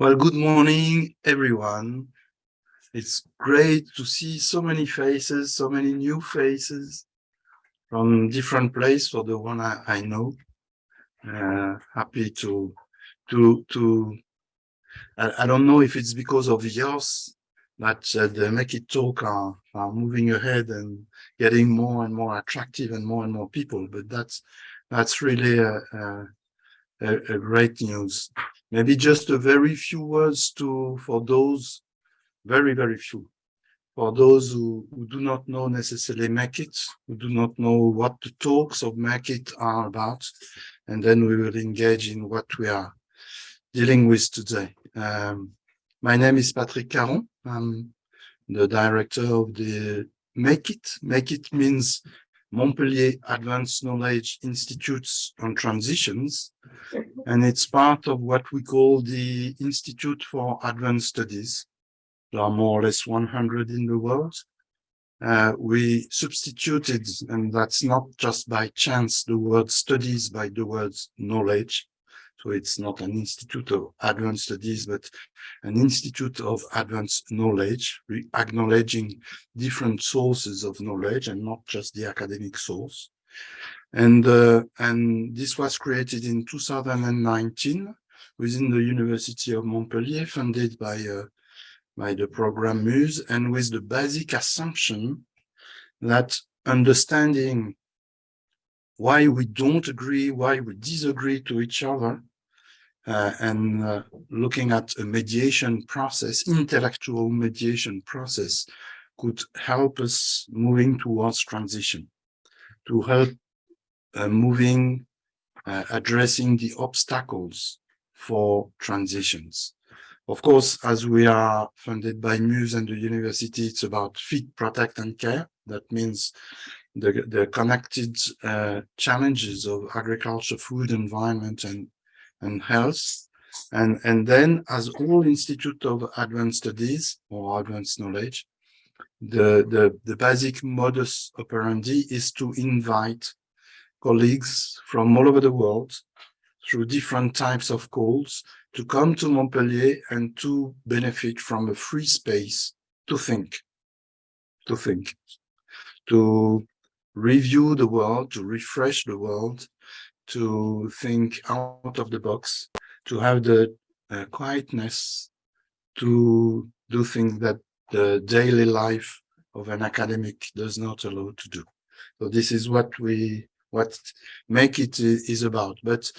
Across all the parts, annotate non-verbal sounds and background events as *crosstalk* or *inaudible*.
Well, good morning, everyone. It's great to see so many faces, so many new faces from different places for the one I, I know. Uh, happy to, to, to, I, I, don't know if it's because of yours that uh, the Make It Talk are, are moving ahead and getting more and more attractive and more and more people, but that's, that's really a, a, a great news. Maybe just a very few words to for those, very, very few, for those who, who do not know necessarily Make It, who do not know what the talks of Make It are about, and then we will engage in what we are dealing with today. Um, my name is Patrick Caron. I'm the director of the Make It. Make It means Montpellier Advanced Knowledge Institutes on Transitions, and it's part of what we call the Institute for Advanced Studies. There are more or less 100 in the world. Uh, we substituted, and that's not just by chance, the word studies by the word knowledge. So it's not an institute of advanced studies, but an institute of advanced knowledge, acknowledging different sources of knowledge and not just the academic source. And, uh, and this was created in 2019 within the University of Montpellier, funded by, uh, by the program MUSE, and with the basic assumption that understanding why we don't agree, why we disagree to each other, uh, and uh, looking at a mediation process, intellectual mediation process, could help us moving towards transition, to help uh, moving, uh, addressing the obstacles for transitions. Of course, as we are funded by Muse and the university, it's about feed, protect, and care. That means the, the connected uh, challenges of agriculture, food, environment, and and health. And, and then as all Institute of Advanced Studies or Advanced Knowledge, the, the, the basic modus operandi is to invite colleagues from all over the world through different types of calls to come to Montpellier and to benefit from a free space to think, to think, to review the world, to refresh the world, to think out of the box, to have the uh, quietness to do things that the daily life of an academic does not allow to do. So this is what we, what make it is about. But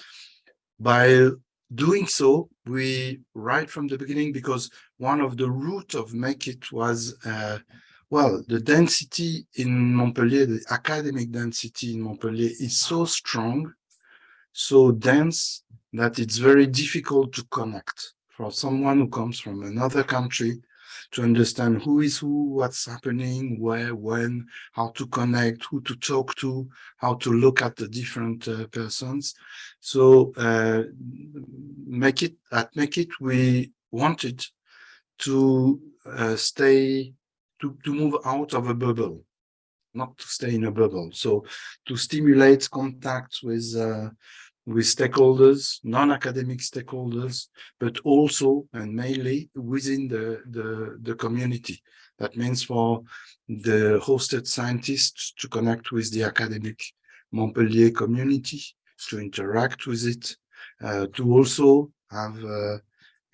by doing so, we, right from the beginning, because one of the root of make it was, uh, well, the density in Montpellier, the academic density in Montpellier is so strong so dense that it's very difficult to connect for someone who comes from another country to understand who is who, what's happening, where, when, how to connect, who to talk to, how to look at the different uh, persons. So uh, make it at make it we wanted to uh, stay to to move out of a bubble, not to stay in a bubble. So to stimulate contact with uh, with stakeholders, non-academic stakeholders, but also and mainly within the, the, the community. That means for the hosted scientists to connect with the academic Montpellier community, to interact with it, uh, to also have uh,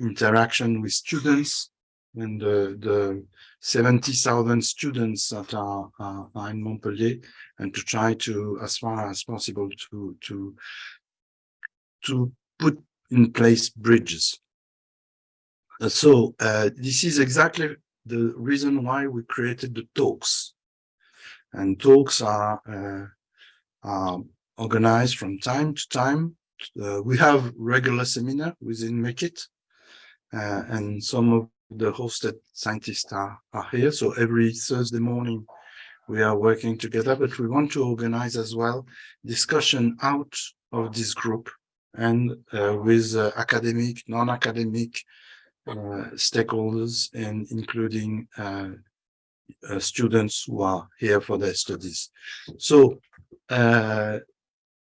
interaction with students and the, the 70,000 students that are, are, in Montpellier and to try to, as far as possible, to, to to put in place bridges. Uh, so uh, this is exactly the reason why we created the talks. And talks are, uh, are organized from time to time. Uh, we have regular seminar within Make It, uh, and some of the hosted scientists are, are here. So every Thursday morning, we are working together, but we want to organize as well discussion out of this group and uh, with uh, academic, non-academic uh, stakeholders, and including students who are here for their studies. So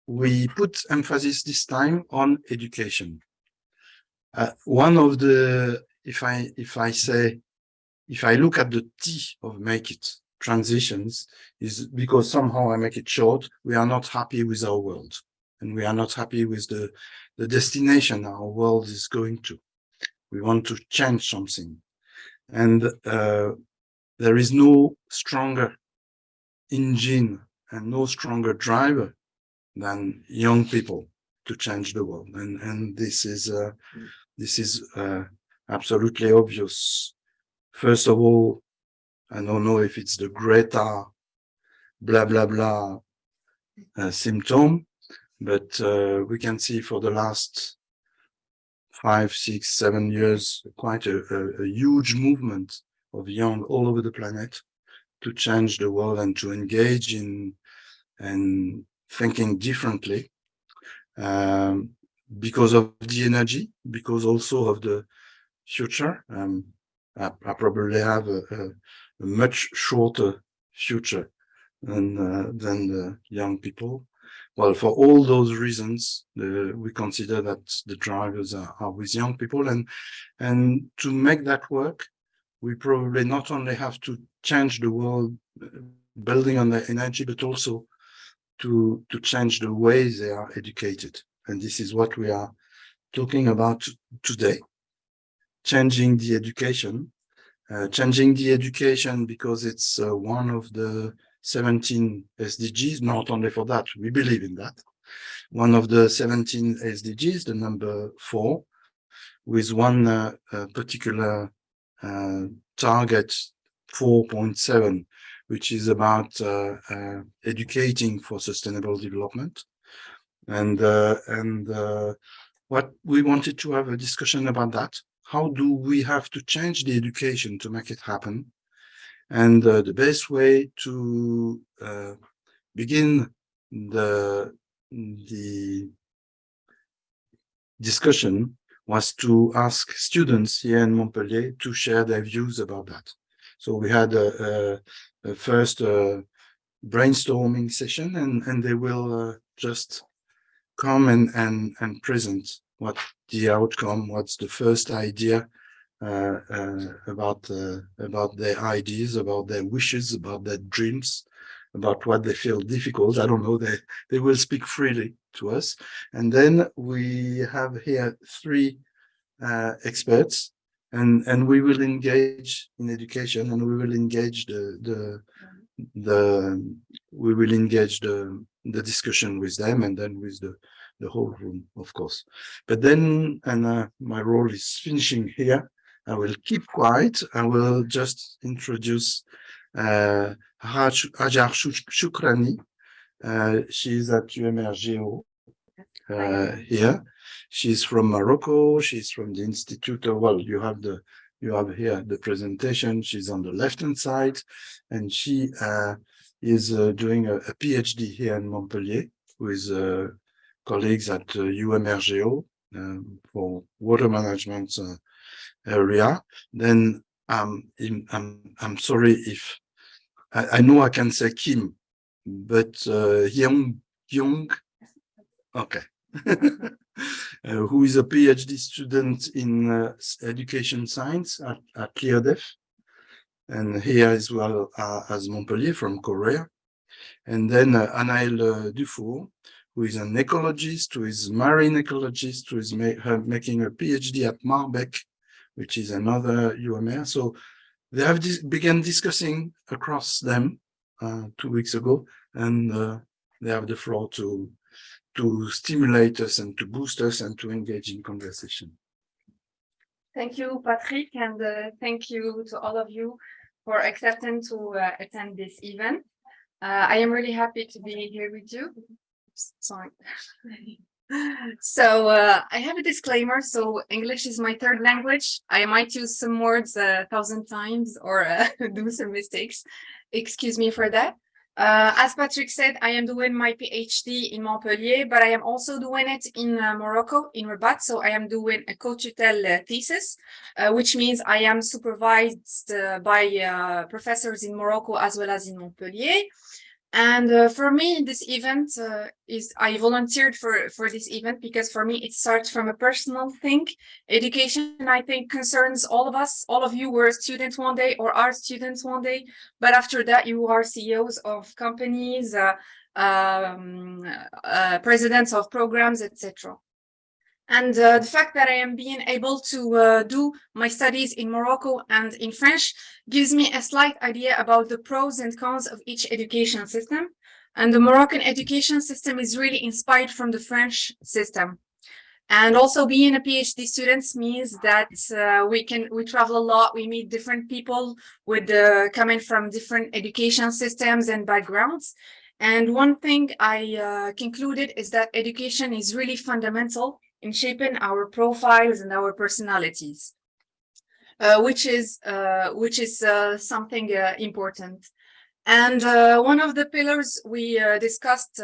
we put emphasis this time on education. Uh, one of the, if I, if I say, if I look at the T of make it transitions is because somehow I make it short, we are not happy with our world and we are not happy with the, the destination our world is going to. We want to change something. And uh, there is no stronger engine and no stronger driver than young people to change the world. And, and this is, uh, this is uh, absolutely obvious. First of all, I don't know if it's the Greta blah, blah, blah uh, symptom, but uh, we can see for the last five, six, seven years, quite a, a, a huge movement of young all over the planet to change the world and to engage in and thinking differently um, because of the energy, because also of the future. Um, I, I, probably have a, a, a, much shorter future than uh, than the young people. Well, for all those reasons, we consider that the drivers are, are with young people, and and to make that work, we probably not only have to change the world uh, building on the energy, but also to, to change the way they are educated. And this is what we are talking about today, changing the education, uh, changing the education because it's uh, one of the 17 SDGs, not only for that, we believe in that. One of the 17 SDGs, the number four, with one uh, uh particular uh, target 4.7, which is about uh, educating for sustainable development. And, and what we wanted to have a discussion about that. How do we have to change the education to make it happen? And the best way to begin the, the discussion was to ask students here in Montpellier to share their views about that. So we had a, a, a first uh, brainstorming session and, and they will uh, just come and, and, and present what the outcome, what's the first idea uh, uh about uh, about their ideas, about their wishes, about their dreams, about what they feel difficult. I don't know, they, they will speak freely to us. And then we have here three uh, experts and, and we will engage in education and we will engage the, the, the, we will engage the, the discussion with them and then with the, the whole room, of course. But then, and uh, my role is finishing here. I will keep quiet. I will just introduce uh, Hajar Shukrani. Uh, she's at UMR G-EAU uh, here. She's from Morocco. She's from the Institute of, well, you have the, you have here the presentation. She's on the left-hand side and she uh, is uh, doing a, a, PhD here in Montpellier with uh, colleagues at UMR G-EAU um, for water management uh, area. Then um, I'm, I'm sorry if I, I know I can say Kim, but uh, Young, Young, okay. *laughs* uh, who is a PhD student in uh, education science at, at LIRDEF, and here as well uh, as Montpellier from Korea. And then uh, Anaël uh, Dufour, who is an ecologist, who is marine ecologist, who is ma making a PhD at Marbec, which is another UMR. So they have dis began discussing across them uh, two weeks ago, and uh, they have the floor to to stimulate us and to boost us and to engage in conversation. Thank you, Patrick, and uh, thank you to all of you for accepting to uh, attend this event. Uh, I am really happy to be here with you. Sorry. so uh, I have a disclaimer. So English is my third language. I might use some words a thousand times or uh, *laughs* do some mistakes. Excuse me for that. Uh, as Patrick said, I am doing my PhD in Montpellier, but I am also doing it in uh, Morocco, in Rabat. So I am doing a co-tutelle uh, thesis, uh, which means I am supervised uh, by uh, professors in Morocco as well as in Montpellier. And uh, for me, this event uh, is I volunteered for for this event because for me it starts from a personal thing. Education, I think, concerns all of us. All of you were students one day or are students one day, but after that, you are CEOs of companies, uh, um, uh, presidents of programs, etc. And uh, the fact that I am being able to uh, do my studies in Morocco and in French gives me a slight idea about the pros and cons of each education system. And the Moroccan education system is really inspired from the French system. And also being a PhD student means that uh, we can we travel a lot, we meet different people with uh, coming from different education systems and backgrounds. And one thing I uh, concluded is that education is really fundamental in shaping our profiles and our personalities, uh, which is uh, which is uh, something uh, important. And one of the pillars we discussed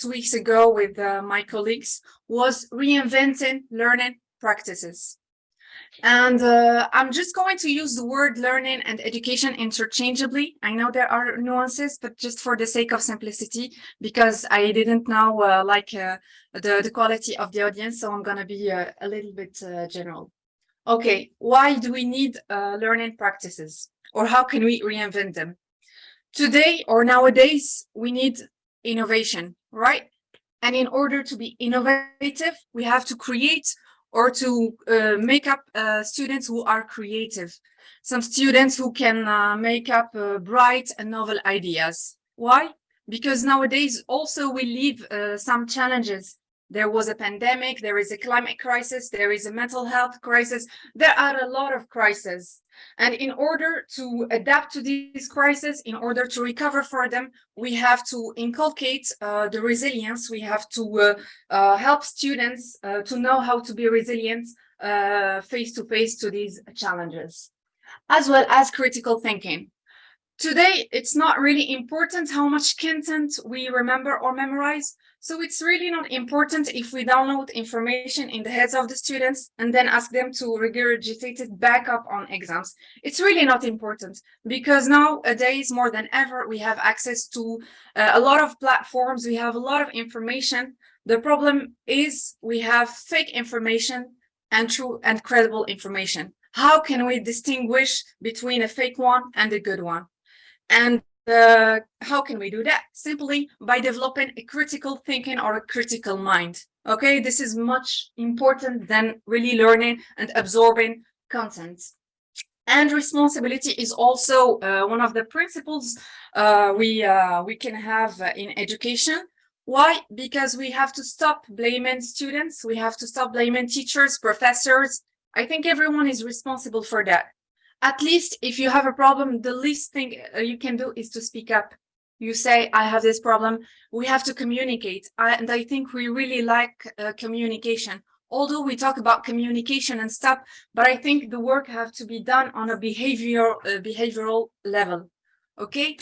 two weeks ago with my colleagues was reinventing learning practices. And uh, I'm just going to use the word learning and education interchangeably. I know there are nuances, but just for the sake of simplicity, because I didn't know uh, like uh, the, the quality of the audience, so I'm going to be uh, a little bit uh, general. Okay, why do we need uh, learning practices? Or how can we reinvent them? Today or nowadays, we need innovation, right? And in order to be innovative, we have to create or to uh, make up uh, students who are creative. Some students who can uh, make up uh, bright and novel ideas. Why? Because nowadays also we live uh, some challenges. There was a pandemic, there is a climate crisis, there is a mental health crisis. There are a lot of crises. And in order to adapt to these crises, in order to recover for them, we have to inculcate uh, the resilience. We have to uh, uh, help students uh, to know how to be resilient uh, face to face to these challenges, as well as critical thinking. Today, it's not really important how much content we remember or memorize. So it's really not important if we download information in the heads of the students and then ask them to regurgitate it back up on exams. It's really not important because nowadays, more than ever, we have access to uh, a lot of platforms. We have a lot of information. The problem is we have fake information and true and credible information. How can we distinguish between a fake one and a good one? And uh, how can we do that? Simply by developing a critical thinking or a critical mind. Okay, this is much important than really learning and absorbing content. And responsibility is also uh, one of the principles uh, we uh, we can have in education. Why? Because we have to stop blaming students. We have to stop blaming teachers, professors. I think everyone is responsible for that at least if you have a problem, the least thing uh, you can do is to speak up. You say, I have this problem. We have to communicate. I, and I think we really like uh, communication. Although we talk about communication and stuff, but I think the work have to be done on a behavioral uh, behavioral level. Okay.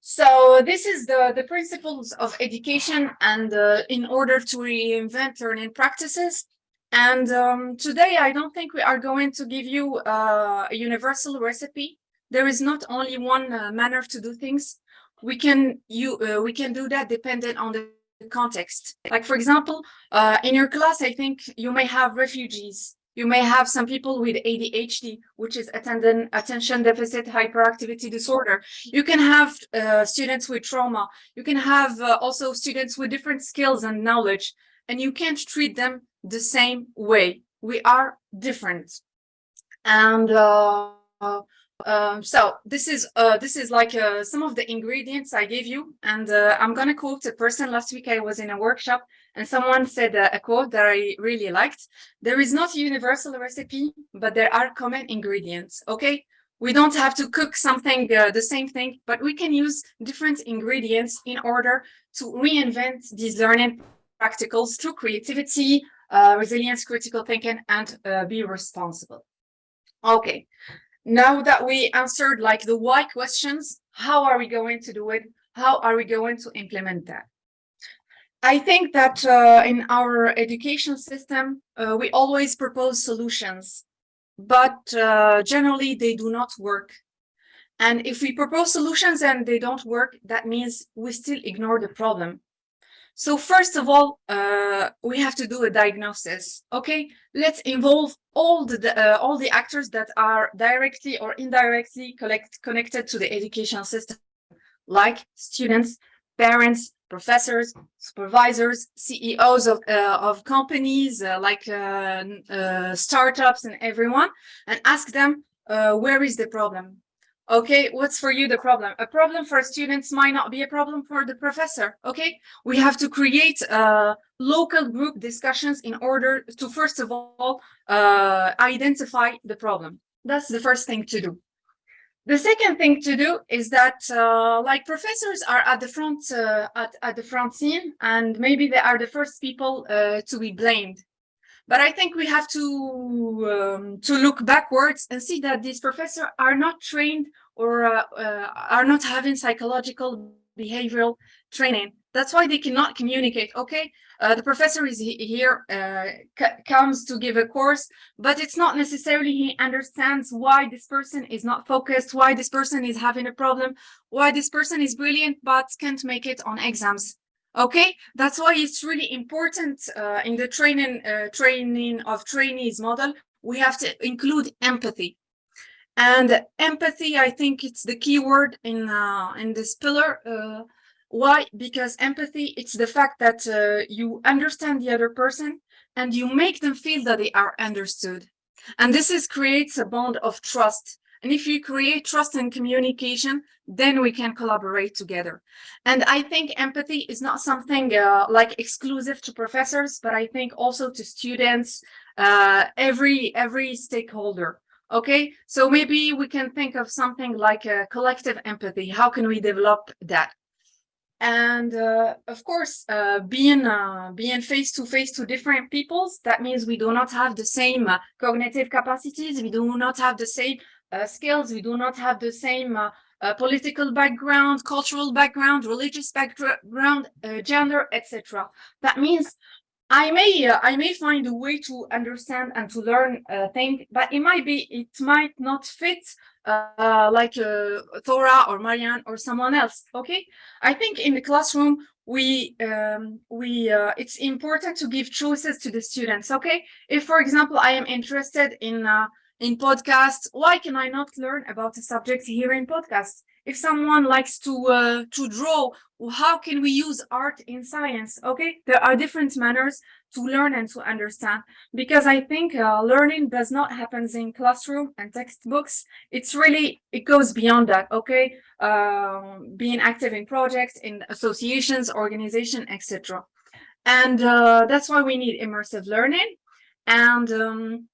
So this is the, the principles of education and uh, in order to reinvent learning practices, and um, today, I don't think we are going to give you uh, a universal recipe. There is not only one uh, manner to do things. We can you uh, we can do that dependent on the context. Like for example, uh, in your class, I think you may have refugees. You may have some people with ADHD, which is attention deficit hyperactivity disorder. You can have uh, students with trauma. You can have uh, also students with different skills and knowledge, and you can't treat them the same way. We are different. And uh, um, so this is uh, this is like uh, some of the ingredients I gave you. And uh, I'm going to quote a person. Last week I was in a workshop and someone said uh, a quote that I really liked. There is not a universal recipe, but there are common ingredients. Okay. We don't have to cook something uh, the same thing, but we can use different ingredients in order to reinvent these learning practicals through creativity, uh, resilience, critical thinking, and uh, be responsible. Okay, now that we answered like the why questions, how are we going to do it? How are we going to implement that? I think that uh, in our education system, uh, we always propose solutions, but uh, generally they do not work. And if we propose solutions and they don't work, that means we still ignore the problem. So first of all, uh, we have to do a diagnosis. Okay, let's involve all the uh, all the actors that are directly or indirectly collect, connected to the education system, like students, parents, professors, supervisors, CEOs of uh, of companies uh, like uh, uh, startups and everyone, and ask them where is the problem Okay, what's for you the problem? A problem for students might not be a problem for the professor. Okay, we have to create uh, local group discussions in order to first of all uh, identify the problem. That's the first thing to do. The second thing to do is that uh, like professors are at the front uh, at, at the front scene and maybe they are the first people uh, to be blamed but I think we have to um, to look backwards and see that these professors are not trained or uh, uh, are not having psychological behavioral training. That's why they cannot communicate. Okay, uh, the professor is he here, uh, comes to give a course, but it's not necessarily he understands why this person is not focused, why this person is having a problem, why this person is brilliant but can't make it on exams Okay, that's why it's really important uh, in the training uh, training of trainees model. We have to include empathy, and empathy. I think it's the key word in uh, in this pillar. Uh, why? Because empathy. It's the fact that uh, you understand the other person and you make them feel that they are understood, and this is creates a bond of trust and if you create trust and communication, then we can collaborate together. And I think empathy is not something uh, like exclusive to professors, but I think also to students, uh, every every stakeholder. Okay, so maybe we can think of something like a collective empathy. How can we develop that? And uh, of course, uh, being uh, being face to face to different peoples, that means we do not have the same uh, cognitive capacities. We do not have the same skills. We do not have the same uh, uh, political background, cultural background, religious background, gender, etc. That means I may uh, I may find a way to understand and to learn a thing, but it might be it might not fit uh, like uh, Thora or Marianne or someone else. Okay, I think in the classroom we um, we it's important to give choices to the students. Okay, if for example I am interested in in podcasts. Why can I not learn about a subject here in podcasts? If someone likes to uh, to draw, how can we use art in science? Okay, there are different manners to learn and to understand because I think uh, learning does not happen in classroom and textbooks. It's really it goes beyond that. Okay, um, being active in projects, in associations, organization, etc. And uh, that's why we need immersive learning. And um,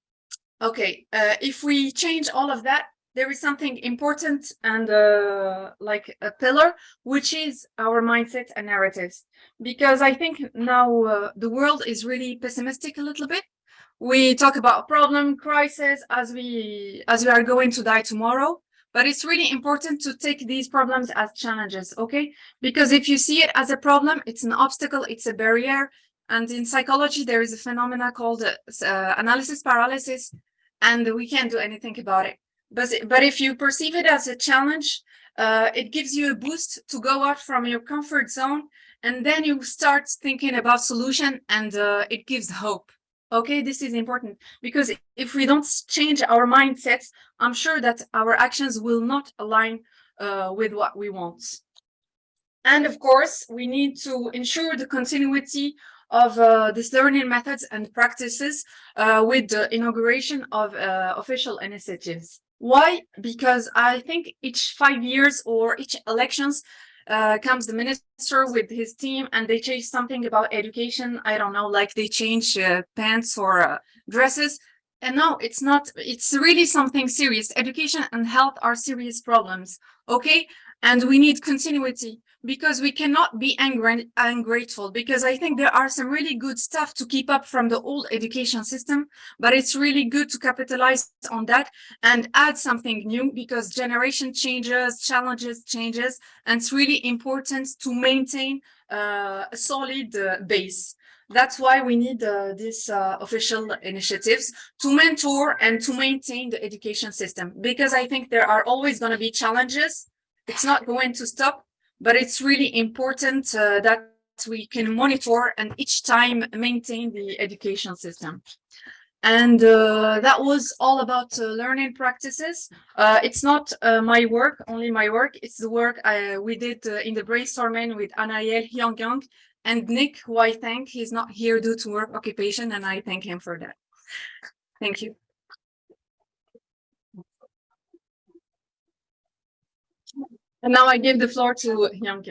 Okay, uh, if we change all of that, there is something important and uh, like a pillar, which is our mindset and narratives. Because I think now uh, the world is really pessimistic a little bit. We talk about problem, crisis as we as we are going to die tomorrow. But it's really important to take these problems as challenges, okay? Because if you see it as a problem, it's an obstacle, it's a barrier. And in psychology, there is a phenomena called uh, analysis paralysis, and we can't do anything about it. But, but if you perceive it as a challenge, uh, it gives you a boost to go out from your comfort zone and then you start thinking about solution and uh, it gives hope. Okay, this is important because if we don't change our mindsets, I'm sure that our actions will not align uh, with what we want. And of course, we need to ensure the continuity of uh, these learning methods and practices uh, with the inauguration of uh, official initiatives. Why? Because I think each five years or each elections uh, comes the minister with his team and they change something about education. I don't know, like they change uh, pants or uh, dresses. And no, it's not, it's really something serious. Education and health are serious problems, okay? And we need continuity because we cannot be angry and ungrateful because I think there are some really good stuff to keep up from the old education system, but it's really good to capitalize on that and add something new because generation changes, challenges changes, and it's really important to maintain uh, a solid uh, base That's why we need uh, these uh, official initiatives to mentor and to maintain the education system because I think there are always going to be challenges. It's not going to stop, but it's really important uh, that we can monitor and each time maintain the education system. And uh, that was all about uh, learning practices. Uh, it's not uh, my work, only my work. It's the work I, we did uh, in the brainstorming with Anael Hyung Young and Nick, who I thank. He's not here due to work occupation, and I thank him for that. Thank you. And now I give the floor to Young.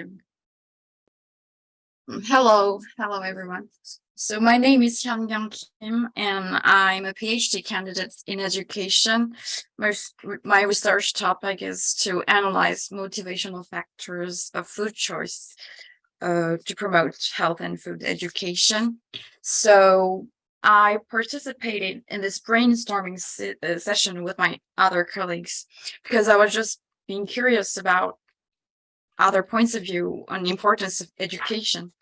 Hello, hello everyone. So my name is Hyun Young Kim and I'm a PhD candidate in education. My, my research topic is to analyze motivational factors of food choice uh, to promote health and food education. So I participated in this brainstorming se- uh, session with my other colleagues because I was just being curious about other points of view on the importance of education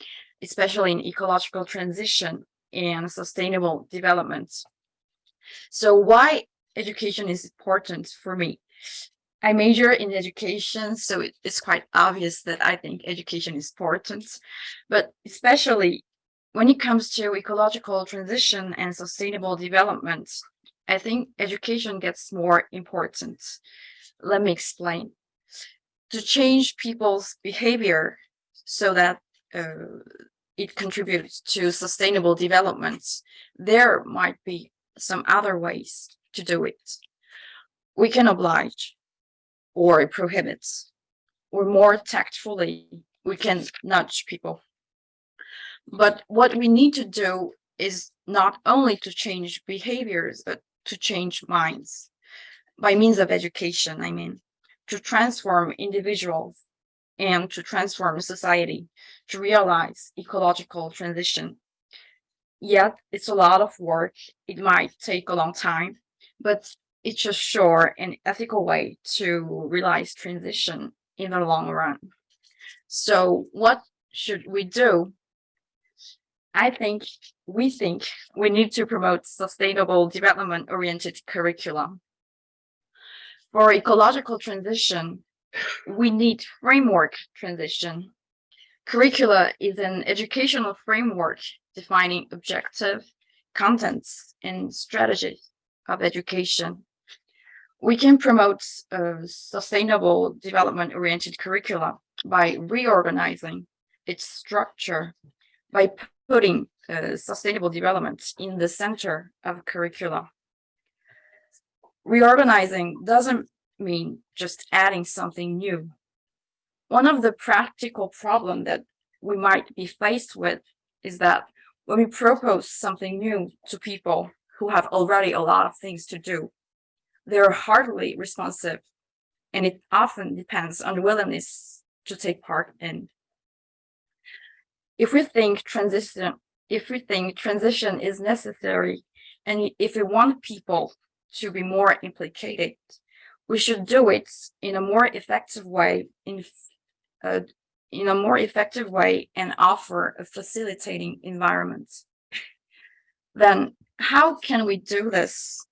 especially in ecological transition and sustainable development. So why education is important for me? I major in education, so it- it's quite obvious that I think education is important, but especially when it comes to ecological transition and sustainable development, I think education gets more important. Let me explain. To change people's behavior so that uh, it contributes to sustainable development, there might be some other ways to do it. We can oblige or prohibit, or more tactfully, we can nudge people. But what we need to do is not only to change behaviors, but to change minds by means of education, I mean, to transform individuals and to transform society to realize ecological transition. Yet it's a lot of work. It might take a long time, but it's a sure and ethical way to realize transition in the long run. So what should we do? I think we think we need to promote sustainable development oriented curriculum. For ecological transition, we need framework transition. Curricula is an educational framework defining objective, contents, and strategies of education. We can promote uh, sustainable development oriented curricula by reorganizing its structure, by putting uh, sustainable development in the center of curricula. Reorganizing doesn't mean just adding something new. One of the practical problem that we might be faced with is that when we propose something new to people who have already a lot of things to do, they're hardly responsive and it often depends on the willingness to take part in. If we think transition, if we think transition is necessary and if we want people to be more implicated, we should do it in a more effective way in uh, in a more effective way and offer a facilitating environment. Then how can we do this?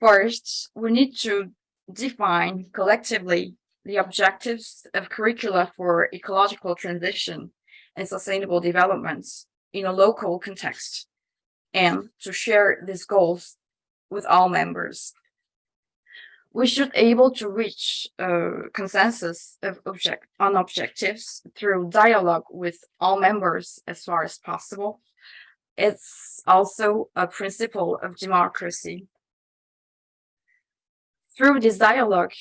First, we need to define collectively the objectives of curricula for ecological transition and sustainable development in a local context and to share these goals with all members we should able to reach a consensus of object on objectives through dialogue with all members as far as possible. It's also a principle of democracy. Through this dialogue,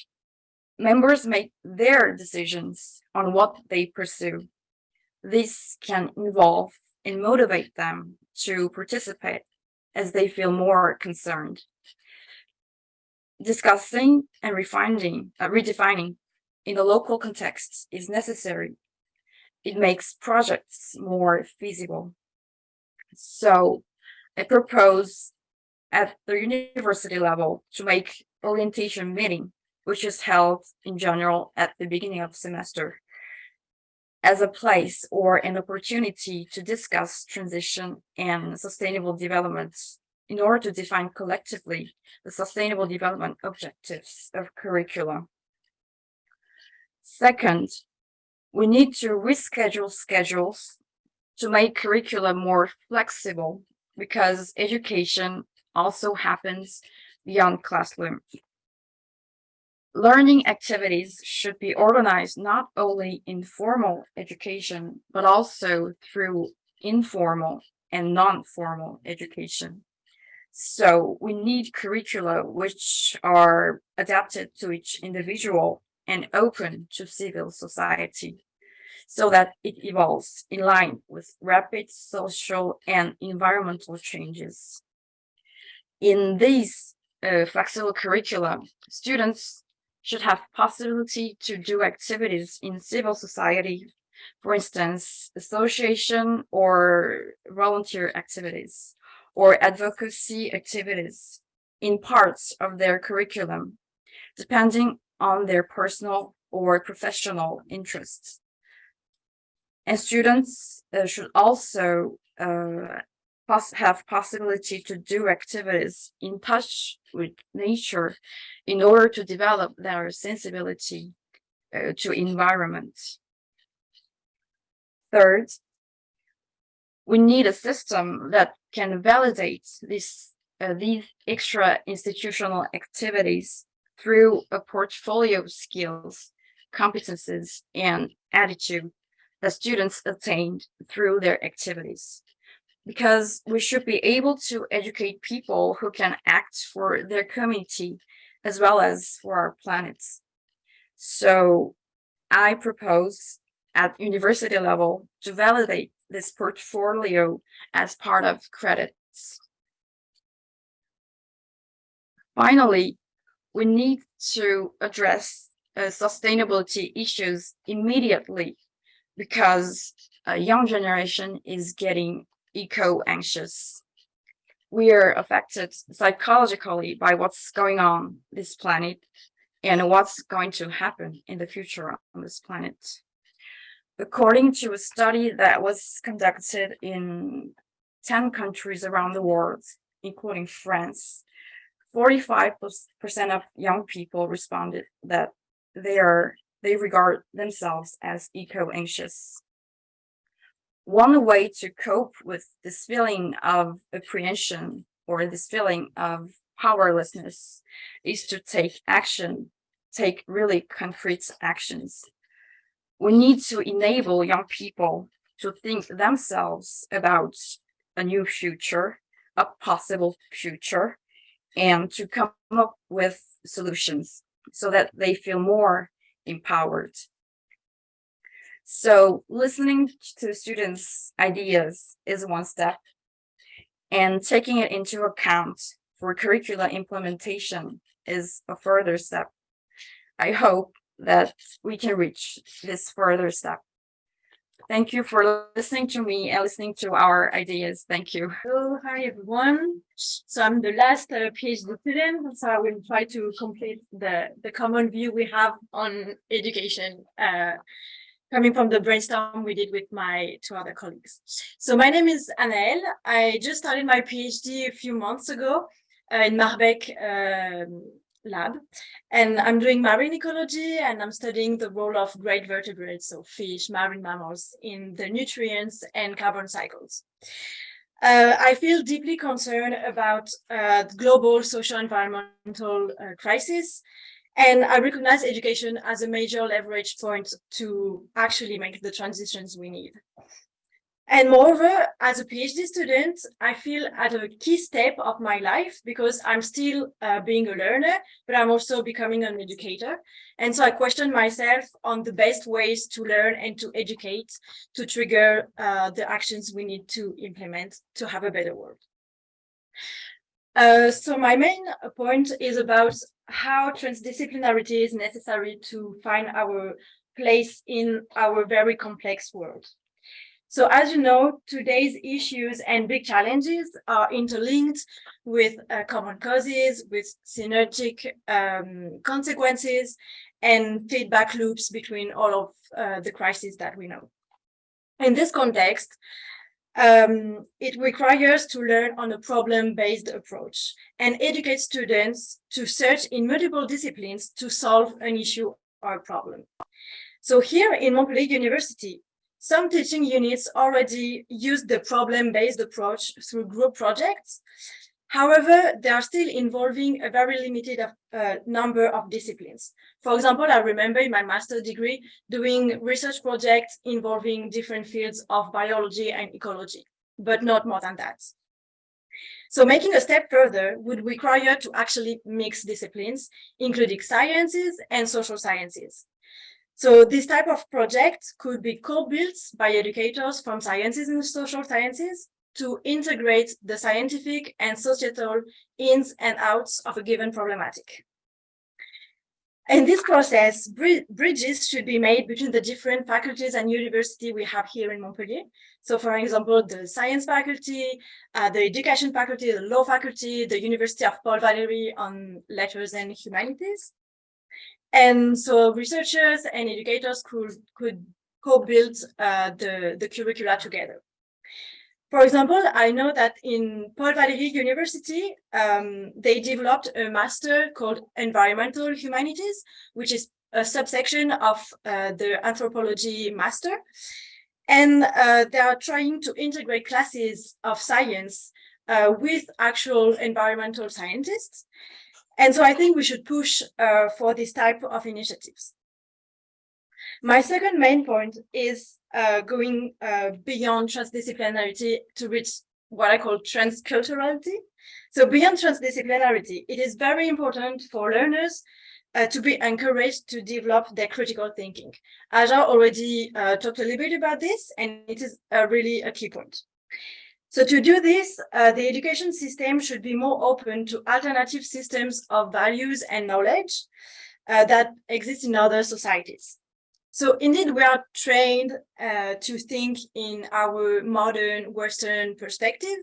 members make their decisions on what they pursue. This can involve and motivate them to participate as they feel more concerned discussing and refining, uh, redefining in the local context is necessary. It makes projects more feasible. So I propose at the university level to make orientation meeting, which is held in general at the beginning of semester. As a place or an opportunity to discuss transition and sustainable development in order to define collectively the sustainable development objectives of curricula. Second, we need to reschedule schedules to make curricula more flexible because education also happens beyond classroom. Learning activities should be organized not only in formal education, but also through informal and non-formal education. So we need curricula which are adapted to each individual and open to civil society so that it evolves in line with rapid social and environmental changes. In these uh, flexible curricula, students should have possibility to do activities in civil society, for instance, association or volunteer activities or advocacy activities in parts of their curriculum, depending on their personal or professional interests. And students uh, should also uh, pos have possibility to do activities in touch with nature in order to develop their sensibility uh, to environment. Third, we need a system that can validate this, uh, these extra institutional activities through a portfolio of skills, competences, and attitude that students attained through their activities. Because we should be able to educate people who can act for their community as well as for our planets. So I propose at university level to validate this portfolio as part of credits. Finally, we need to address uh, sustainability issues immediately because a young generation is getting eco-anxious. We are affected psychologically by what's going on this planet and what's going to happen in the future on this planet. According to a study that was conducted in 10 countries around the world, including France, 45% of young people responded that they are they regard themselves as eco-anxious. One way to cope with this feeling of apprehension or this feeling of powerlessness is to take action, take really concrete actions. We need to enable young people to think themselves about a new future, a possible future, and to come up with solutions so that they feel more empowered. So listening to students' ideas is one step and taking it into account for curricula implementation is a further step. I hope that we can reach this further step. Thank you for listening to me and listening to our ideas. Thank you. Hello, hi everyone. So I'm the last uh, PhD student, so I will try to complete the, the common view we have on education, uh, coming from the brainstorm we did with my two other colleagues. So my name is Anaëlle. I just started my PhD a few months ago uh, in Marbec um, lab and I'm doing marine ecology and I'm studying the role of great vertebrates, so fish, marine mammals in the nutrients and carbon cycles. Uh, I feel deeply concerned about uh, global social environmental uh, crisis and I recognize education as a major leverage point to actually make the transitions we need. And moreover, as a PhD student, I feel at a key step of my life because I'm still uh, being a learner, but I'm also becoming an educator. And so I question myself on the best ways to learn and to educate to trigger uh, the actions we need to implement to have a better world. Uh, so my main point is about how transdisciplinarity is necessary to find our place in our very complex world. So as you know, today's issues and big challenges are interlinked with uh, common causes, with synergic um, consequences and feedback loops between all of uh, the crises that we know. In this context, um, it requires to learn on a problem-based approach and educate students to search in multiple disciplines to solve an issue or a problem. So here in Montpellier University, some teaching units already use the problem-based approach through group projects. However, they are still involving a very limited uh, number of disciplines. For example, I remember in my master's degree doing research projects involving different fields of biology and ecology, but not more than that. So making a step further would require to actually mix disciplines, including sciences and social sciences. So this type of project could be co-built by educators from sciences and social sciences to integrate the scientific and societal ins and outs of a given problematic. In this process, bridges should be made between the different faculties and university we have here in Montpellier. So for example, the science faculty, uh, the education faculty, the law faculty, the University of Paul Valéry on letters and humanities. And so researchers and educators could, could co-build uh, the, the curricula together. For example, I know that in Paul Valéry University, um, they developed a master called Environmental Humanities, which is a subsection of uh, the anthropology master. And uh, they are trying to integrate classes of science uh, with actual environmental scientists. And so I think we should push uh, for this type of initiatives. My second main point is uh, going uh, beyond transdisciplinarity to reach what I call transculturality. So beyond transdisciplinarity, it is very important for learners uh, to be encouraged to develop their critical thinking. Aja already uh, talked a little bit about this, and it is really a key point. So to do this, uh, the education system should be more open to alternative systems of values and knowledge uh, that exist in other societies. So indeed, we are trained uh, to think in our modern Western perspective,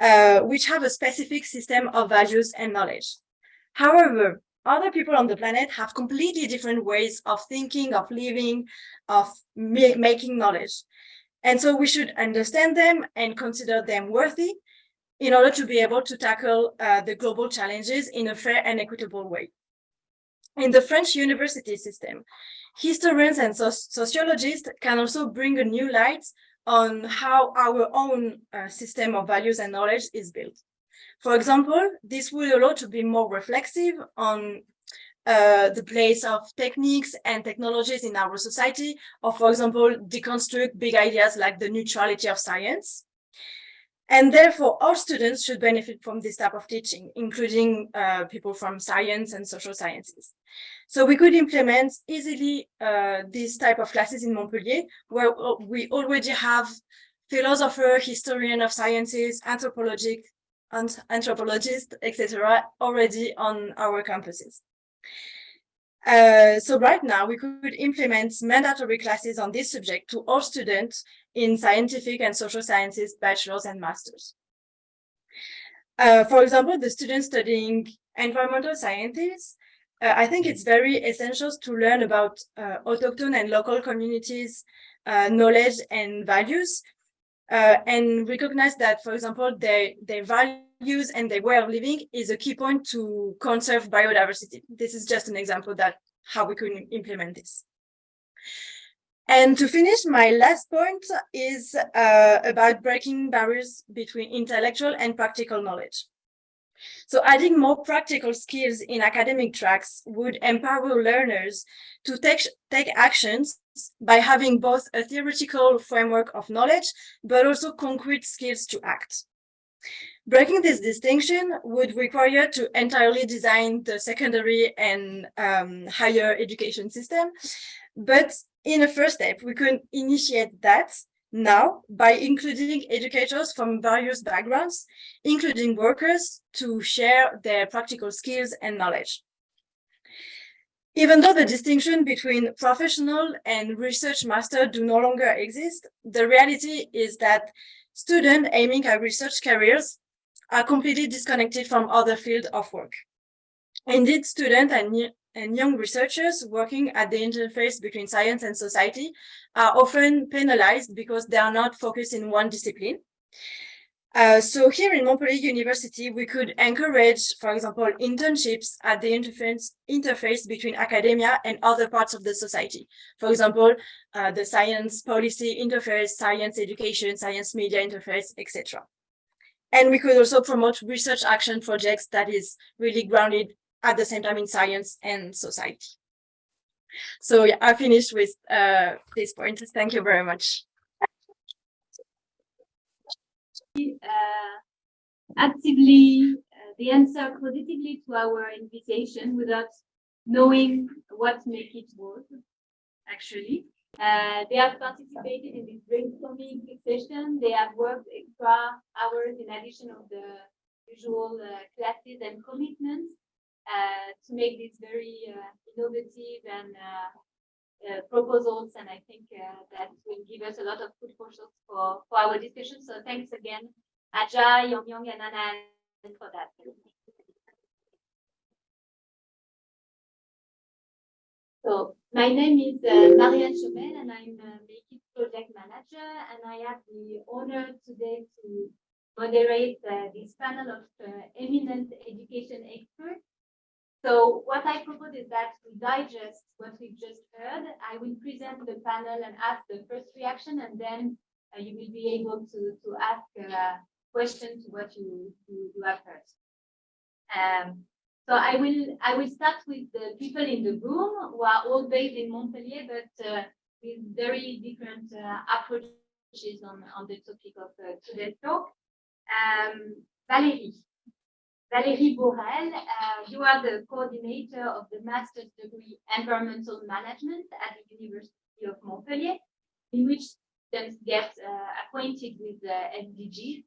uh, which have a specific system of values and knowledge. However, other people on the planet have completely different ways of thinking, of living, of making knowledge. And so we should understand them and consider them worthy in order to be able to tackle uh, the global challenges in a fair and equitable way. In the French university system, historians and sociologists can also bring a new light on how our own uh, system of values and knowledge is built. For example, this will allow to be more reflexive on uh, the place of techniques and technologies in our society, or for example, deconstruct big ideas like the neutrality of science. And therefore, all students should benefit from this type of teaching, including uh, people from science and social sciences. So we could implement easily uh, this type of classes in Montpellier, where we already have philosopher, historian of sciences, anthropologic, anthropologist, etc., already on our campuses. Uh, so right now we could implement mandatory classes on this subject to all students in scientific and social sciences, bachelors and masters. Uh, for example, the students studying environmental sciences, uh, I think it's very essential to learn about uh, autochthone and local communities, uh, knowledge and values, uh, and recognize that, for example, their, their value use and their way of living is a key point to conserve biodiversity. This is just an example that how we could implement this. And to finish, my last point is uh, about breaking barriers between intellectual and practical knowledge. So adding more practical skills in academic tracks would empower learners to take, take actions by having both a theoretical framework of knowledge, but also concrete skills to act. Breaking this distinction would require to entirely design the secondary and um, higher education system. But in a first step, we could initiate that now by including educators from various backgrounds, including workers, to share their practical skills and knowledge. Even though the distinction between professional and research master do no longer exist, the reality is that students aiming at research careers are completely disconnected from other fields of work. Indeed, students and, and young researchers working at the interface between science and society are often penalized because they are not focused in one discipline. Uh, so here in Montpellier University, we could encourage, for example, internships at the interface, interface between academia and other parts of the society. For example, uh, the science policy interface, science education, science media interface, etc. And we could also promote research action projects that is really grounded at the same time in science and society. So yeah, I finished with uh, this point. Thank you very much. uh, actively, uh, they answer positively to our invitation without knowing what make it work, actually. Uh, they have participated in this brainstorming session. They have worked extra hours in addition of the usual uh, classes and commitments to make these very uh, innovative and uh, uh, proposals, and I think uh, that will give us a lot of food for thought for, for our discussion. So thanks again, Ajay, Yong Yong, and Anna for that. So my name is uh, Marianne Chomel, and I'm a Make project manager, and I have the honor today to moderate uh, this panel of uh, eminent education experts so what I propose is that we digest what we've just heard. I will present the panel and ask the first reaction, and then uh, you will be able to, to ask uh, questions to what you, you, you have heard. Um, so I will I will start with the people in the room who are all based in Montpellier, but uh, with very different uh, approaches on, on the topic of uh, today's talk. Um, Valérie, Valérie Borel, uh, you are the coordinator of the master's degree Environmental Management at the University of Montpellier, in which students get uh, acquainted with the SDGs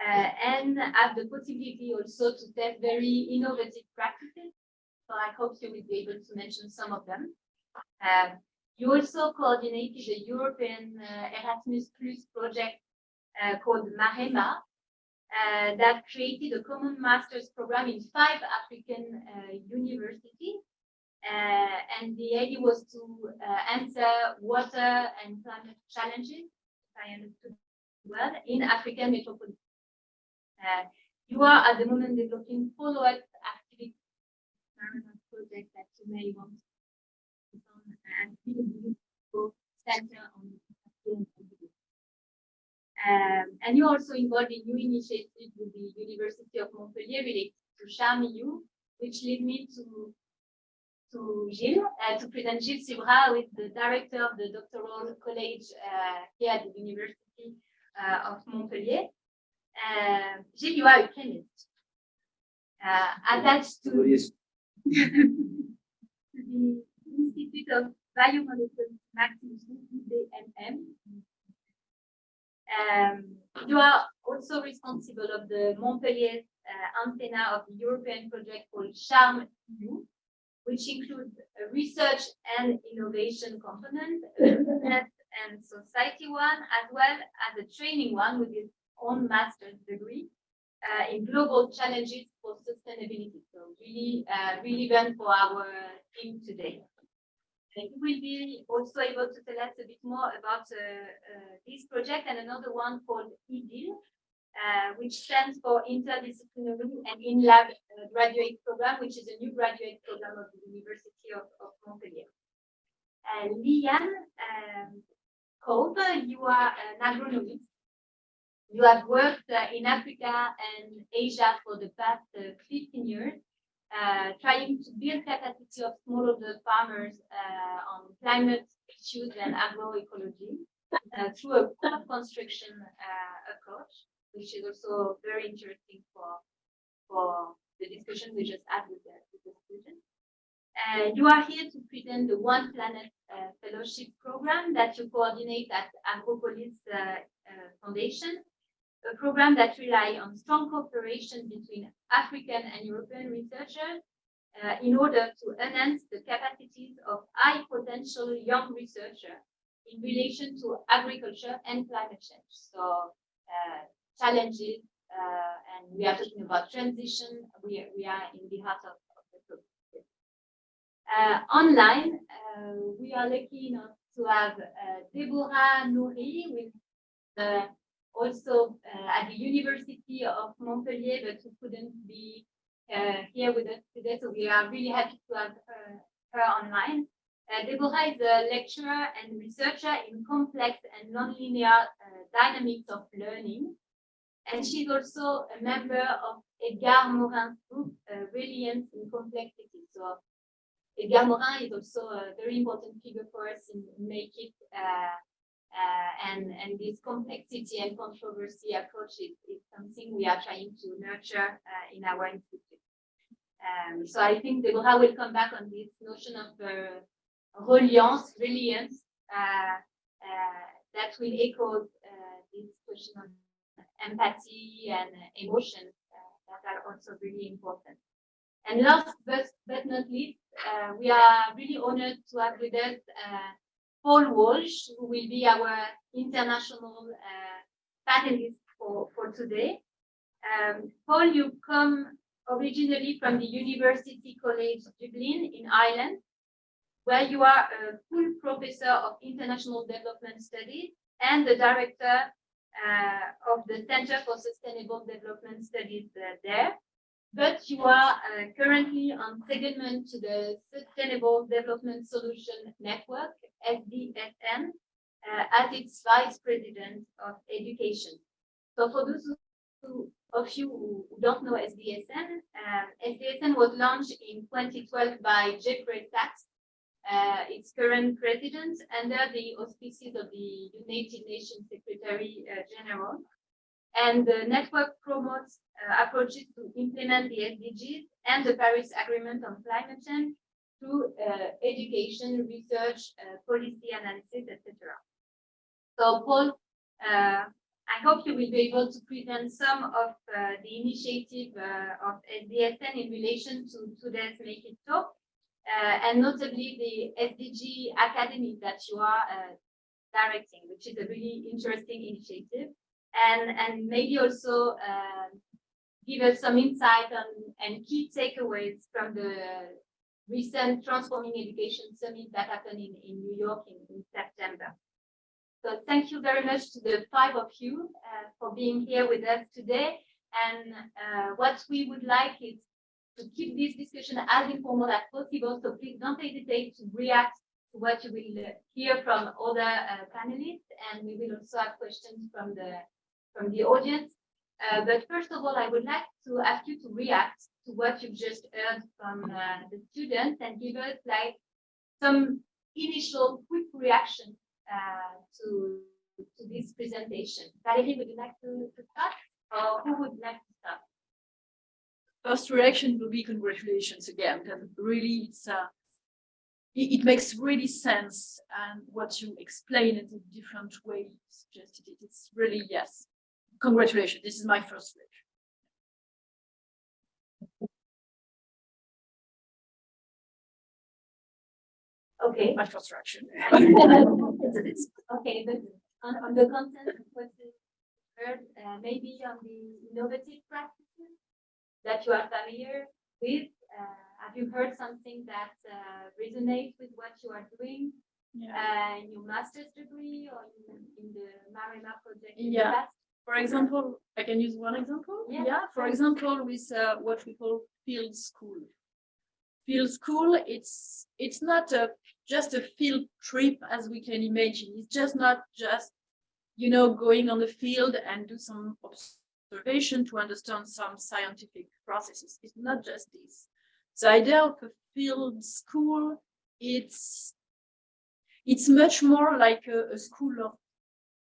uh, and have the possibility also to test very innovative practices. So I hope you will be able to mention some of them. Um, you also coordinated the European uh, Erasmus Plus project uh, called Marema, uh, that created a common master's program in five African uh, universities. Uh, and the idea was to uh, answer water and climate challenges, if I understood well, in African metropolis. Uh, you are at the moment developing follow-up activity project that you may want to on and center on um, and you're also involved in new initiatives with the University of Montpellier related to Charm EU, which led me to to Gilles, uh, to present Gilles Subra, who is the director of the doctoral college uh, here at the University uh, of Montpellier. Uh, Gilles, you are a chemist. Uh, attached to, *laughs* to the Institute of Biomolecular Max Mousseron IBMM, um, you are also responsible of the Montpellier uh, antenna of the European project called Charm EU, which includes a research and innovation component, business and society one, as well as a training one with its own master's degree uh, in global challenges for sustainability. So really uh, relevant for our team today. You will be also able to tell us a bit more about uh, uh, this project and another one called EDIL, uh, which stands for Interdisciplinary and In-Lab uh, Graduate Program, which is a new graduate program of the University of, of Montpellier. And Liane um, Kolb, you are an agronomist. You have worked uh, in Africa and Asia for the past uh, 15 years uh, trying to build capacity of smallholder farmers uh, on climate issues and agroecology uh, through a co-construction uh, approach, which is also very interesting for, for the discussion we just had with the, with the students. Uh, you are here to present the One Planet uh, Fellowship Program that you coordinate at Agropolis Foundation a program that rely on strong cooperation between African and European researchers uh, in order to enhance the capacities of high potential young researchers in relation to agriculture and climate change. So uh, challenges, uh, and we are talking about transition. We, are- we are in the heart of, of the topic. Uh, online, uh, we are lucky enough to have uh, Deborah Nouri with uh, also uh, at the University of Montpellier, but who couldn't be uh, here with us today. So we are really happy to have her, her online. Uh, Deborah is a lecturer and researcher in complex and nonlinear uh, dynamics of learning. And she's also a member of Edgar Morin's group, uh, in Complexity. So Edgar Morin is also a very important figure for us in Make It. Uh, uh, and, and this complexity and controversy approach is, is something we are trying to nurture uh, in our institute. Um, so I think Deborah will come back on this notion of uh, reliance, reliance, uh, uh, that will echo uh, this question of empathy and emotion uh, that are also really important. And last but, but not least, we are really honored to have with us Paul Walsh, who will be our international uh, panelist for, for today. Um, Paul, you come originally from the University College Dublin in Ireland, where you are a full professor of international development studies and the director uh, of the Center for Sustainable Development Studies uh, there. But you are uh, currently on secondment to the Sustainable Development Solution Network, SDSN, uh, as its vice president of education. So for those who, of you who who don't know SDSN, uh, SDSN was launched in 2012 by Jeffrey Sachs, uh, its current president, under the auspices of the United Nations Secretary uh, General. And the network promotes uh, approaches to implement the SDGs and the Paris Agreement on Climate Change through uh, education, research, uh, policy analysis, etc. So Paul, uh, I hope you will be able to present some of uh, the initiative uh, of SDSN in relation to today's Make It Talk, and notably the SDG Academy that you are directing, which is a really interesting initiative. And, and maybe also uh, give us some insight on and key takeaways from the recent Transforming Education Summit that happened in, in New York in, in September. So thank you very much to the five of you uh, for being here with us today. And uh, what we would like is to keep this discussion as informal as possible. So please don't hesitate to react to what you will hear from other uh, panelists. And we will also have questions from the from the audience. Uh, but first of all, I would like to ask you to react to what you've just heard from uh, the students and give us like some initial quick reaction uh, to to this presentation. Valérie, would you like to, to start, or who would like to start? first reaction will be congratulations again, because really it's uh it, it makes really sense and what you explain in a different way suggested it, it's really yes. Congratulations, this is my first reaction. Okay. my first reaction. *laughs* *laughs* Okay, but on, on the content of what you heard, uh, maybe on the innovative practices that you are familiar with, uh, have you heard something that uh, resonates with what you are doing Yeah. uh, in your master's degree or in, in the Marima project? in the past? For example, I can use one example. Yeah. for example, with uh, what we call field school. Field school, it's it's not a just a field trip as we can imagine. It's just not just you know going on the field and do some observation to understand some scientific processes. It's not just this. The idea of a field school, it's it's much more like a, a school of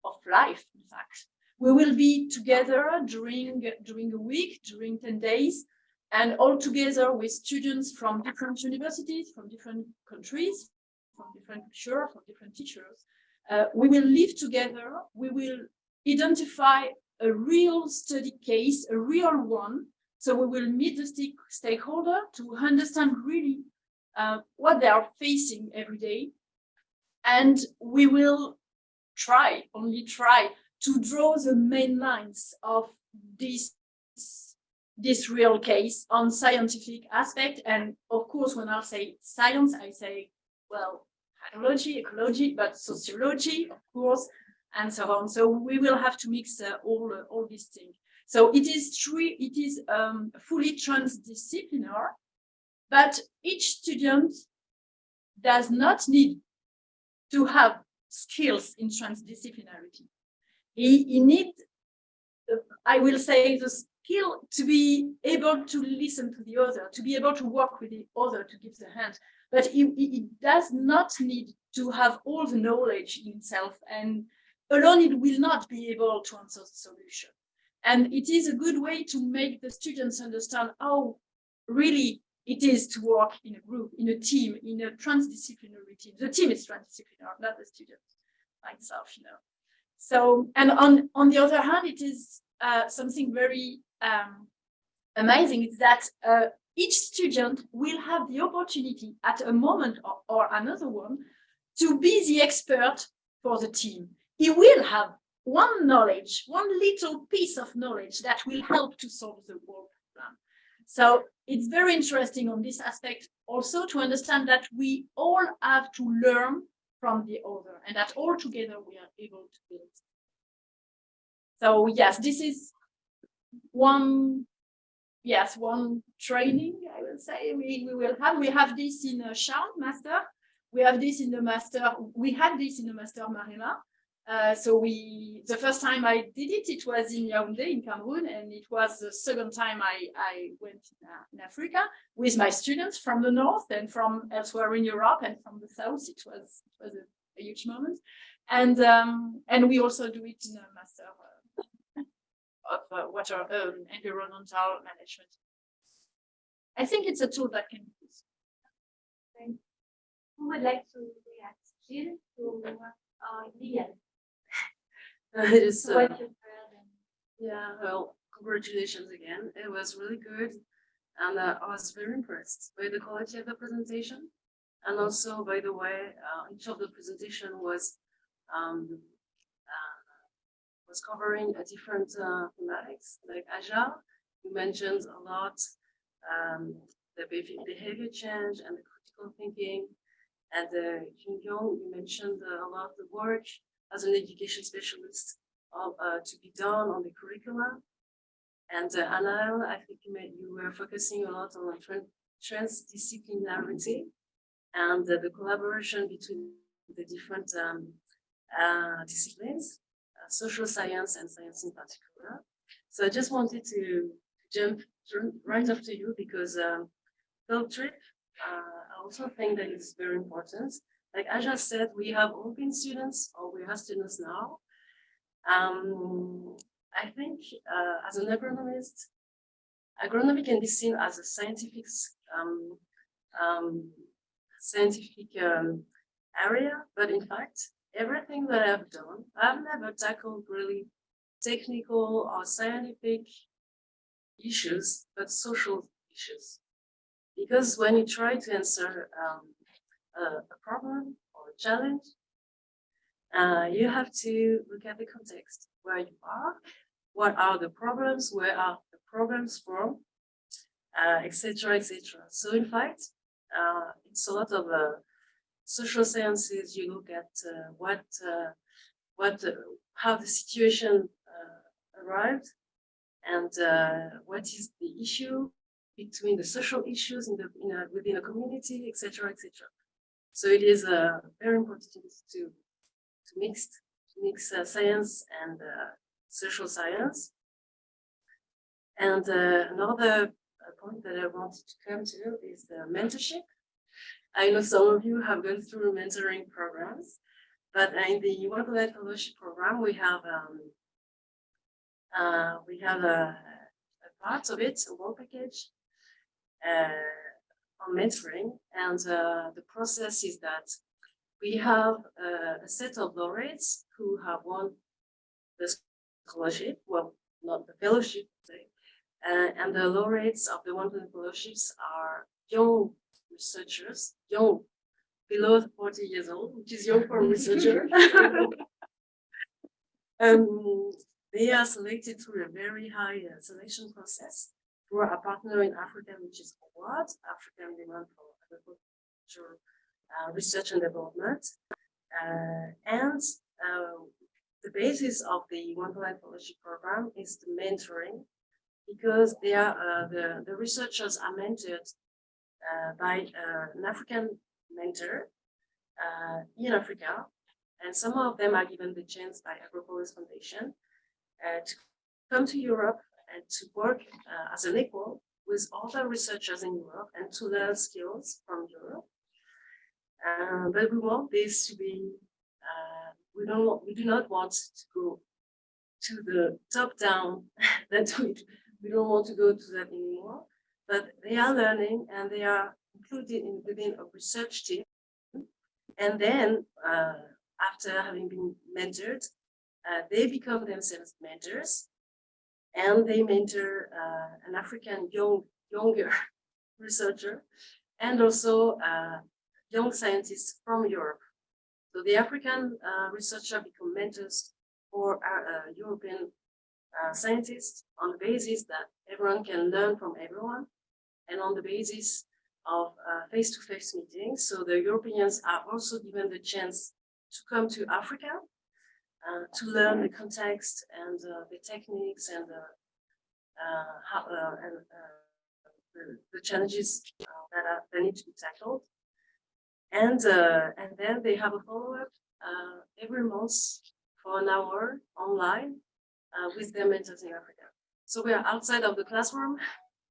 of life, in fact we will be together during during a week during 10 days and all together with students from different universities from different countries from different culture from different teachers. Uh, we will live together. We will identify a real study case a real one. So we will meet the stake, stakeholder to understand really uh, what they are facing every day. And we will try, only try, to draw the main lines of this, this real case on scientific aspect. And of course, when I say science, I say, well, hydrology, ecology, but sociology, of course, and so on. So we will have to mix uh, all, uh, all these things. So it is true, it is um, fully transdisciplinary, but each student does not need to have skills in transdisciplinarity. He, he uh, I will say, the skill to be able to listen to the other, to be able to work with the other, to give the hand. But he, he does not need to have all the knowledge in himself, and alone it will not be able to answer the solution. And it is a good way to make the students understand how really it is to work in a group, in a team, in a transdisciplinary team. The team is transdisciplinary, not the students, myself, you know. So, and on, on the other hand, it is uh, something very um, amazing is that uh, each student will have the opportunity at a moment or, or another one to be the expert for the team. He will have one knowledge, one little piece of knowledge that will help to solve the world problem. So it's very interesting on this aspect also to understand that we all have to learn from the other and that all together we are able to build. So yes, this is one, yes, one training, I will say, we, we will have, we have this in uh, a Charm master, we have this in the master, we had this in the master Marina, uh, so we, the first time I did it, it was in Yaoundé in Cameroon, and it was the second time I, I went in, uh, in Africa with my students from the north and from elsewhere in Europe and from the south. It was, it was a, a huge moment. And, um, and we also do it in a master uh, of uh, water um, environmental management. I think it's a tool that can be used. Who would like to react? Gilles to uh, Lian? *laughs* It is, uh, what you've heard and yeah, well, congratulations again. It was really good. And uh, I was very impressed by the quality of the presentation. And also, by the way, uh, each of the presentation was, um, uh, was covering a different, uh, thematics, like Agile. You mentioned a lot, um, the behavior, change and the critical thinking. And, uh, Jin Yong, you mentioned uh, a lot of the work as an education specialist of, uh, to be done on the curriculum. And uh, I think you, were focusing a lot on tran- transdisciplinarity and uh, the collaboration between the different um, uh, disciplines, uh, social science and science in particular. So I just wanted to jump right after you because um, field trip, uh, I also think that it's very important like I said, we have open students or we have students now. Um, I think uh, as an agronomist, agronomy can be seen as a scientific, um, um, scientific um, area, but in fact, everything that I've done, I've never tackled really technical or scientific issues, but social issues. Because when you try to answer um, a, problem or a challenge, uh, you have to look at the context where you are, what are the problems, where are the problems from, uh, etc., etc. So in fact, uh, it's a lot of uh, social sciences. You look at what, what, how the situation arrived, and what is the issue between the social issues in the in a, within a community, etc., etc. So it is uh, very important to to mix to mix uh, science and uh, social science. And uh, another uh, point that I wanted to come to is the mentorship. I know some of you have gone through mentoring programs, but in the One Planet Fellowship program, we have um, uh, we have a, a part of it, a work package, uh, on mentoring. And uh, the process is that we have uh, a set of laureates who have won the scholarship, well, not the fellowship, Uh, and the laureates of the one Planet fellowships are young researchers, young, below 40 years old, which is young for a researcher. *laughs* *laughs* um, they are selected through a very high uh, selection process through a partner in Africa, which is AWARD, African Demand for Agriculture uh, Research and Development. Uh, and uh, the basis of the One Planet Fellowship Program is the mentoring because they are, uh, the, the researchers are mentored uh, by uh, an African mentor in Africa. And some of them are given the chance by Agropolis Foundation to come to Europe and to work uh, as an equal with other researchers in Europe and to learn skills from Europe. Uh, but we want this to be, uh, we don't, we do not want to go to the top down *laughs* that we, we don't want to go to that anymore. But they are learning and they are included in, within a research team. And then uh, after having been mentored, uh, they become themselves mentors and they mentor uh, an African young, younger *laughs* researcher and also uh, young scientists from Europe. So the African uh, researcher become mentors for uh, European uh, scientists on the basis that everyone can learn from everyone and on the basis of uh, face-to-face -face meetings. So the Europeans are also given the chance to come to Africa uh, to learn the context and uh, the techniques and uh, uh how uh, and uh, the, the, challenges that are that need to be tackled. And and then they have a follow-up every month for an hour online with their mentors in Africa. So we are outside of the classroom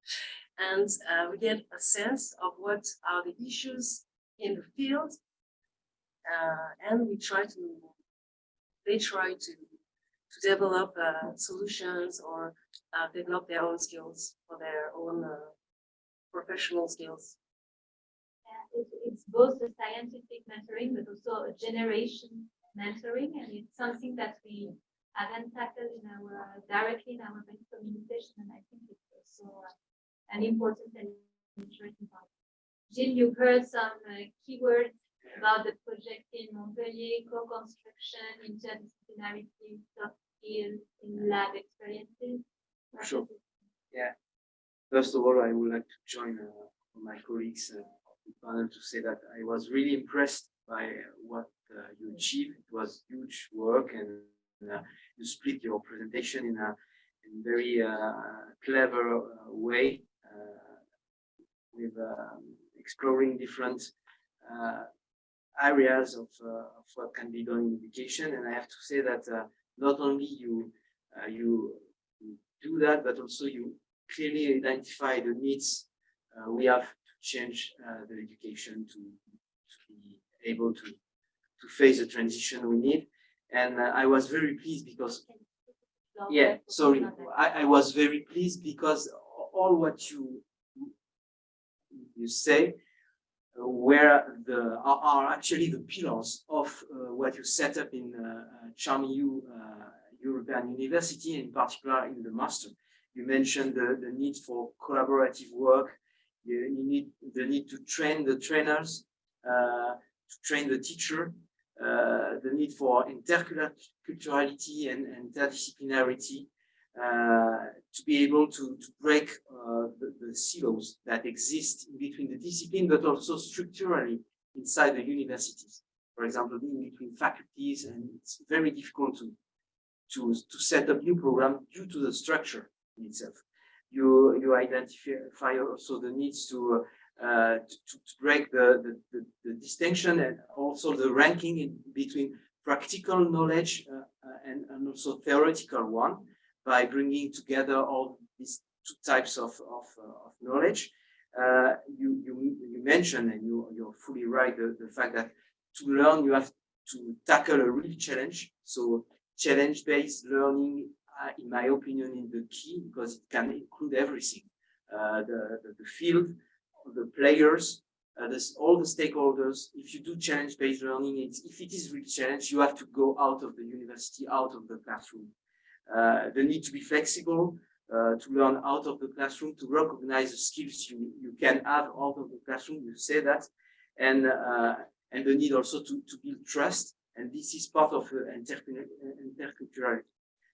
*laughs* and we get a sense of what are the issues in the field uh, and we try to they try to to develop uh, solutions or uh, develop their own skills for their own uh, professional skills. Yeah, it, it's both a scientific mentoring, but also a generation mentoring, and it's something that we haven't tackled in our directly in our communication, and I think it's also uh, an important and interesting part. Gilles, you heard some uh, keywords about the project in Montpellier, co-construction, interdisciplinarity, soft skills, in lab experiences. Sure. Yeah. First of all, I would like to join uh, my colleagues uh, panel to say that I was really impressed by what uh, you achieved. It was huge work and uh, you split your presentation in a, in very uh, clever uh, way uh, with um, exploring different uh, areas of, uh, of what can be done in education. And I have to say that uh, not only you, uh, you do that, but also you clearly identify the needs we have to change the education to, to be able to, to face the transition we need. And I was very pleased because yeah, sorry, I, I was very pleased because all what you you say where the are, are, actually the pillars of uh, what you set up in uh, uh uh, European University, in particular in the master. You mentioned the, the need for collaborative work. You, you need the need to train the trainers, uh, to train the teacher, uh, the need for interculturality and, and interdisciplinarity, to be able to, to break uh, the, the, silos that exist between the discipline, but also structurally inside the universities. For example, in between faculties, and it's very difficult to, to, to set up new programs due to the structure in itself. You, you identify also the needs to, uh, to, to, break the, the, the, the, distinction and also the ranking in between practical knowledge uh, uh and, and also theoretical one by bringing together all these two types of, of, uh, of knowledge. Uh, you, you, you mentioned, and you, you're fully right, the, the fact that to learn, you have to tackle a real challenge. So challenge-based learning, uh, in my opinion, is the key because it can include everything. Uh, the, the, the, field, the players, uh, this, all the stakeholders. If you do challenge-based learning, it's, if it is real challenge, you have to go out of the university, out of the classroom the need to be flexible, uh, to learn out of the classroom, to recognize the skills you, you can have out of the classroom, you say that, and, uh, and the need also to, to build trust, and this is part of uh, interculturality.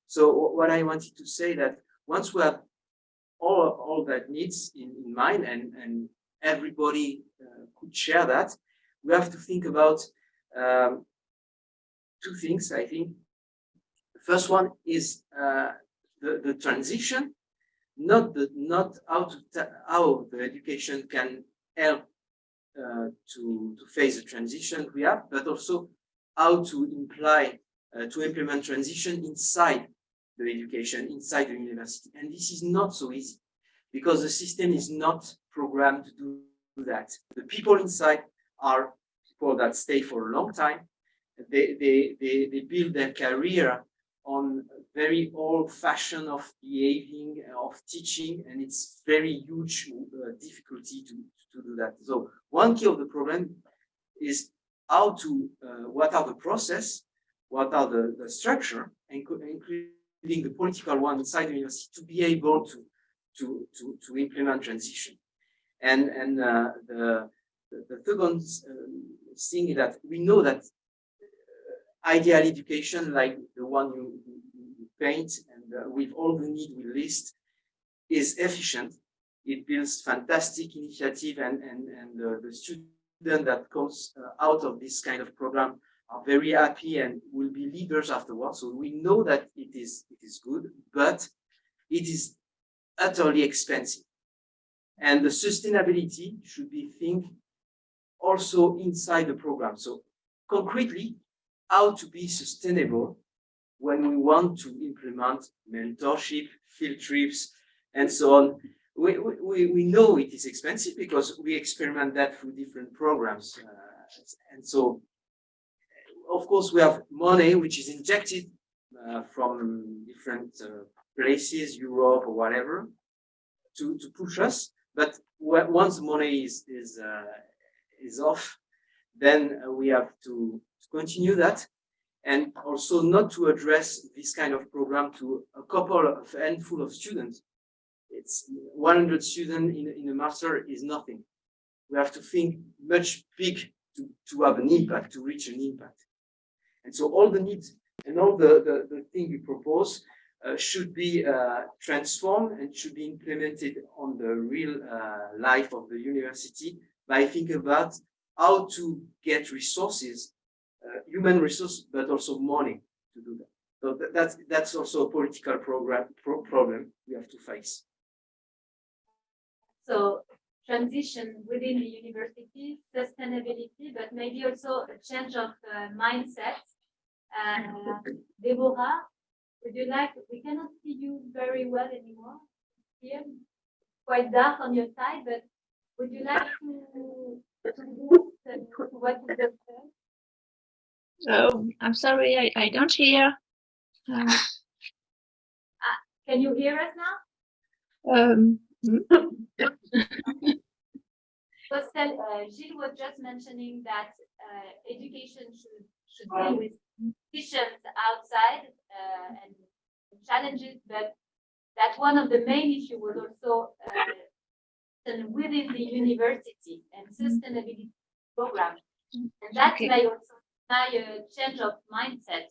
So what I wanted to say that once we have all, all that needs in, in mind and, and everybody uh, could share that, we have to think about um, two things, I think. First one is uh, the, the transition, not the, not how to, how the education can help uh, to, to face the transition we have, but also how to imply, uh, to implement transition inside the education, inside the university. And this is not so easy because the system is not programmed to do that. The people inside are people that stay for a long time. They, they, they, they build their career on very old fashion of behaving, uh, of teaching, and it's very huge uh, difficulty to, to do that. So one key of the problem is how to, uh, what are the process, what are the, the structure, including the political one inside the university to be able to, to, to, to implement transition. And, and uh, the, the, second um, thing is that we know that ideal education like the one you, you, paint and uh, with all the need we list is efficient. It builds fantastic initiative and, and, and uh, the student that comes uh, out of this kind of program are very happy and will be leaders afterwards. So we know that it is, it is good, but it is utterly expensive. And the sustainability should be think also inside the program. So concretely, how to be sustainable when we want to implement mentorship, field trips, and so on. We, we, we know it is expensive because we experiment that through different programs. Uh, and so, of course, we have money which is injected uh, from different uh, places, Europe or whatever, to, to push us. But once money is, is, uh, is off, then uh, we have to, to continue that and also not to address this kind of program to a couple of handful of students. It's 100 students in, in a master is nothing. We have to think much big to, to have an impact, to reach an impact. And so all the needs and all the, the, the thing we propose uh, should be uh, transformed and should be implemented on the real uh, life of the university by thinking about how to get resources, human resource, but also money to do that. So that, that's that's also a political program pro- problem we have to face. So transition within the university, sustainability, but maybe also a change of uh, mindset. Uh, Deborah, would you like, we cannot see you very well anymore here, quite dark on your side, but would you like to, to to what you just said? So I'm sorry, I, I don't hear. Um, Can you hear us now? um, *laughs* So Stel- uh, Gilles was just mentioning that uh, education should should be with conditions outside uh, and challenges, but that one of the main issues was also uh, within the university and sustainability program. And that Okay. may also by a change of mindset.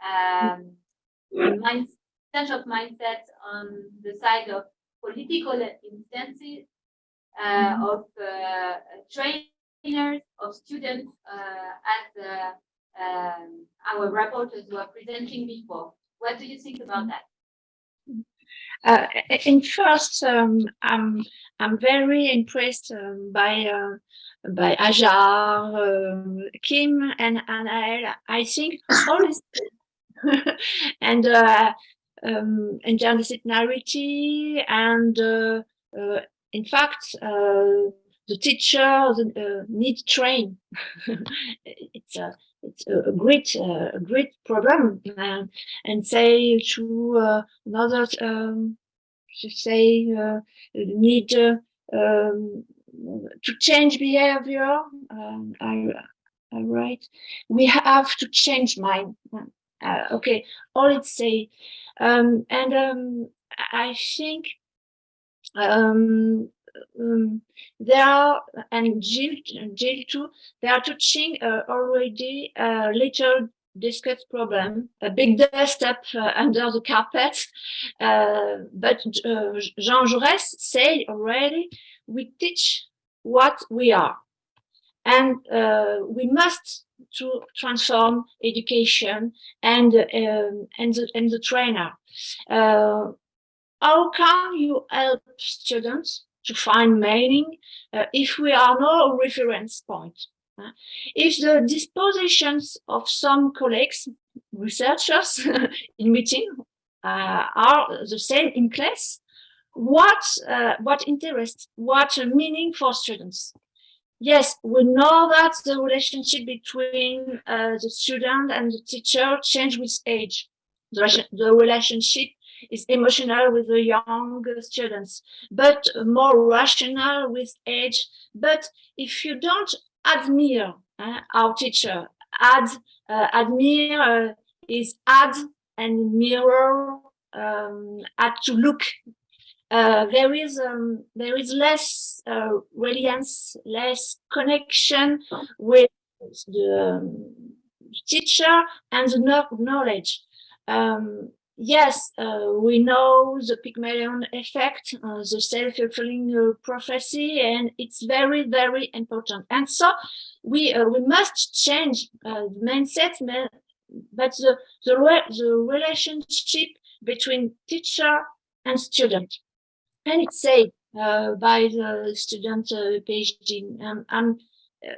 Um, mind, change of mindset on the side of political instances, uh, of uh, trainers, of students, uh, as uh, um, our reporters were presenting before. What do you think about that? uh, in first, um, I'm I'm very impressed um, by uh, by Ajar, um, Kim, and Anael. I think all *laughs* and uh, um, interdisciplinarity and uh, uh, in fact uh, the teacher uh, need train. *laughs* it's a it's a great uh, a great problem and and say to uh, another um, to say uh, need uh, um, to change behavior. Um, I I write we have to change mind. Uh, okay, all it say, um, and um, I think um, um, are, and Gilles, Gilles too, they are touching uh, already a little discussed problem, a big dust up uh, under the carpet. Uh, but uh, Jean Jaurès said already, we teach what we are. And uh, we must to transform education and um, and the and the trainer. Uh, how can you help students to find meaning uh, if we are no reference point? Uh, if the dispositions of some colleagues, researchers *laughs* in meeting uh, are the same in class, what uh, what interest, what meaning for students? Yes, we know that the relationship between uh, the student and the teacher change with age. The, the relationship is emotional with the young students, but more rational with age. But if you don't admire uh, our teacher, add, uh, admire uh, is add and mirror, um, add to look uh, there is um, there is less uh, reliance, less connection with the um, teacher and the knowledge. Um, yes, uh, we know the Pygmalion effect, uh, the self-fulfilling uh, prophecy, and it's very very important. And so we uh, we must change uh, the mindset, but the the, the relationship between teacher and student and it's said uh, by the student uh, PhD. Um, um, uh,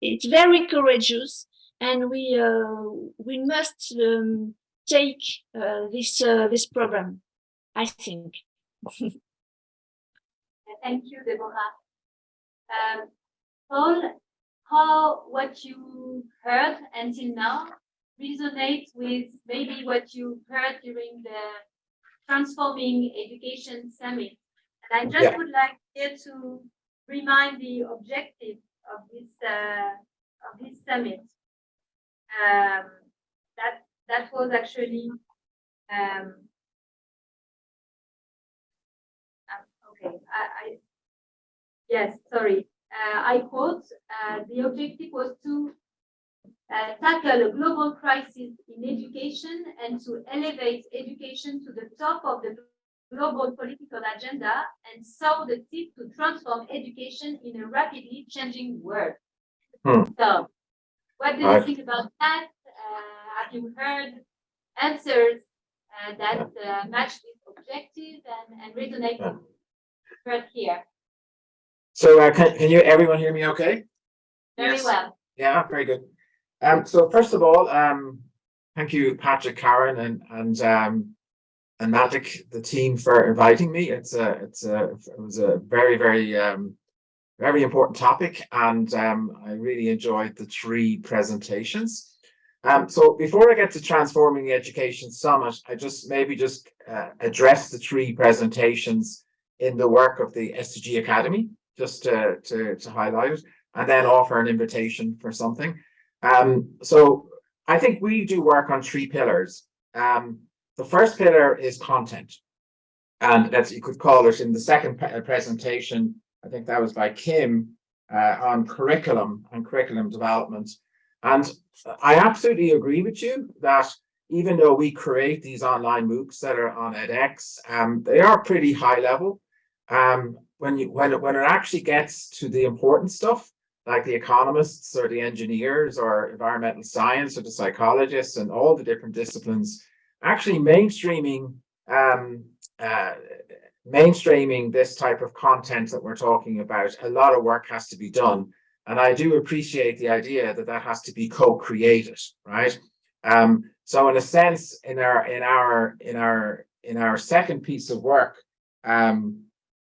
it's very courageous, and we uh, we must um, take uh, this this program. I think. *laughs* Thank you, Deborah. Um, Paul, how what you heard until now resonates with maybe what you heard during the Transforming Education Summit. And I just Yeah. would like here to remind the objective of this uh, of this summit. Um, that that was actually um, um, okay. I, I yes, sorry. Uh, I quote: uh, "The objective was to uh, tackle a global crisis in education and to elevate education to the top of the global political agenda and sow the seed to transform education in a rapidly changing world." Hmm. So, what do you Right. think about that? Uh, have you heard answers uh, that uh, match this objective and, and resonate Yeah. right here? So uh, can, can you, everyone hear me okay? Very Yes. well. Yeah, very good. Um, so first of all, um, thank you, Patrick, Karen, and and um, and Magic, the team for inviting me. It's a it's a it was a very very um very important topic, and um, I really enjoyed the three presentations. Um, so before I get to transforming the education summit, I just maybe just uh, address the three presentations in the work of the SDG Academy, just to to to highlight it, and then offer an invitation for something. Um, so I think we do work on three pillars. Um, the first pillar is content. And that's, you could call it in the second uh, presentation, I think that was by Kim, uh, on curriculum and curriculum development. And I absolutely agree with you that even though we create these online MOOCs that are on edX, um, they are pretty high level. Um, when you, when it, when it actually gets to the important stuff, like the economists or the engineers or environmental science or the psychologists and all the different disciplines, actually mainstreaming um, uh, mainstreaming this type of content that we're talking about, a lot of work has to be done. And I do appreciate the idea that that has to be co-created, right? Um, so in a sense, in our in our in our in our second piece of work, um,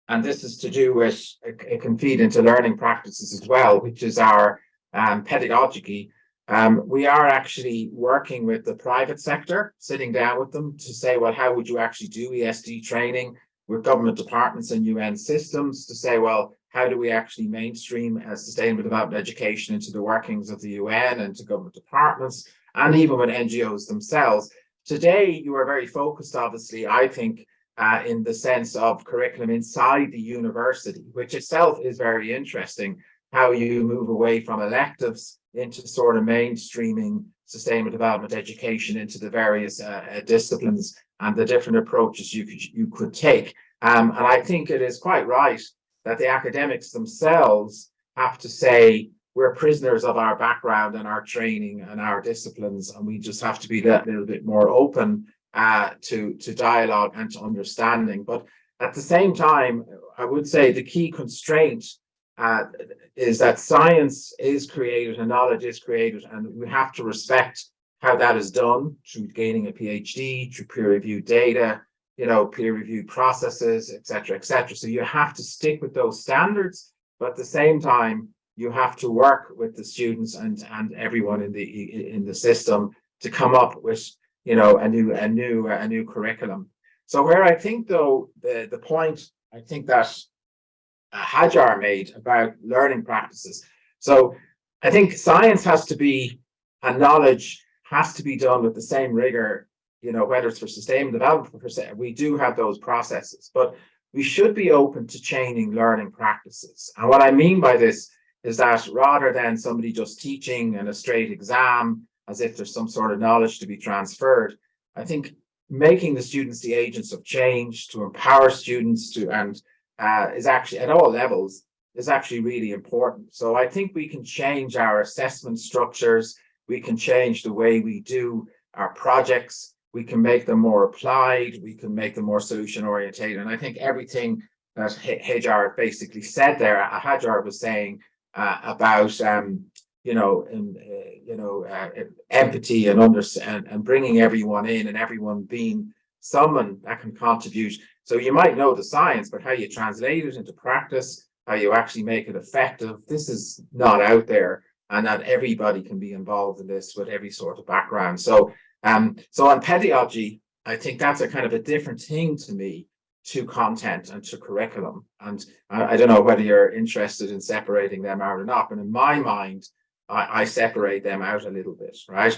and this is to do with it, it can feed into learning practices as well, which is our um, pedagogy. Um, we are actually working with the private sector, sitting down with them to say, well, how would you actually do ESD training with government departments and UN systems to say, well, how do we actually mainstream uh, sustainable development education into the workings of the UN and to government departments and even with NGOs themselves? Today, you are very focused, obviously, I think, uh, in the sense of curriculum inside the university, which itself is very interesting. How you move away from electives into sort of mainstreaming sustainable development education into the various uh, uh, disciplines and the different approaches you could you could take. Um, and I think it is quite right that the academics themselves have to say we're prisoners of our background and our training and our disciplines, and we just have to be that little bit more open uh, to to dialogue and to understanding. But at the same time, I would say the key constraint uh, is that science is created and knowledge is created, and we have to respect how that is done through gaining a PhD, through peer-reviewed data, you know, peer-reviewed processes, etc., etc. So you have to stick with those standards, but at the same time, you have to work with the students and and everyone in the in the system to come up with you know a new a new a new curriculum. So where I think though the the point I think that Uh, Hajar made about learning practices. So I think science has to be and knowledge has to be done with the same rigor, you know, whether it's for sustainable development, se, we do have those processes, but we should be open to changing learning practices. And what I mean by this is that rather than somebody just teaching in a straight exam as if there's some sort of knowledge to be transferred, I think making the students the agents of change to empower students to and uh, is actually at all levels is actually really important. So I think we can change our assessment structures. We can change the way we do our projects. We can make them more applied. We can make them more solution orientated. And I think everything that Hajar basically said there, uh, Hajar was saying uh, about, um, you know, and, uh, you know, uh, empathy and, under and, and bringing everyone in and everyone being someone that can contribute so you might know the science, but how you translate it into practice, how you actually make it effective, this is not out there. And not everybody can be involved in this with every sort of background. So, um, so on pedagogy, I think that's a kind of a different thing to me to content and to curriculum. And I, I don't know whether you're interested in separating them out or not, but in my mind, I, I separate them out a little bit, right?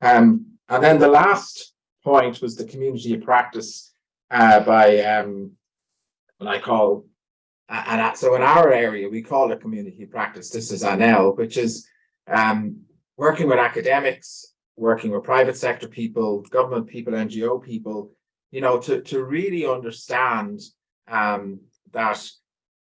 Um, and then the last point was the community of practice uh, by um, what I call, and so in our area, we call it community practice. This is ANEL, which is um, working with academics, working with private sector people, government people, NGO people, you know, to, to really understand um, that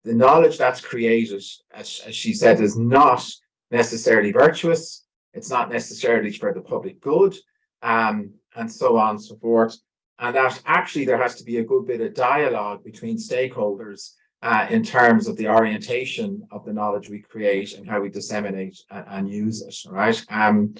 the knowledge that's created, as, as she said, is not necessarily virtuous. It's not necessarily for the public good, um, and so on and so forth and that actually there has to be a good bit of dialogue between stakeholders uh, in terms of the orientation of the knowledge we create and how we disseminate and, and use it, right? Um,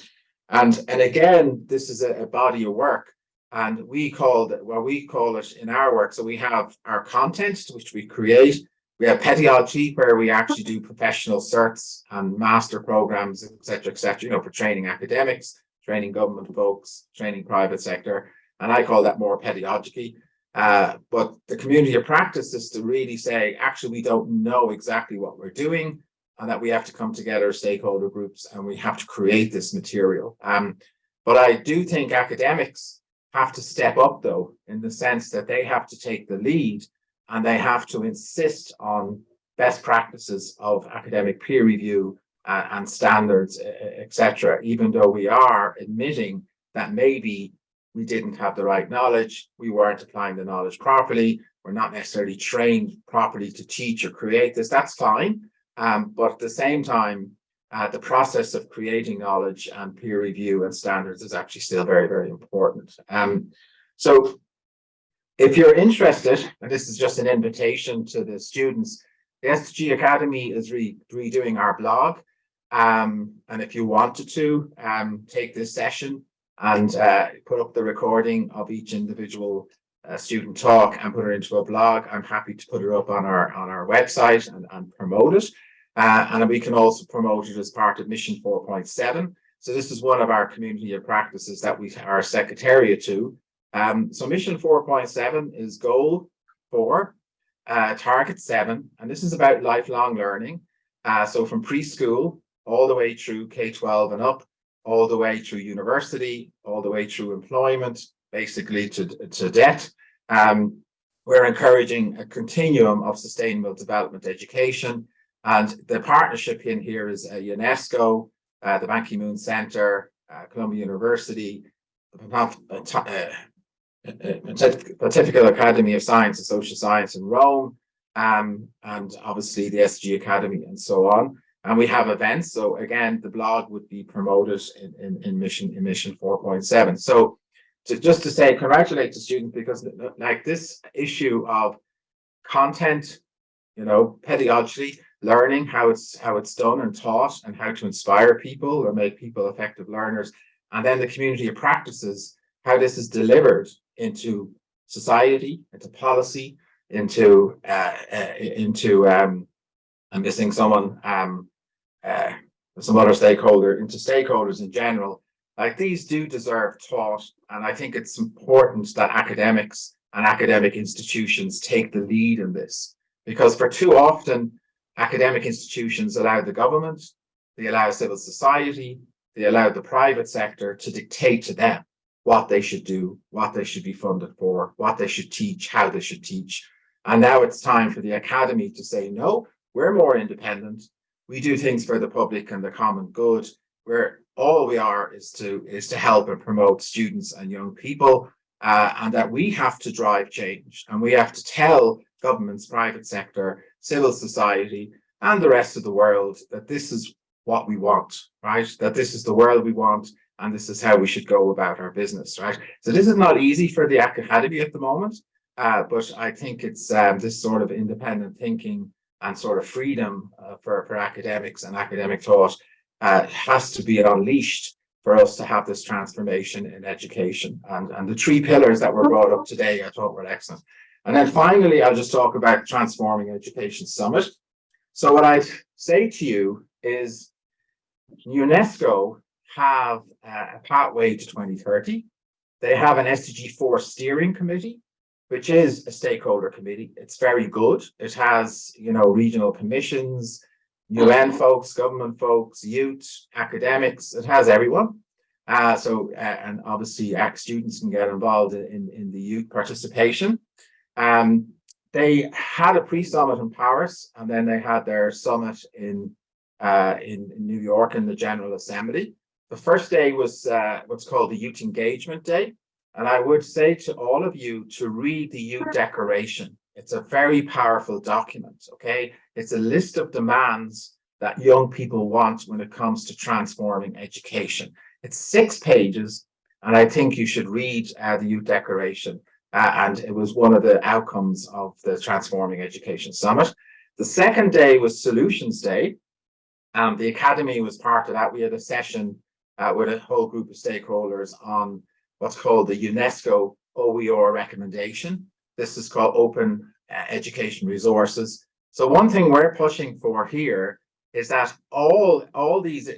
and, and again, this is a, a, body of work and we call it, well, we call it in our work. So we have our content, which we create. We have pedagogy, where we actually do professional certs and master programs, et cetera, et cetera, you know, for training academics, training government folks, training private sector. And I call that more pedagogy. Uh, but the community of practice is to really say, actually, we don't know exactly what we're doing and that we have to come together, stakeholder groups, and we have to create this material. Um, but I do think academics have to step up, though, in the sense that they have to take the lead and they have to insist on best practices of academic peer review and standards, etc. even though we are admitting that maybe we didn't have the right knowledge, we weren't applying the knowledge properly, we're not necessarily trained properly to teach or create this, that's fine. Um, but at the same time, uh, the process of creating knowledge and peer review and standards is actually still very, very important. Um, so if you're interested, and this is just an invitation to the students, the SDG Academy is re redoing our blog. Um, and if you wanted to um, take this session, and uh, put up the recording of each individual uh, student talk and put it into a blog. I'm happy to put it up on our on our website and, and promote it. Uh, and we can also promote it as part of Mission 4.7. So this is one of our community of practices that we are secretariat to. Um, so Mission 4.7 is goal four, uh, target seven, and this is about lifelong learning. Uh, so from preschool all the way through K-12 and up, all the way through university, all the way through employment, basically to, to debt. Um, we're encouraging a continuum of sustainable development education. And the partnership in here is uh, UNESCO, uh, the Ban Ki-moon Center, uh, Columbia University, uh, uh, uh, Pontif- Pontifical Academy of Science and Social Science in Rome, um, and obviously the SG Academy and so on. And we have events. So again, the blog would be promoted in, in, in mission, in mission 4.7. So to, just to say, congratulate the students because like this issue of content, you know, pedagogically, learning how it's how it's done and taught and how to inspire people or make people effective learners and then the community of practices how this is delivered into society into policy into uh, uh into um i'm missing someone um uh some other stakeholder into stakeholders in general like these do deserve taught and i think it's important that academics and academic institutions take the lead in this because for too often academic institutions allow the government, they allow civil society, they allow the private sector to dictate to them what they should do, what they should be funded for, what they should teach, how they should teach. And now it's time for the academy to say, no, we're more independent. We do things for the public and the common good. Where all we are is to is to help and promote students and young people, uh, and that we have to drive change, and we have to tell governments, private sector, civil society, and the rest of the world that this is what we want, right? That this is the world we want, and this is how we should go about our business, right? So this is not easy for the academy at the moment, uh, but I think it's um, this sort of independent thinking and sort of freedom uh, for, for academics and academic thought uh, has to be unleashed for us to have this transformation in education. And, and the three pillars that were brought up today, I thought were excellent. And then finally, I'll just talk about Transforming Education Summit. So what I say to you is UNESCO have a pathway to 2030. They have an SDG 4 steering committee, which is a stakeholder committee. It's very good. It has, you know, regional commissions, UN folks, government folks, youth, academics. It has everyone. Uh, so, uh, and obviously, ACT students can get involved in, in the youth participation. Um, they had a pre-summit in Paris, and then they had their summit in uh, in, in, New York in the General Assembly. The first day was uh, what's called the Youth Engagement Day, and I would say to all of you to read the Youth Declaration. It's a very powerful document. Okay, it's a list of demands that young people want when it comes to transforming education. It's six pages, and I think you should read uh, the Youth Declaration uh, and it was one of the outcomes of the Transforming Education Summit. The second day was Solutions Day. Um, the Academy was part of that. We had a session uh, with a whole group of stakeholders on what's called the UNESCO OER recommendation. This is called Open uh, Education Resources. So one thing we're pushing for here is that all, all these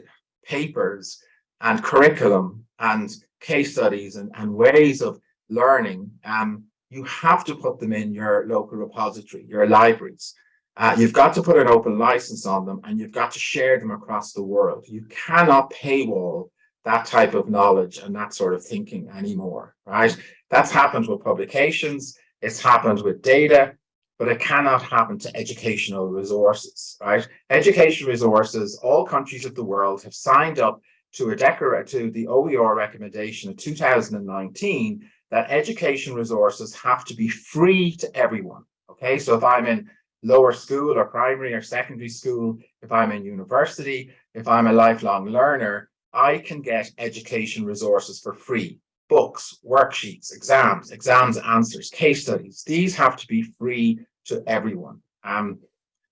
papers and curriculum and case studies and, and ways of learning, um, you have to put them in your local repository, your libraries. Uh, you've got to put an open license on them and you've got to share them across the world. You cannot paywall that type of knowledge and that sort of thinking anymore, right? That's happened with publications, it's happened with data, but it cannot happen to educational resources, right? Education resources, all countries of the world have signed up to a declaration to the OER recommendation of 2019 that education resources have to be free to everyone. Okay, so if I'm in lower school or primary or secondary school, if I'm in university, if I'm a lifelong learner, I can get education resources for free. Books, worksheets, exams, exams answers, case studies. These have to be free to everyone. Um,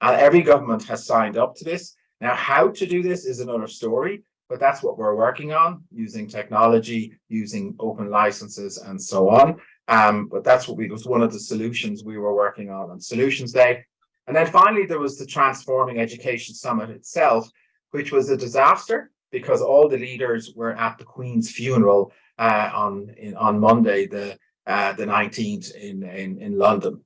and every government has signed up to this. Now, how to do this is another story but that's what we're working on using technology, using open licenses and so on. Um, but that's what we was one of the solutions we were working on on Solutions Day. And then finally, there was the Transforming Education Summit itself, which was a disaster because all the leaders were at the Queen's funeral uh, on in, on Monday, the uh, the 19th in, in, in London.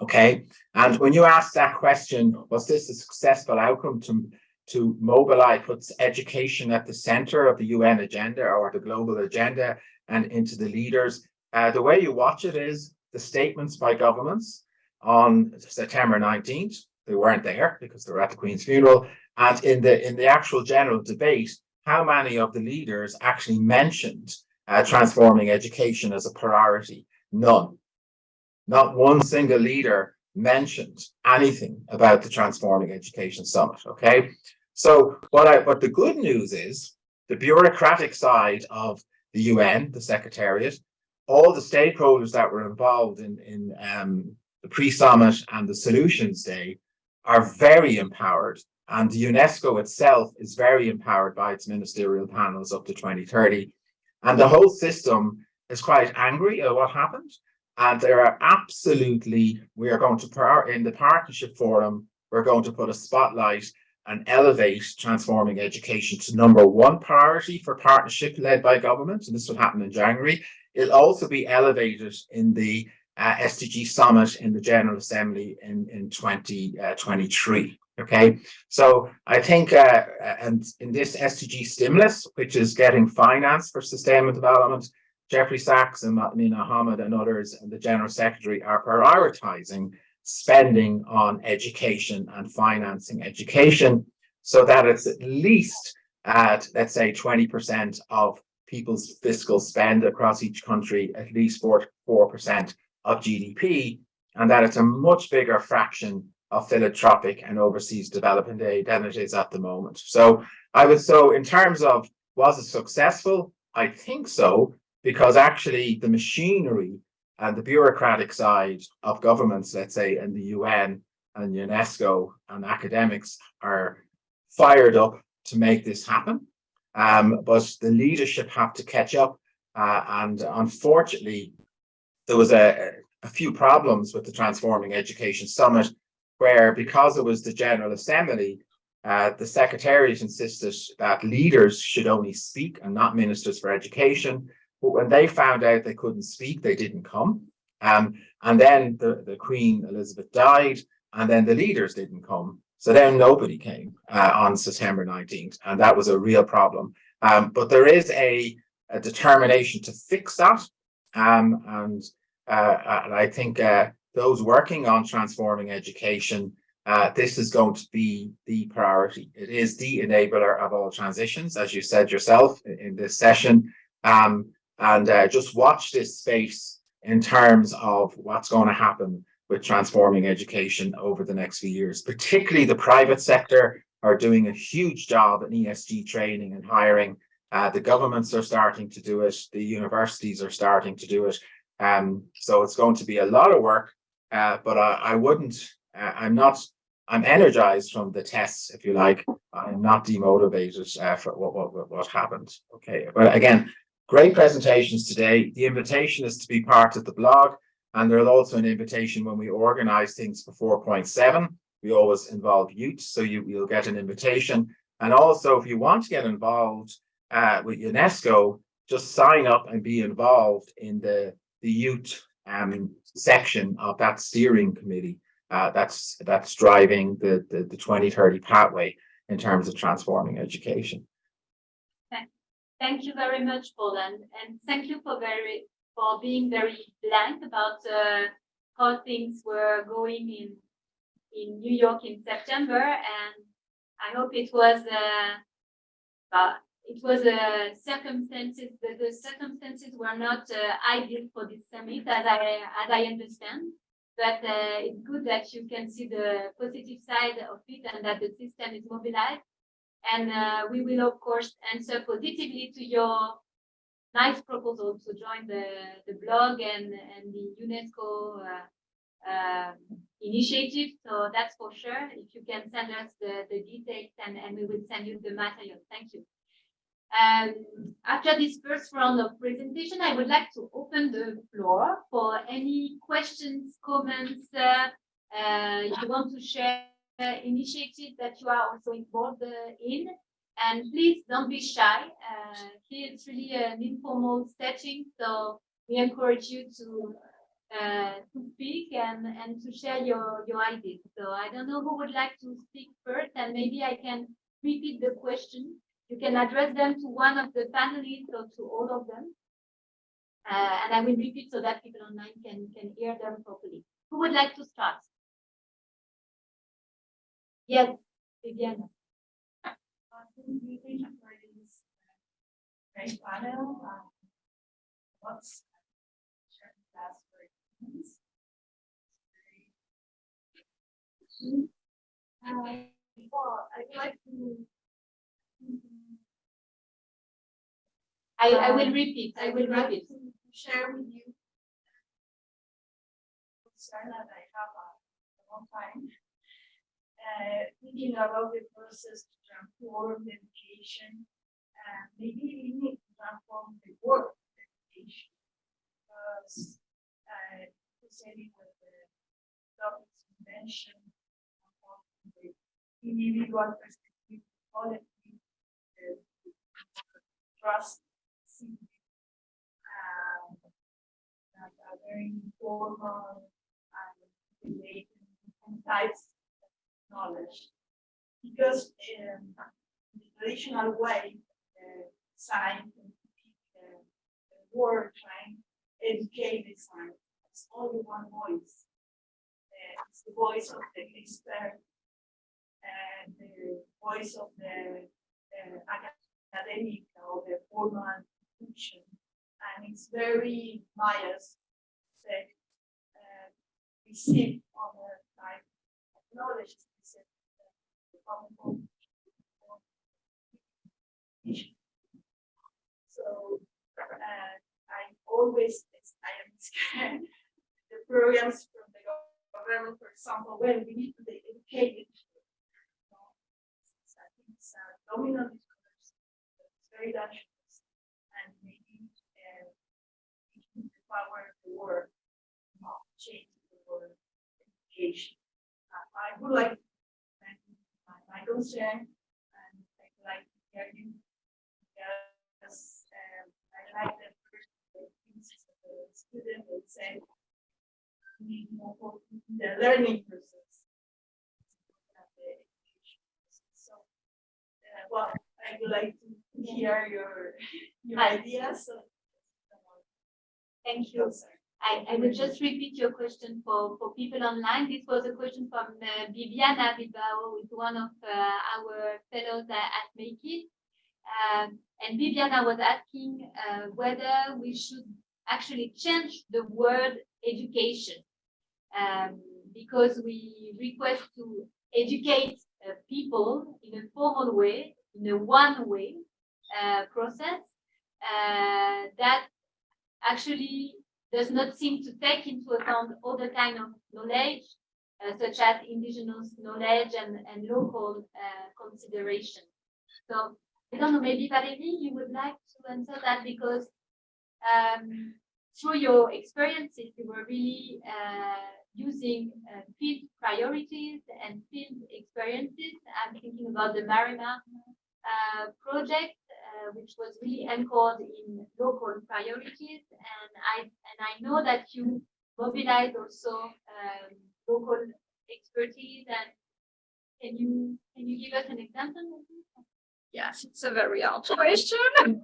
Okay. And when you ask that question, was this a successful outcome to to mobilize, puts education at the center of the UN agenda or the global agenda and into the leaders. Uh, the way you watch it is the statements by governments on September nineteenth. They weren't there because they were at the Queen's funeral. And in the, in the actual general debate, how many of the leaders actually mentioned uh, transforming education as a priority? None. Not one single leader mentioned anything about the Transforming Education Summit, okay? So what I, but the good news is the bureaucratic side of the UN, the Secretariat, all the stakeholders that were involved in, in um, the pre-summit and the solutions day are very empowered and the UNESCO itself is very empowered by its ministerial panels up to 2030. And the whole system is quite angry at what happened. And there are absolutely, we are going to, in the partnership forum, we're going to put a spotlight and elevate transforming education to number one priority for partnership led by government. And this will happen in January. It'll also be elevated in the uh, SDG summit in the General Assembly in, in 2023. Uh, okay, so I think, uh, and in this SDG stimulus, which is getting finance for sustainable development, Jeffrey Sachs and Amina Mohammed and others and the General Secretary are prioritizing spending on education and financing education so that it's at least at, let's say, 20% of people's fiscal spend across each country, at least 4% of GDP, and that it's a much bigger fraction of philanthropic and overseas development aid than it is at the moment. So I would so in terms of was it successful? I think so, because actually the machinery and the bureaucratic side of governments, let's say, and the UN and UNESCO and academics are fired up to make this happen. Um, but the leadership have to catch up. Uh, and unfortunately, there was a, a few problems with the Transforming Education Summit, where because it was the General Assembly, uh, the Secretariat insisted that leaders should only speak and not ministers for education. But when they found out they couldn't speak, they didn't come. Um, and then the, the Queen Elizabeth died, and then the leaders didn't come. So then nobody came uh, on September 19th, and that was a real problem. Um, but there is a, a determination to fix that. Um, and, uh, and I think uh, those working on transforming education, uh, this is going to be the priority. It is the enabler of all transitions, as you said yourself in, this session. Um, and uh, just watch this space in terms of what's going to happen with transforming education over the next few years, particularly the private sector are doing a huge job in ESG training and hiring. Uh, the governments are starting to do it. The universities are starting to do it. Um, so it's going to be a lot of work, uh, but I, I wouldn't, uh, I'm not, I'm energized from the tests, if you like. I'm not demotivated uh, for what, what, what happened. Okay, but again, great presentations today. The invitation is to be part of the blog. And there's also an invitation when we organize things for 4.7. We always involve youth, so you, you'll get an invitation. And also, if you want to get involved uh, with UNESCO, just sign up and be involved in the, the youth um, section of that steering committee uh, that's that's driving the, the, the 2030 pathway in terms of transforming education. Thank you very much, Paul, and, and thank you for very for being very blank about uh, how things were going in in New York in September, and I hope it was uh it was uh, circumstances the, the circumstances were not uh, ideal for this summit as I as I understand. But uh, it's good that you can see the positive side of it and that the system is mobilized. And we will, of course, answer positively to your nice proposal to join the, the blog and, and the UNESCO uh, uh, initiative. So that's for sure. If you can send us the, the details and, and we will send you the material. Thank you. Um, after this first round of presentation, I would like to open the floor for any questions, comments, uh, uh, you want to share initiatives that you are also involved uh, in. And please don't be shy. Uh, here it's really an informal setting, so we encourage you to uh, to speak and and to share your your ideas. So I don't know who would like to speak first, and maybe I can repeat the question. You can address them to one of the panelists or to all of them. Uh, and I will repeat so that people online can, can hear them properly. Who would like to start? Yes, Viviana. Great panel. um, What's class for humans? Uh, well, I'd like to. I, I will repeat, I will repeat. to Share with you. Concern that I have a long time. Uh, thinking about the process to transform the education. And maybe we need to transform the work of education. Because, uh, proceeding with the topics you mentioned. the Individual perspective, collective, the trust, um, that are very informal and types of knowledge. Because um, in the traditional way, uh, science and uh, word trying to educate the science, it's only one voice. Uh, it's the voice of the expert and the voice of the uh, academic or the formal institution. And it's very biased, that uh, received on the type of knowledge uh. So, uh, I always, I am scared, *laughs* the programs from the government, for example, when we need to you know, I think it's a dominant discourse, it's very dangerous, and maybe, uh, we need the power of the word, not change the word education. Uh, I would like, to thank my, my concern, and I'd like to hear you. Because, um, I like the first, the that student would say. we Need more focus in the learning process. the education process. So, uh, well, I would like to hear your, your ideas, so. Thank you. I, I will just repeat your question for, for people online. This was a question from uh, Viviana Bilbao, who is one of uh, our fellows at, at MAK'IT. Um, and Viviana was asking uh, whether we should actually change the word education. Um, because we request to educate uh, people in a formal way, in a one way uh, process uh, that actually does not seem to take into account other kind of knowledge, uh, such as indigenous knowledge and, and local uh, consideration. So I don't know, maybe Valérie, you would like to answer that because um, through your experiences, you were really uh, using uh, field priorities and field experiences. I'm thinking about the Marima project, uh, which was really anchored in local priorities. And I and I know that you mobilize also um, local expertise. And can you can you give us an example? Yes, it's a very hard question. *laughs*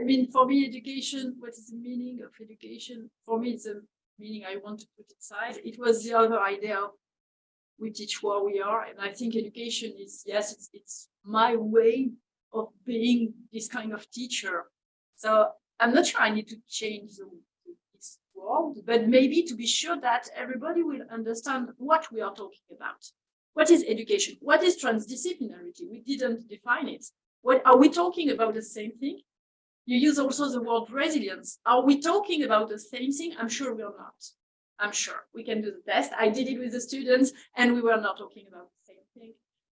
I mean, for me, education, what is the meaning of education? For me, it's a meaning I want to put aside. It was the other idea of we teach where we are. And I think education is, yes, it's, it's my way of being this kind of teacher. So I'm not sure I need to change the, this world, but maybe to be sure that everybody will understand what we are talking about. What is education? What is transdisciplinarity? We didn't define it. What are we talking about the same thing? You use also the word resilience. Are we talking about the same thing? I'm sure we're not. I'm sure we can do the test. I did it with the students and we were not talking about the same thing.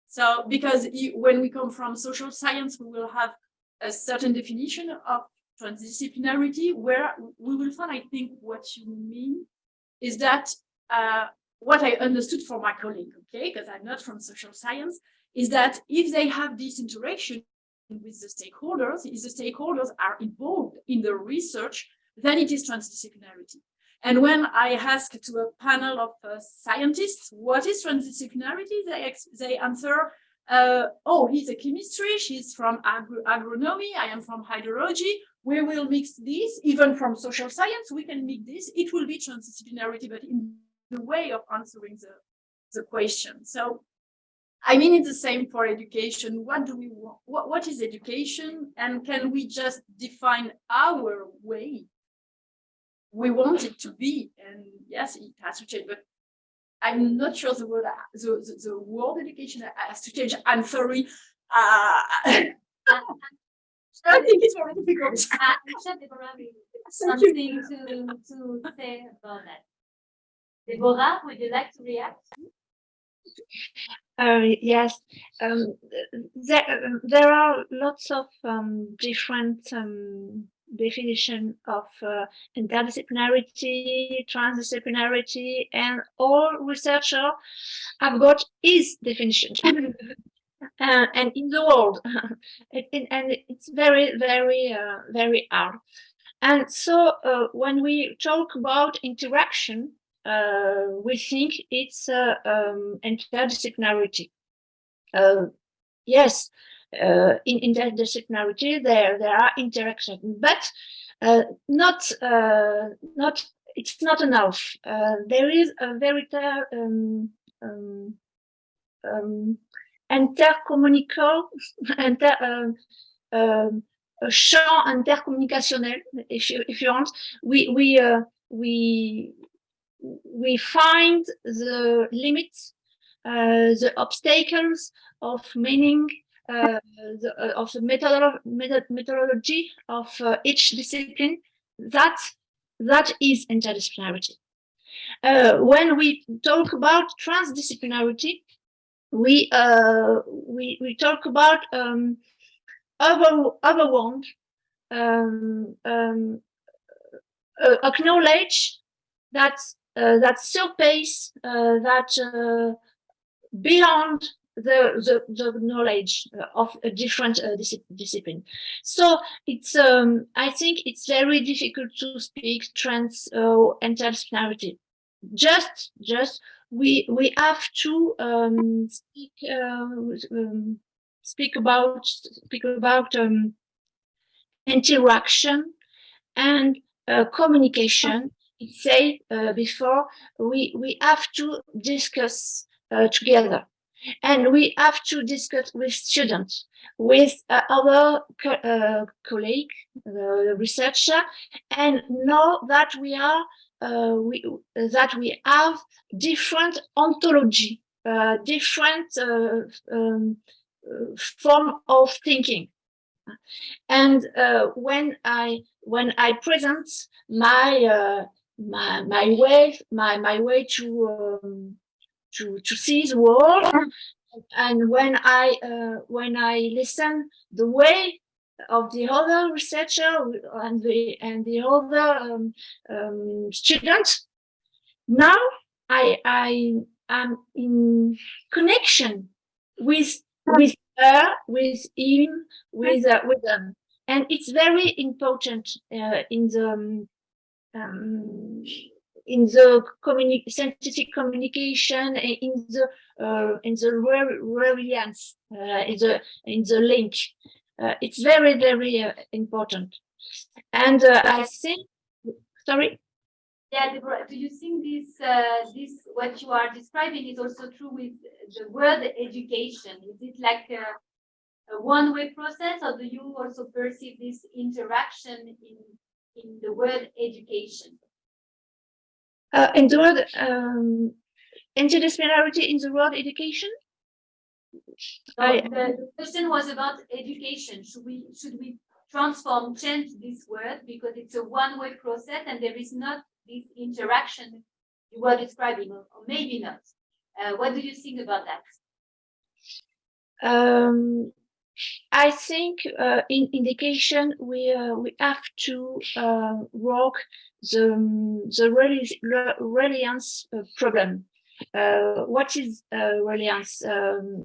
So because you, when we come from social science, we will have a certain definition of transdisciplinarity where we will find, I think what you mean is that uh, what I understood from my colleague, okay, because I'm not from social science, is that if they have this interaction with the stakeholders, if the stakeholders are involved in the research, then it is transdisciplinarity. And when I ask to a panel of uh, scientists, what is transdisciplinarity, they, they answer uh, oh, he's a chemistry, she's from agro- agronomy, I am from hydrology. We will mix this, even from social science, we can mix this. It will be transdisciplinarity, but in the way of answering the, the question. So I mean, it's the same for education. What do we want? What, what is education? And can we just define our way we want it to be? And yes, it has to change, but I'm not sure the word, the, the, the word education has to change. I'm sorry. Uh, *laughs* I think it's very difficult. Uh, Michelle, Deborah, will- Thank you. something to, to say about that. Deborah, would you like to react? Uh, yes, um, there, um, there are lots of um, different um, definition of uh, interdisciplinarity, transdisciplinarity, and all researcher have got his definition. *laughs* uh, and in the world, *laughs* it, it- and it's very, very, uh, very hard. And so uh, when we talk about interaction, uh, we think it's uh, um, interdisciplinarity. Uh, yes, uh, in interdisciplinarity there there are interactions, but uh, not uh, not it's not enough. Uh, there is a very um, um, um, intercommunicable, *laughs* inter, um, um, a champ intercommunicationnel, if you if you want. We we uh, we we find the limits, uh, the obstacles of meaning, the, uh, of the methodolo- method- methodology of uh, each discipline. That that is interdisciplinarity. Uh, when we talk about transdisciplinarity, we we we talk about um, other one um, um, uh, acknowledge that uh, that surpass uh, that beyond the, the the knowledge of a different uh, disci- discipline. So it's um, I think it's very difficult to speak trans uh, interdisciplinarity. Just just we we have to um, speak uh, um, speak about speak about um, interaction and uh, communication it say uh, before we we have to discuss uh, together and we have to discuss with students with uh, other co- uh, colleague researcher and know that we are uh, we that we have different ontology uh, different uh, um, form of thinking. And when i when i present my my my way my my way to um, to to see the world. And when i uh, when i listen the way of the other researcher and the and the other um, um, students now i i am in connection with with her with him with uh, with them. And it's very important uh, in the um, um, in the communi- scientific communication in the uh, in the re- reliance uh, in the in the link uh, it's very very uh, important and uh, i think sorry Yeah, Deborah, do you think this, uh, this, what you are describing is also true with the word education? Is it like a, a one-way process or do you also perceive this interaction in, in the word education? Uh, in the um, interdisciplinarity in the word education So I- the, question was about education. Should we, should we transform, change this word because it's a one-way process and there is not this interaction you were describing, or or maybe not? Uh, what do you think about that? Um, I think uh, in indication we uh, we have to uh, work the um, the reli- re- reliance uh, problem. Uh, what is uh, reliance? Um,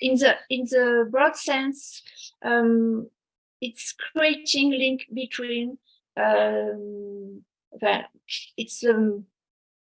in the in the broad sense, um, it's creating link between um, it's um,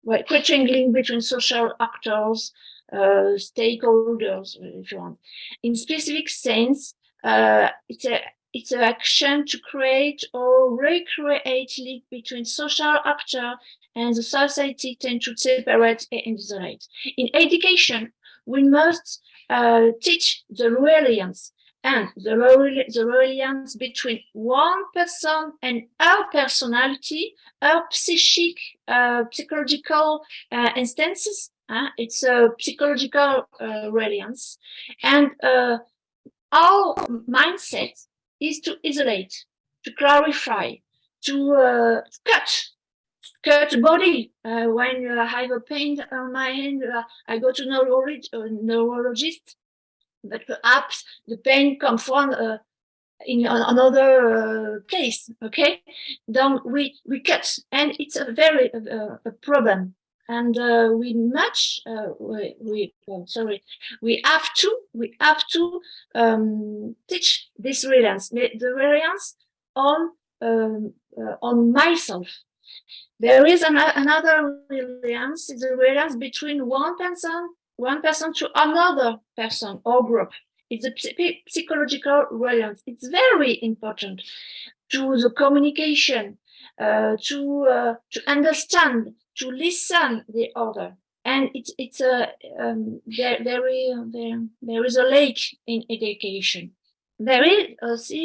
well, creating link between social actors, uh, stakeholders, if you want. In specific sense, uh, it's a it's an action to create or recreate link between social actor and the society tend to separate and isolate. In education, we must uh, teach the reliance and the, the reliance between one person and our personality, our psychic, uh, psychological uh, instances. Uh, it's a psychological uh, reliance, and uh, our mindset is to isolate, to clarify, to uh, cut, cut body. Uh, when uh, I have a pain on my hand, uh, I go to uh, neurologist, but perhaps the pain comes from uh, in another uh, place. Okay, then we we cut, and it's a very uh, a problem. And uh, we much uh, we, we oh, sorry we have to we have to um, teach this reliance the the reliance on um, uh, on myself. There is an, another reliance is a reliance between one person one person to another person or group. It's a psychological reliance it's very important to the communication uh, to uh, to understand to listen the other. And it's it's a um, there there is there, there is a lake in education. There is also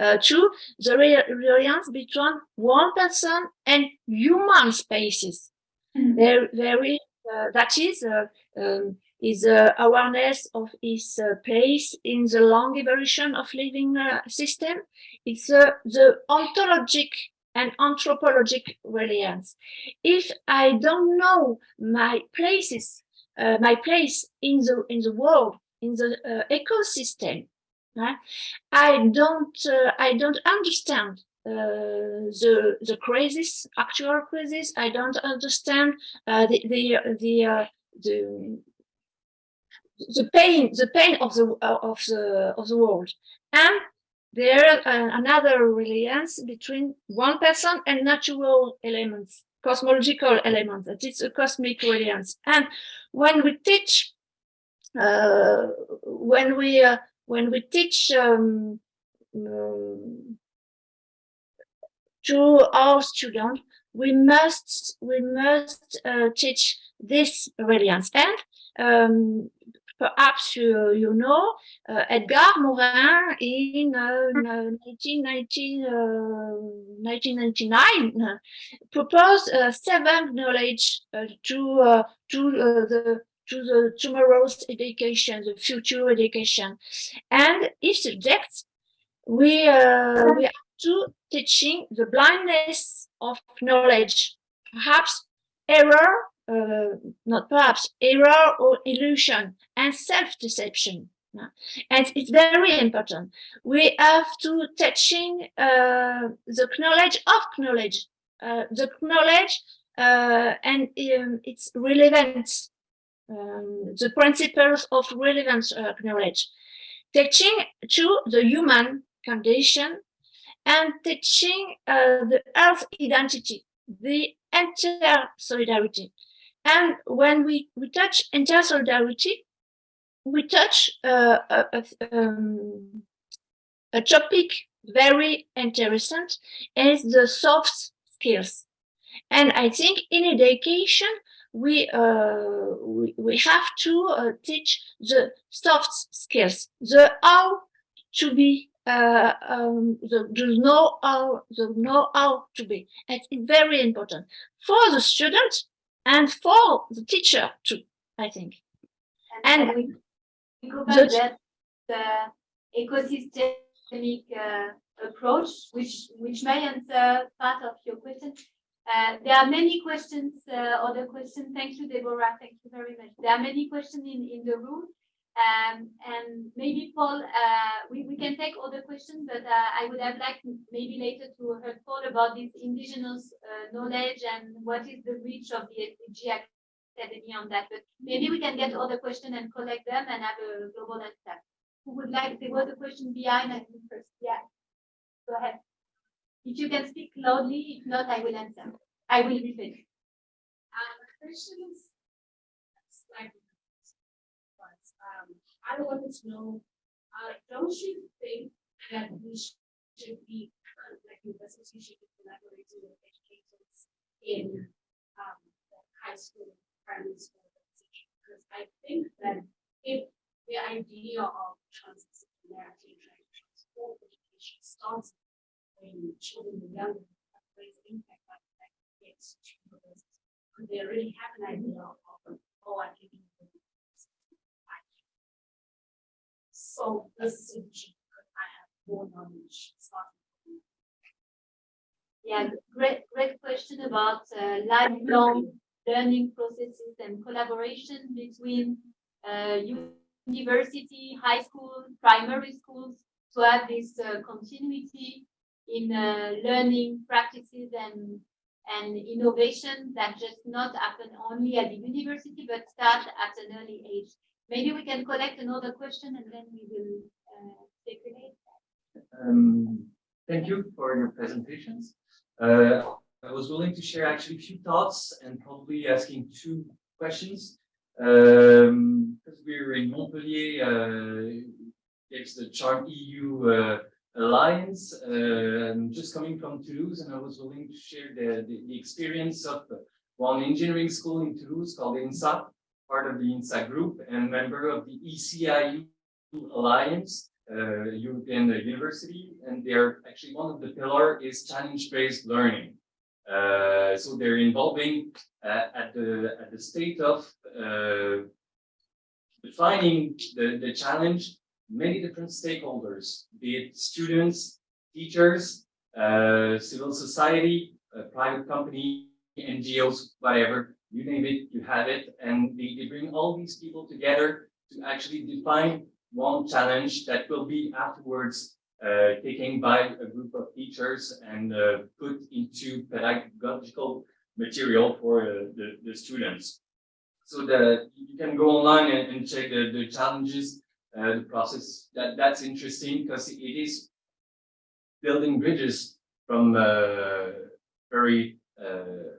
uh, too the re- reliance between one person and human spaces. There there is uh, that is uh, um, is uh, awareness of its uh, place in the long evolution of living uh, system. It's uh, the ontologic and anthropologic reliance if I don't know my places, uh, my place in the in the world, in the uh, ecosystem, huh, I don't uh, I don't understand uh, the the crisis, actual crisis. I don't understand uh, the the the uh, the the pain the pain of the of the of the world and there is another reliance between one person and natural elements cosmological elements that is a cosmic reliance. And when we teach uh, when we uh, when we teach um, um, to our students we must we must uh, teach this reliance. And um, perhaps you, you know uh, Edgar Morin in uh, 1919, uh, 1999 uh, proposed uh, seven knowledge uh, to uh, to uh, the to the tomorrow's education, the future education, and each subject we uh, we have to teaching the blindness of knowledge, perhaps error, uh, not perhaps error or illusion, and self-deception. And it's very important. We have to teaching uh, the knowledge of knowledge, uh, the knowledge uh, and um, its relevance, um, the principles of relevance uh, knowledge. Teaching to the human condition and teaching uh, the earth identity, the inter solidarity. And when we, we touch inter solidarity, we touch uh, a, a, um, a topic very interesting is the soft skills. And I think in education, we, uh, we, we have to uh, teach the soft skills, the how to be, uh, um, the, the know how, the know how to be. It's very important for the student and for the teacher too, I think. And we we go the- back that the ecosystemic uh, approach, which which may answer part of your question. Uh, there are many questions, uh, other questions. Thank you, Deborah. Thank you very much. There are many questions in, in the room. Um, and maybe Paul, uh, we, we can take other questions, but uh, I would have liked maybe later to have thought about this indigenous uh, knowledge and what is the reach of the SDG Academy on that. But maybe we can get other questions and collect them and have a global answer. Who would like, there was a question behind, I think first, yeah. Go ahead. If you can speak loudly, if not, I will answer. I will repeat. Um, like I wanted to know, uh, don't you think that we should be, uh, like, university should be collaborating with educators in, um, the high school, primary school, because I think that if the idea of transdisciplinarity trying to transform education starts when children are younger, that plays an impact on that gets to. Because they already have an idea of, oh, I can do this. I can. So this is because I have more knowledge starting. Yeah, great, great question about uh, lifelong learning processes and collaboration between uh, university, high school, primary schools to have this uh, continuity in uh, learning practices and and innovation that just not happen only at the university but start at an early age. Maybe we can collect another question and then we will uh, speculate. Um, thank you for your presentations. Uh, I was willing to share actually a few thoughts and probably asking two questions. Um, because we're in Montpellier, uh, it's the Charm EU uh, Alliance. Uh, I'm just coming from Toulouse and I was willing to share the, the, the experience of one engineering school in Toulouse called INSA, part of the INSA group and member of the ECIU Alliance uh, European University, and they're actually one of the pillar is challenge-based learning. Uh, so they're involving uh, at the at the state of uh, defining the, the challenge many different stakeholders, be it students, teachers, uh, civil society, a private company, NGOs, whatever, you name it, you have it, and they, they bring all these people together to actually define one challenge that will be afterwards uh, taken by a group of teachers and uh, put into pedagogical material for uh, the, the students. So that you can go online and, and check the, the challenges, uh, the process. That That's interesting because it is building bridges from uh, very uh,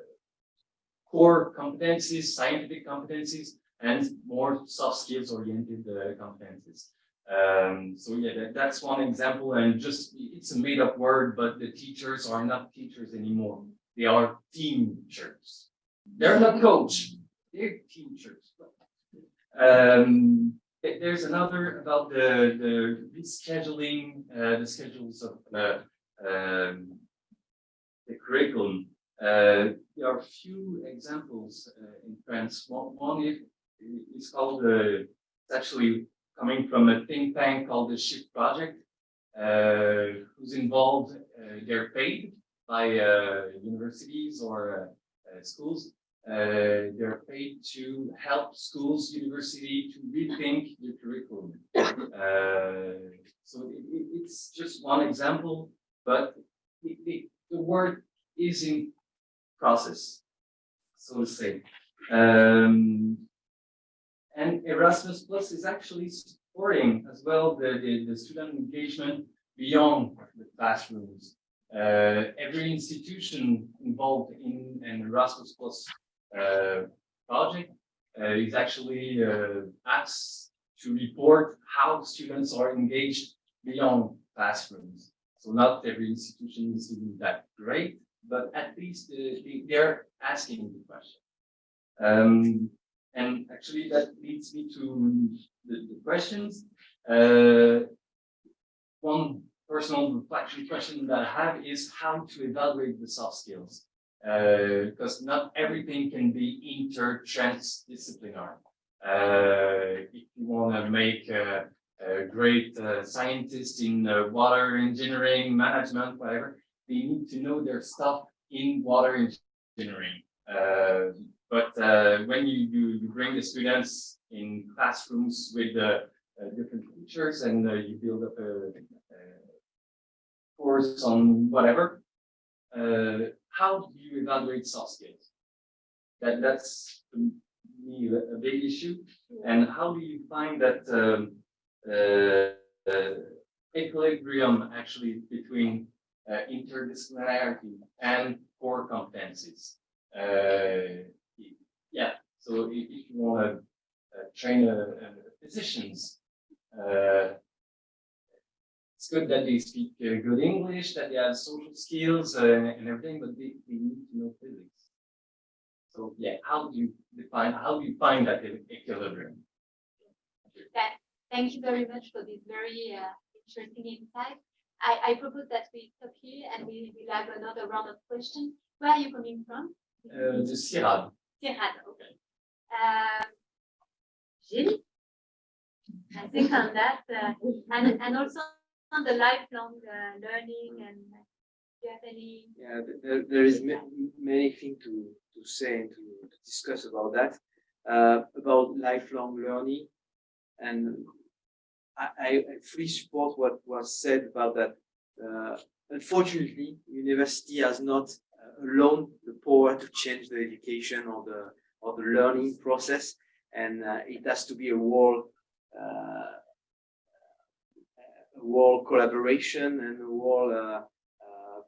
core competencies, scientific competencies, and more soft skills oriented uh, competencies. Um, so yeah, that, that's one example and just, it's a made up word, but the teachers are not teachers anymore. They are team teachers. They're not coach, they're teachers. Um, there's another about the, the rescheduling, uh, the schedules of, uh, um, the curriculum. Uh, there are a few examples uh, in France. One, one is called uh, it's actually coming from a think tank called the Shift Project, uh, who's involved. Uh, they're paid by uh, universities or schools. They're paid to help schools, university to rethink the curriculum. So it, it- it's just one example, but the, work is in process, so to say. Um, and Erasmus Plus is actually supporting as well the, the, the student engagement beyond the classrooms. Uh, every institution involved in an Erasmus Plus uh, project uh, is actually uh, asked to report how students are engaged beyond classrooms. So not every institution is doing that great, but at least uh, they- they're asking the question. Um, and actually, that leads me to the, the questions. Uh, one personal reflection question that I have is how to evaluate the soft skills. Uh, because not everything can be inter-transdisciplinary. Uh, if you want to make a, a great uh, scientist in uh, water engineering, management, whatever, they need to know their stuff in water engineering. Uh, but uh, when you, you, you bring the students in classrooms with uh, uh, different teachers and uh, you build up a, a course on whatever, uh, how do you evaluate soft skills? That that's me a, big issue. And how do you find that um, equilibrium actually between uh, interdisciplinarity and core competencies? Uh, yeah, so if, if you want to uh, train physicians, uh, it's good that they speak uh, good English, that they have social skills uh, and everything, but they, they need to know physics. So yeah, how do you define, how do you find that equilibrium? Thank you very much for this very interesting insight. I, I propose that we stop here and we will have another round of questions. Where are you coming from? Uh, the CIRAD. Okay. Um, Gilles? I think on that, uh, and, and also on the lifelong uh, learning and uh, do you have any? Yeah, there, there is ma- many things to, to say and to, to discuss about that, uh, about lifelong learning. And I, I support what was said about that. Uh, unfortunately, university has not uh, alone the power to change the education or the, or the learning process. And uh, it has to be a world, uh, a world collaboration and a world, uh, uh,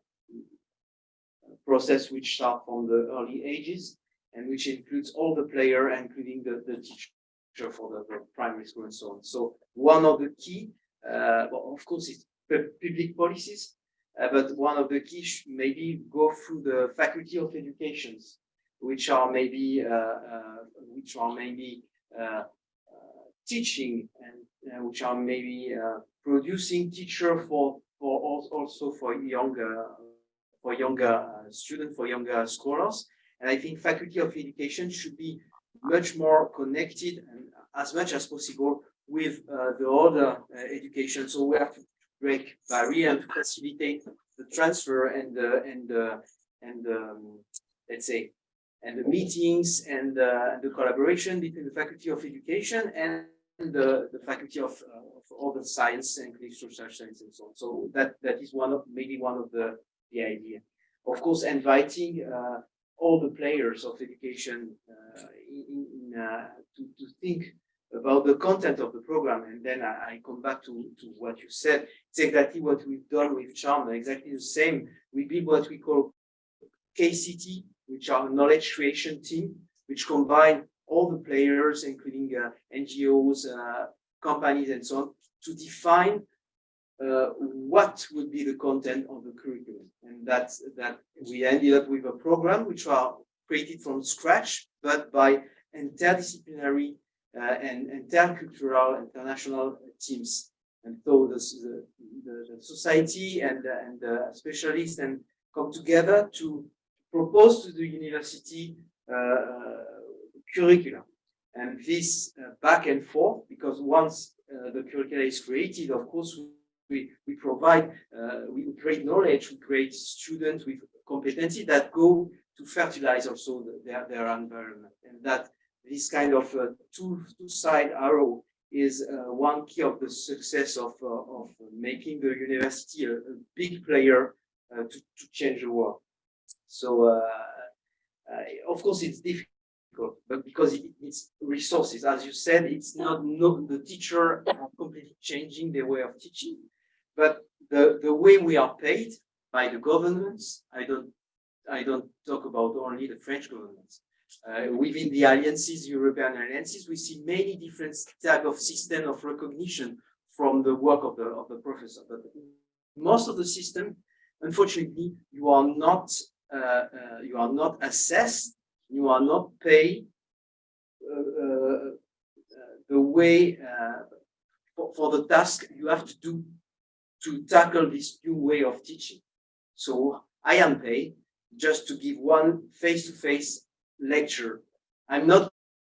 process which start from the early ages and which includes all the player, including the, the teacher for the, primary school and so on. So one of the key, uh, well, of course, it's public policies, uh, but one of the key maybe go through the faculty of educations, which are maybe, uh, uh, which are maybe, uh, uh, teaching and which are maybe, producing teacher for, for also for younger, for younger students, for younger scholars. And I think faculty of education should be much more connected and as much as possible with uh, the other uh, education. So we have to break barrier and facilitate the transfer and the and the and um, let's say and the meetings and uh, the collaboration between the faculty of education and the, the faculty of, uh, of all the science and social science and so on. So that that is one of maybe one of the the idea. Of course, inviting uh, all the players of education uh, in, in uh, to, to think about the content of the program. And then I, I come back to, to what you said. It's exactly what we've done with Charm, exactly the same. We build what we call KCT, which are knowledge creation team, which combine all the players, including uh, NGOs, uh, companies, and so on, to define uh, what would be the content of the curriculum. And that's that we ended up with a program which are created from scratch, but by interdisciplinary uh, and intercultural international teams. And so the, the, the, society and, uh, and the specialists and come together to propose to the university uh, curriculum. And this uh, back and forth, because once uh, the curricula is created, of course, we, we provide, uh, we create knowledge, we create students with competency that go to fertilize also the, their, their environment. And that this kind of uh, two, two side arrow is uh, one key of the success of, uh, of making the university a, a big player uh, to, to change the world. So, uh, of course, it's difficult, but because it needs resources, as you said, it's not, not the teacher are completely changing their way of teaching, but the, the way we are paid by the governments, I don't, I don't talk about only the French governments. Uh, within the alliances, European alliances, we see many different type of system of recognition from the work of the, of the professor. But most of the system, unfortunately, you are not, uh, uh, you are not assessed, you are not paid uh, uh, the way uh, for, for the task you have to do to tackle this new way of teaching. So I am paid just to give one face-to-face lecture. I'm not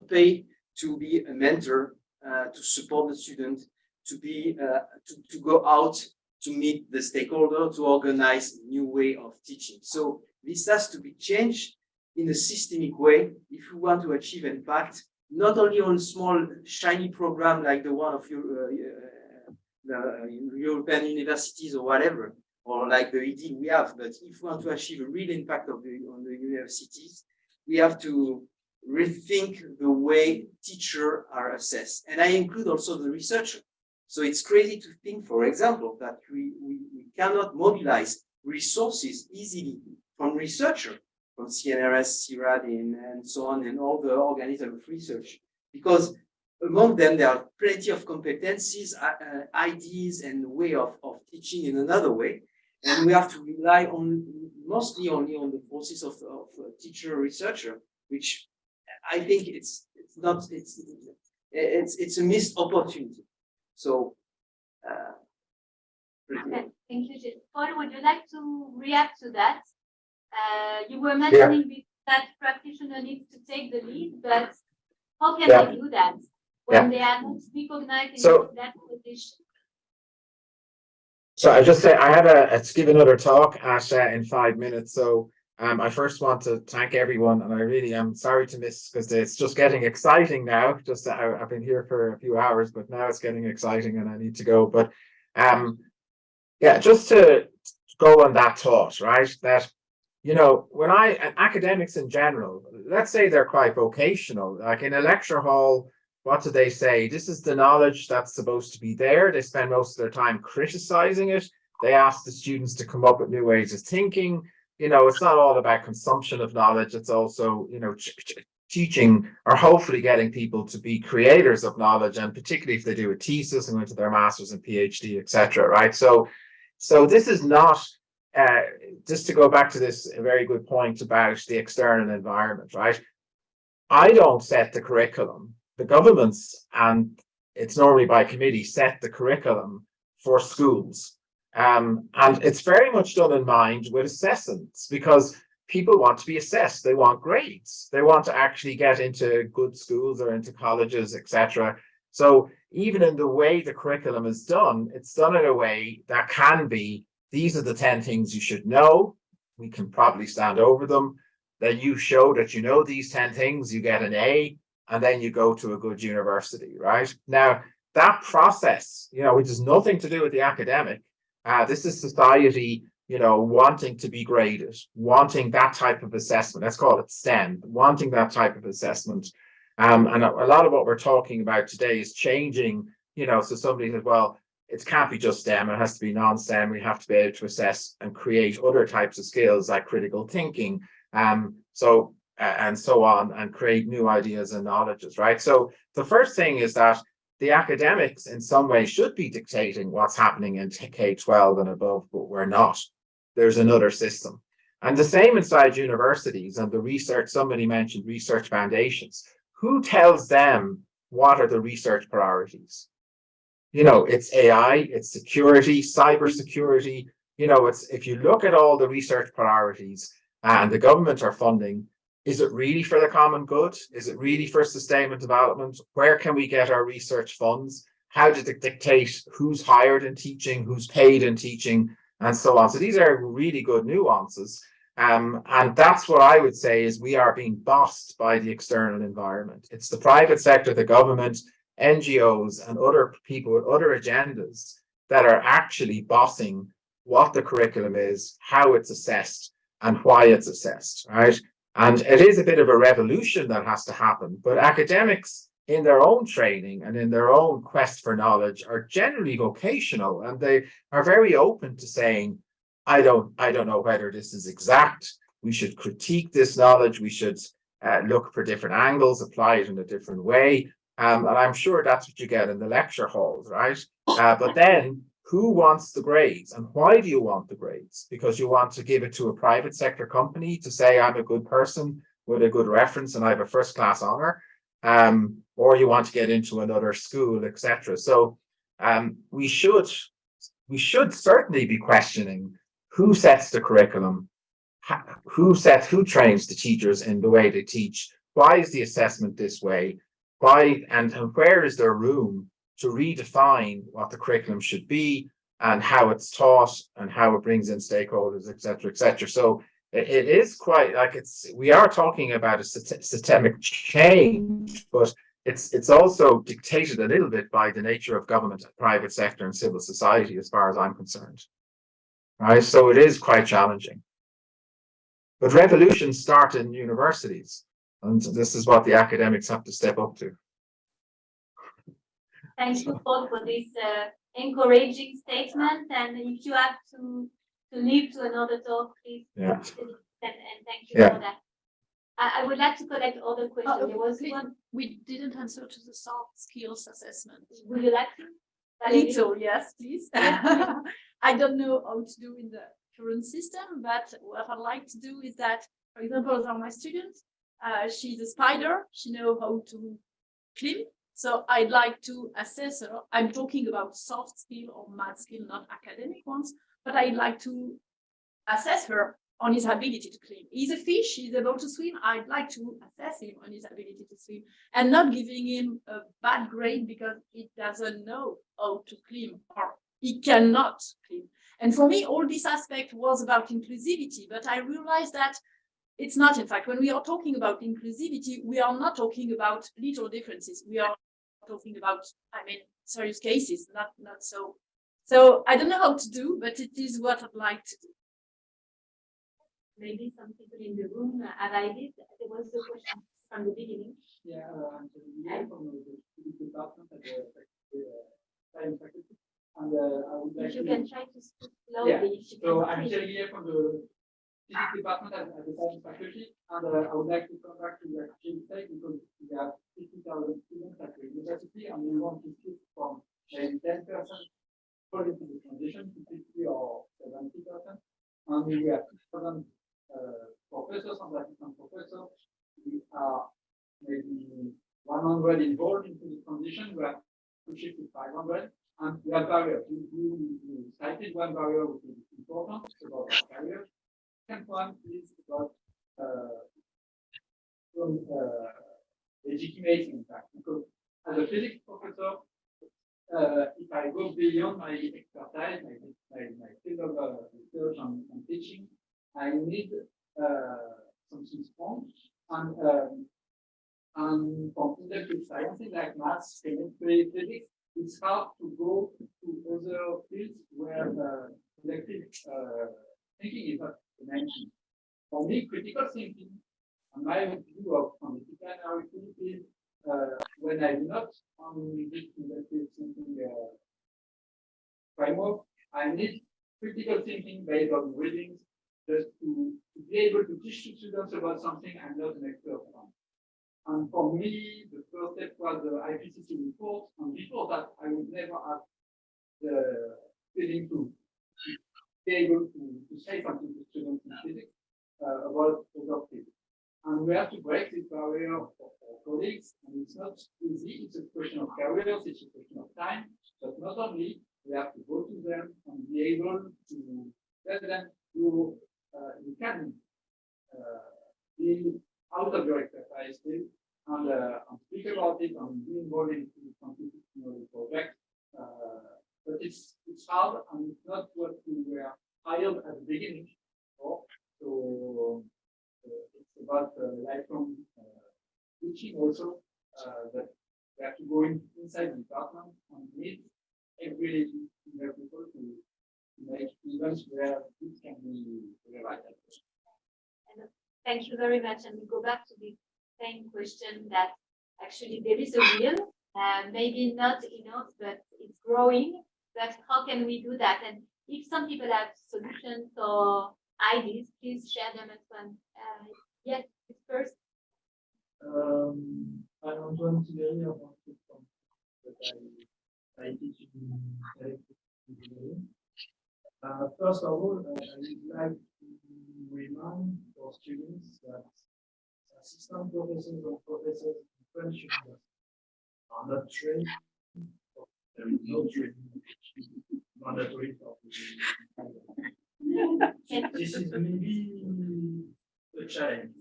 paid to be a mentor, uh, to support the student, to be uh, to, to go out to meet the stakeholder, to organize a new way of teaching. So this has to be changed in a systemic way if we want to achieve impact, not only on small shiny program like the one of your uh, the European universities or whatever, or like the ED we have, but if we want to achieve a real impact of the, on the universities, we have to rethink the way teachers are assessed. And I include also the researcher. So it's crazy to think, for example, that we, we, we cannot mobilize resources easily from researcher, from CNRS, CIRAD, and, and so on, and all the organisms of research. Because among them, there are plenty of competencies, uh, uh, ideas, and way of, of teaching in another way. And we have to rely on mostly only on the forces of, of a teacher or researcher, which I think it's it's not it's it's it's a missed opportunity. So. Uh. Okay, thank you. Paul, would you like to react to that? Uh, you were mentioning be- that practitioner needs to take the lead, but how can Yeah. they do that? When they are not recognized So- in that position? So I just say I have a, to give another talk at uh, in five minutes. So um, I first want to thank everyone, and I really am sorry to miss because it's just getting exciting now. Just I, I've been here for a few hours, but now it's getting exciting, and I need to go. But um, yeah, just to go on that thought, right? That you know, when I academics in general, let's say they're quite vocational, like in a lecture hall what do they say? This is the knowledge that's supposed to be there. They spend most of their time criticizing it. They ask the students to come up with new ways of thinking. You know, it's not all about consumption of knowledge. It's also, you know, ch- ch- teaching or hopefully getting people to be creators of knowledge, and particularly if they do a thesis and go into their masters and PhD, etc. Right. So, so this is not. Uh, just to go back to this very good point about the external environment, right? I don't set the curriculum the governments and it's normally by committee set the curriculum for schools. Um, and it's very much done in mind with assessments because people want to be assessed. They want grades. They want to actually get into good schools or into colleges, etc. So even in the way the curriculum is done, it's done in a way that can be, these are the 10 things you should know. We can probably stand over them. Then you show that you know these 10 things, you get an A and then you go to a good university, right? Now, that process, you know, which has nothing to do with the academic, uh, this is society, you know, wanting to be graded, wanting that type of assessment. Let's call it STEM, wanting that type of assessment. Um, and a, a lot of what we're talking about today is changing, you know, so somebody says, well, it can't be just STEM, it has to be non-STEM. We have to be able to assess and create other types of skills like critical thinking. Um, so and so on and create new ideas and knowledges, right? So the first thing is that the academics in some way should be dictating what's happening in K-12 and above, but we're not. There's another system. And the same inside universities and the research, somebody mentioned research foundations. Who tells them what are the research priorities? You know, it's AI, it's security, cybersecurity. You know, it's if you look at all the research priorities and the government are funding, is it really for the common good? Is it really for sustainable development? Where can we get our research funds? How does it dictate who's hired in teaching, who's paid in teaching, and so on? So these are really good nuances. Um, and that's what I would say is we are being bossed by the external environment. It's the private sector, the government, NGOs, and other people with other agendas that are actually bossing what the curriculum is, how it's assessed, and why it's assessed, right? And it is a bit of a revolution that has to happen, but academics in their own training and in their own quest for knowledge are generally vocational and they are very open to saying, I don't, I don't know whether this is exact. We should critique this knowledge. We should uh, look for different angles, apply it in a different way. Um, and I'm sure that's what you get in the lecture halls, right? Uh, but then who wants the grades and why do you want the grades? Because you want to give it to a private sector company to say I'm a good person with a good reference and I have a first class honor, um, or you want to get into another school, etc. So um, we should we should certainly be questioning who sets the curriculum, who sets who trains the teachers in the way they teach. Why is the assessment this way? Why and, and where is there room to redefine what the curriculum should be and how it's taught and how it brings in stakeholders, et cetera, et cetera. So it, it is quite like it's, we are talking about a systemic change, but it's, it's also dictated a little bit by the nature of government, private sector and civil society, as far as I'm concerned. Right, so it is quite challenging. But revolutions start in universities, and this is what the academics have to step up to. Thank you, Paul, for this uh, encouraging statement. And if you have to to leave to another talk, please. Yeah. And, and thank you Yeah. for that. I, I would like to collect all the questions. Oh, There was please. one, We didn't answer to the soft skills assessment. would you like to? Valérie? Little, yes, please. *laughs* I don't know how to do in the current system, but what I'd like to do is that, for example, there are my students, uh, she's a spider, she know how to climb. So I'd like to assess her. I'm talking about soft skill or math skill, not academic ones, but I'd like to assess her on his ability to climb. He's a fish, he's able to swim. I'd like to assess him on his ability to swim and not giving him a bad grade because he doesn't know how to climb or he cannot climb. And for me, all this aspect was about inclusivity, but I realized that it's not. In fact, when we are talking about inclusivity, we are not talking about little differences. We are talking about, I mean, serious cases, not not so. So I don't know how to do, but it is what I'd like to do. Maybe some people in the room have ideas. There was a question from the beginning. Yeah, uh, I'm Olivier from the physics department at the, the uh, science faculty. And uh, I would like If you to. can try to speak Yeah, slowly. if you So can I'm speak. From the physics department at, the science faculty. And uh, I would like to come back to the exchange site because we have fifty thousand students at the university and we want to shift from according to the transition to fifty or seventy percent. And we have two thousand uh, professors and assistant professors. We are maybe one hundred involved into the transition. We have to shift to five hundred. And we have barriers. You, you, you cited one barrier which is important about our barriers. Second one is about uh, some, uh, legitimacy, in because as a physics professor, uh, if I go beyond my expertise, my, my, my field of uh, research and, and teaching, I need uh, something strong. And, um, and from industrial sciences like maths, chemistry, physics, it's hard to go to other fields where uh, collective uh, thinking is not mentioned. For me, critical thinking, and my view of disciplinarity is uh, when I'm not on this collective thinking uh, framework, I need critical thinking based on readings just to, to be able to teach students about something I'm not an expert on. And for me, the first step was the IPCC report, and before that, I would never have the feeling to be able to, to say something to students in physics uh, about other fields. And we have to break this barrier for our colleagues, and it's not easy, it's a question of careers, it's a question of time, but not only, we have to go to them and be able to tell them, you, uh, you can uh, be out of your expertise field and, uh, and speak about it and be involved in the constitutional project. Uh, but it's, it's hard and it's not what we were hired at the beginning for. So uh, it's about uh, lifelong uh, teaching also, uh, that we have to go in, inside the department and meet every single people to, to make events where this can be realized. And Thank you very much. And we go back to the same question that actually there is a will, uh, maybe not enough, but it's growing. But how can we do that? And if some people have solutions or ideas, please share them as well. Uh, yes, first. Um, I'm Antoine Thierry, I'm from I, I teach in. Uh, first of all, uh, I would like to remind our students that assistant professors or professors in French are not trained. There is no mandatory. This is maybe a challenge.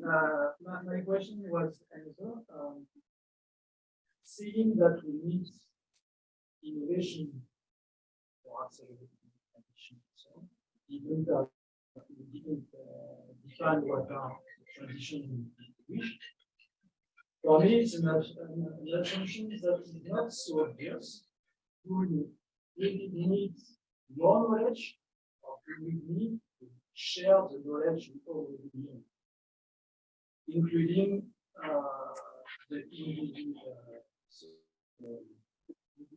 Uh, my, my question was answered, um, seeing that we need innovation for accelerating transition, so even that we didn't uh, define what are transition we wish. For me, it's an, an assumption that is not so obvious. We really need more knowledge or we need to share the knowledge we already need? Including uh, the uh,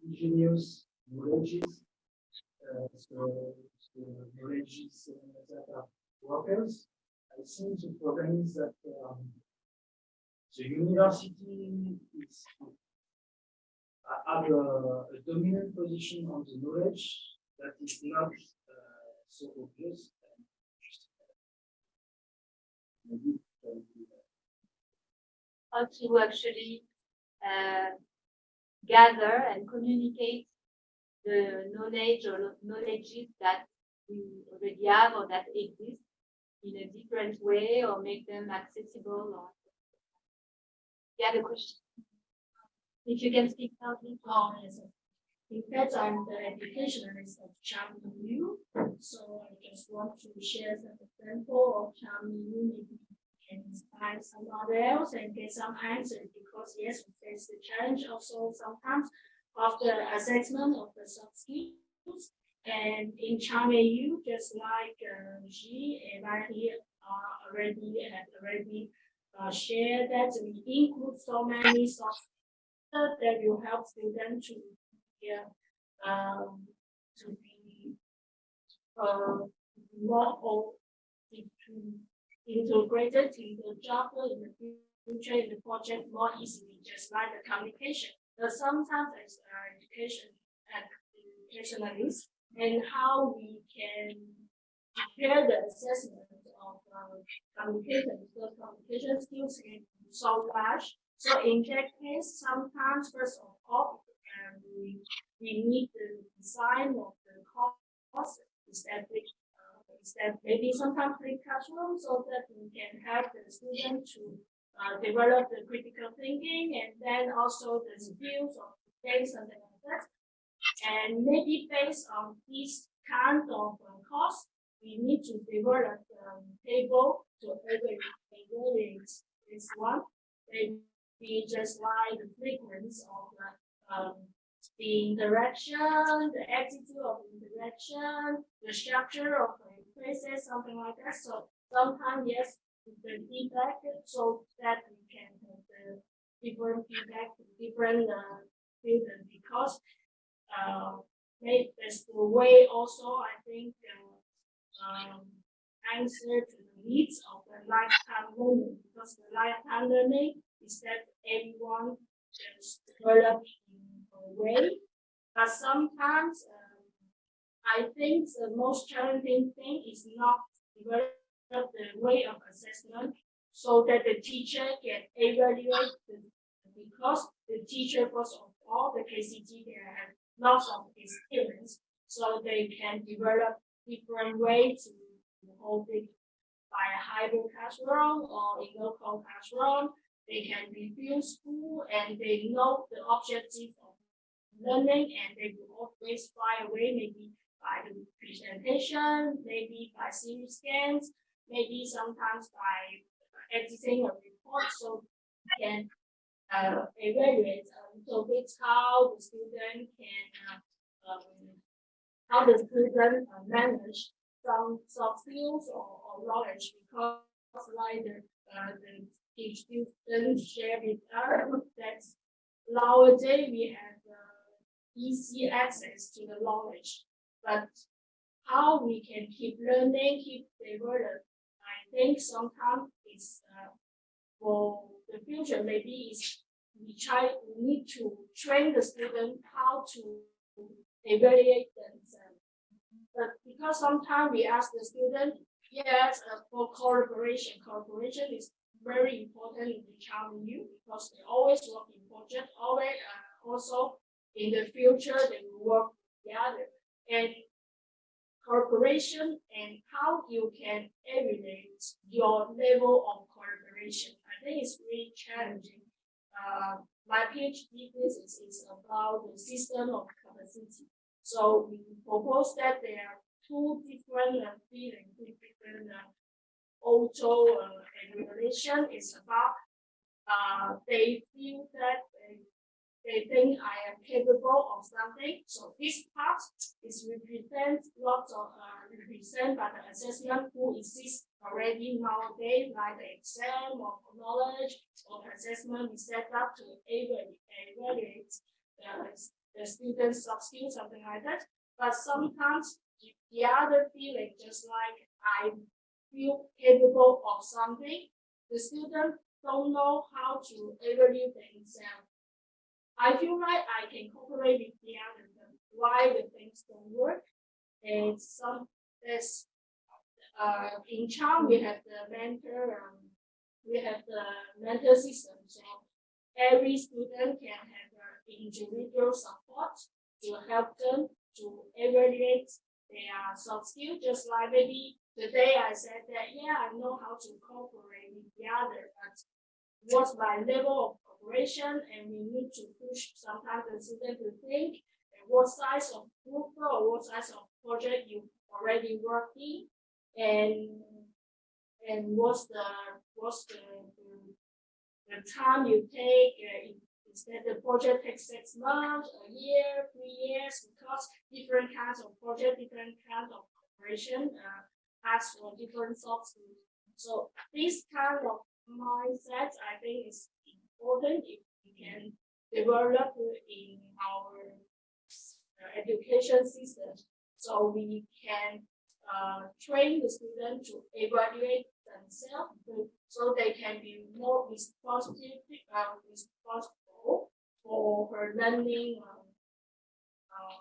indigenous knowledges, uh, so, so knowledges uh, that are workers, I think the problem is that um, the university is uh, have a, a dominant position on the knowledge that is not uh, so obvious. and how to actually uh, gather and communicate the knowledge or knowledges that we already have or that exist in a different way or make them accessible or yeah the question if you can speak loudly Oh, yes. In fact, I'm the educationalist of Charm EU, so I just want to share some example of Charm EU, maybe can inspire somebody else and get some answers, because yes, we face the challenge also sometimes the assessment of the soft skills. And in Charm EU, just like uh, she and I here are already have already uh, shared that we include so many soft that will help students to yeah, um, to be uh, more or to integrated in the job in the future in the project more easily, just like the communication. But sometimes as uh, education and educationalists and how we can prepare the assessment of uh, communication because communication skills be so large. So in that case, sometimes first of all, um, we, we need the design of the course establish uh, is that maybe sometimes free classroom so that we can help the student to uh, develop the critical thinking and then also the skills of things and like that. And maybe based on this kind of uh, course, we need to develop um, table to evaluate this one. Maybe just like the frequency of the um, the interaction, the attitude of interaction, the structure of the places, something like that. So sometimes yes, the feedback so that we can have the different feedback, different uh, because uh, maybe that's the way also I think uh, um, answer to the needs of the lifetime learning because the lifetime learning is that everyone just develop in a way, but sometimes um, I think the most challenging thing is not develop the way of assessment so that the teacher can evaluate the, because the teacher first of all the KCT they have lots of experience so they can develop different ways to hold it by a hybrid classroom or in local classroom they can review school and they know the objective of learning and they will always find a way maybe by the presentation, maybe by series scans, maybe sometimes by editing a report so we can uh, evaluate a little bit how the student can uh, um, how the student uh, manage some soft skills or, or knowledge? Because like the, uh, the each student share with us that nowadays we have uh, easy access to the knowledge, but how we can keep learning, keep developing, I think sometimes it's uh, for the future. Maybe is we try we need to train the student how to evaluate themselves. But because sometimes we ask the student, yes, uh, for collaboration, collaboration is very important in the child you because they always work in project, always uh, also in the future they will work together. And cooperation and how you can evaluate your level of cooperation. I think it's really challenging. Uh, my PhD thesis is about the system of capacity. So we propose that there are two different uh, feelings, two different uh, auto uh, regulation is about uh, they feel that they, they think I am capable of something. So this part is represent lots of uh, represent by the assessment who exists already nowadays, like the exam or knowledge or assessment is set up to evaluate the, the students' soft skills, something like that. But sometimes the other feeling, just like I feel capable of something, the students don't know how to evaluate themselves. I feel like I can cooperate with the others, why the things don't work. And some, there's, uh, in China, we have the mentor, um, we have the mentor system, so every student can have individual support to help them to evaluate their soft skills. just like maybe today I said that, yeah, I know how to cooperate with the other, but what's my level of cooperation and we need to push sometimes the student to think what size of group or what size of project you already worked in and and what's the what's the the, the time you take uh, in- instead the project takes six months, a year, three years, because different kinds of project, different kinds of cooperation uh ask for different soft skills. So this kind of mindset, I think is important if we can develop in our uh, education system. So we can uh, train the student to evaluate themselves, so they can be more responsive, uh, for her learning, um, um,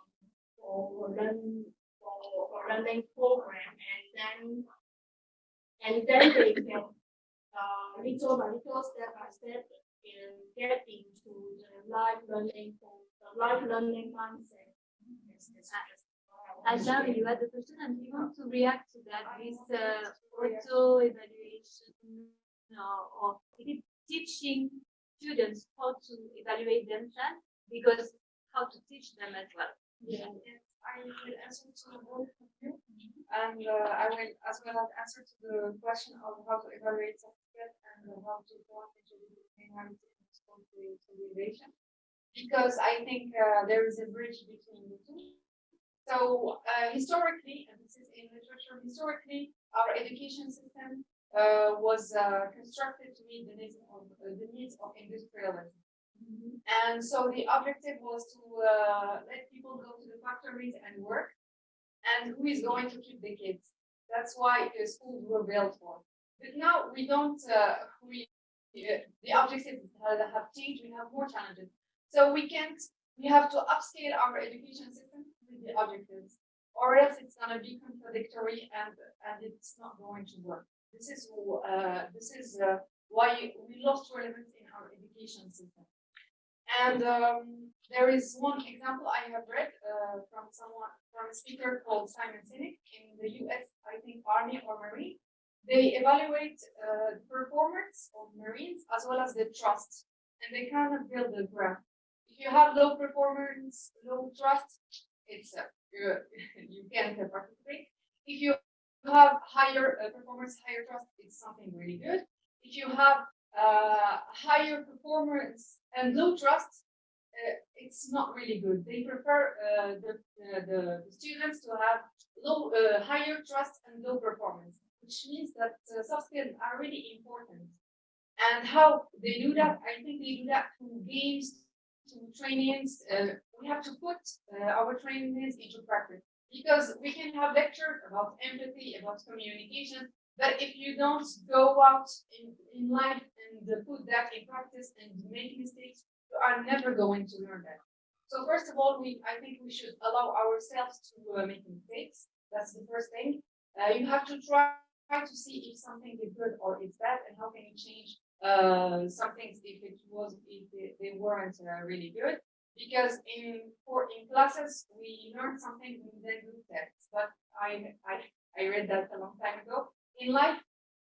for her learn, for, for learning program, and then, and then they can, uh, little by little, step by step, uh, get into the life learning, for the life learning mindset. Ajahn, you had the question and you want to react to that, this uh, auto evaluation or, or teaching students how to evaluate themselves because how to teach them as well. Yeah. I will answer to both of you. And uh, I will as well as answer to the question of how to evaluate certificate and how to go into the minority and consolidation. Because I think uh, there is a bridge between the two. So uh, historically, and this is in literature, historically, our education system uh, was uh, constructed to meet the needs of uh, the needs of industrialism. And so the objective was to uh, let people go to the factories and work. And who is going to keep the kids? That's why the schools were built for. But now we don't, uh, we, uh, the objectives have have changed, we have more challenges. So we can't, we have to upscale our education system with the objectives. Or else it's gonna be contradictory and, and it's not going to work. This is, uh, this is, uh, why we lost relevance in our education system. And um, there is one example I have read uh, from someone, from a speaker called Simon Sinek in the US, I think Army or Marine. They evaluate uh, the performance of Marines as well as the trust, and they kind of build a graph. If you have low performance, low trust, it's uh, you, *laughs* you can't participate. If you have higher uh, performance, higher trust, it's something really good. If you have uh, higher performance and low trust, uh, it's not really good. They prefer uh, the, the, the the students to have low, uh, higher trust and low performance, which means that uh, soft skills are really important. And how they do that, I think they do that through games, through trainings. Uh, we have to put uh, our trainings into practice because we can have lectures about empathy, about communication, but if you don't go out in, in life and put that in practice and make mistakes, you are never going to learn that. So first of all, we I think we should allow ourselves to uh, make mistakes. That's the first thing. Uh, you have to try, try to see if something is good or is bad, and how can you change uh, some things if it was if they, they weren't uh, really good. Because in for in classes we learn something and then do tests. But I I I read that a long time ago. In life,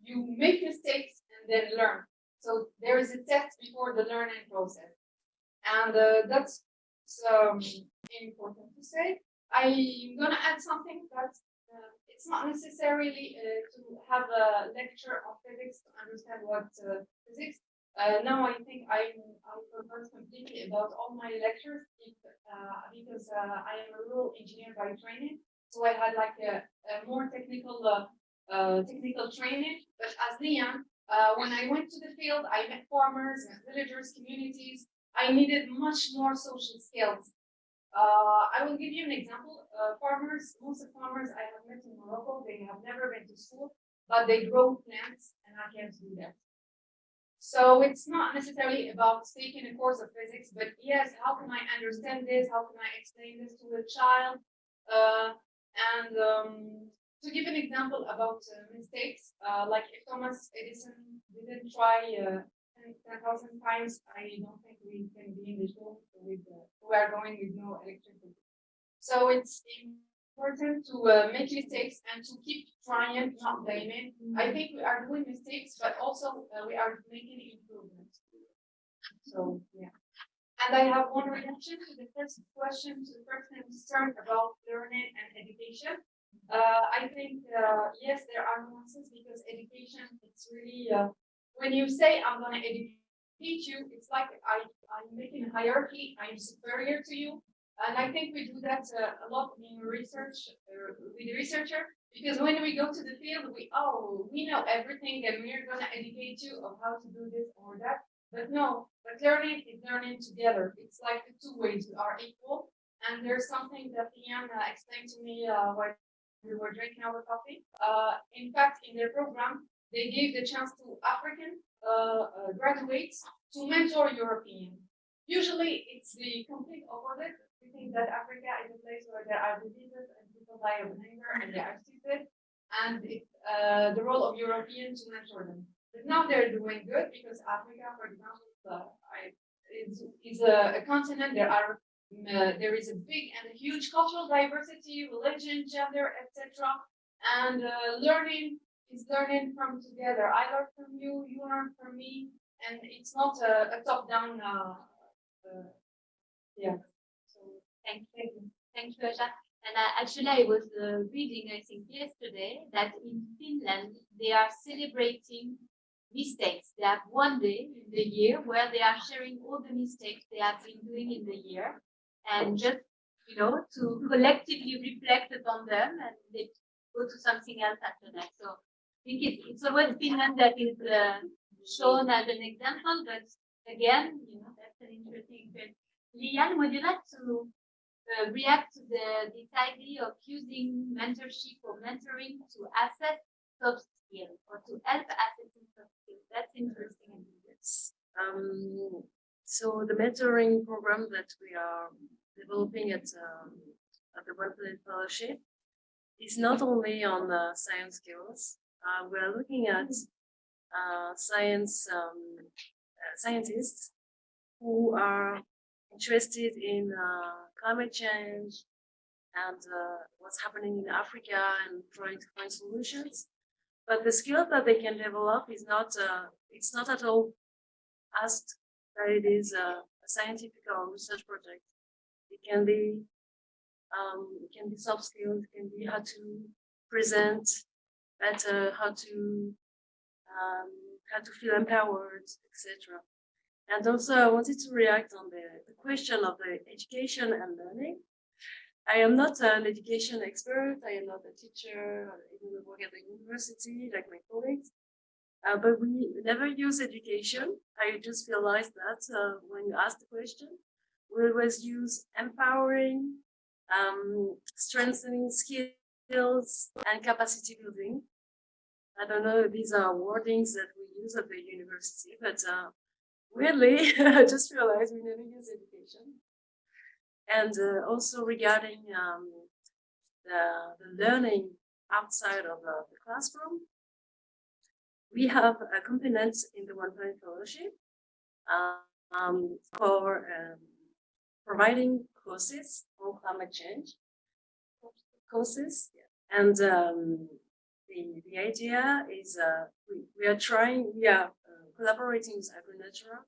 you make mistakes and then learn. So there is a test before the learning process. And uh, that's um, important to say. I'm gonna add something that uh, it's not necessarily uh, to have a lecture of physics to understand what uh, physics. Uh, now I think I'm I'm convinced completely about all my lectures if, uh, because uh, I am a rural engineer by training. So I had like a, a more technical uh, uh, technical training. But as Liam, uh, when I went to the field, I met farmers and villagers, communities. I needed much more social skills. I will give you an example. Farmers, most of farmers I have met in Morocco, they have never been to school. but they grow plants and I can't do that. So it's not necessarily about taking a course of physics, but yes, how can I understand this? How can I explain this to a child? Uh, and um, to give an example about uh, mistakes, uh, like if Thomas Edison didn't try uh, 10,000 times, I don't think we can be in the room with, uh, we are going with no electricity. So it's important to uh, make mistakes and to keep trying, not blaming. I think we are doing mistakes, but also uh, we are making improvements. So, yeah. And I have one reaction to the first question, to the first concern about learning and education. Uh, I think, uh, yes, there are nuances because education, it's really, uh, when you say I'm gonna educate you, it's like I, I'm making a hierarchy, I'm superior to you. And I think we do that uh, a lot in research uh, with the researcher, because when we go to the field, we, oh, we know everything and we're gonna educate you of how to do this or that. But no, but learning is learning together. It's like the two ways, we are equal. And there's something that Ian uh, explained to me uh, while we were drinking our coffee. Uh, in fact, in their program, they gave the chance to African uh, uh, graduates to mentor European. Usually it's the complete opposite. We think that Africa is a place where there are diseases and people die of hunger and they are stupid. And it's uh, the role of Europeans to mentor them. But now they're doing good because Africa, for example, uh, is, is a, a continent. There are uh, there is a big and a huge cultural diversity, religion, gender, etc. And uh, learning is learning from together. I learn from you, you learn from me, and it's not a, a top-down. Uh, uh, yeah. Thank you, thank you, Aja. And uh, actually, I was uh, reading, I think, yesterday that in Finland they are celebrating mistakes. They have one day in the year where they are sharing all the mistakes they have been doing in the year, and just you know to collectively reflect upon them, and they go to something else after that. So I think it's, it's always Finland that is uh, shown as an example, but again, you know, that's an interesting thing. Lian, would you like to uh, react to the this idea of using mentorship or mentoring to assess soft skills or to help assessing soft skills? That's interesting. Yes. Um, so the mentoring program that we are developing at um, at the Planet Fellowship is not only on uh, science skills. Uh, we are looking at uh, science um, uh, scientists who are interested in uh, climate change and uh, what's happening in Africa and trying to find solutions. But the skill that they can develop is not it's not at all asked that it is a, a scientific or research project. It can be um, it can be soft skills, it can be how to present better, how to um, how to feel empowered, etc. And also, I wanted to react on the, the question of the education and learning. I am not an education expert. I am not a teacher. I even work at the university like my colleagues. Uh, but we never use education. I just realized that uh, when you ask the question, we always use empowering, um, strengthening skills, and capacity building. I don't know these are wordings that we use at the university, but uh, weirdly, *laughs* I just realized we never use education. And uh, also regarding um, the, the learning outside of uh, the classroom, we have a component in the One Planet Fellowship um, for um, providing courses on climate change courses. And um, the, the idea is uh, we, we are trying, we are uh, collaborating with AgriNatura,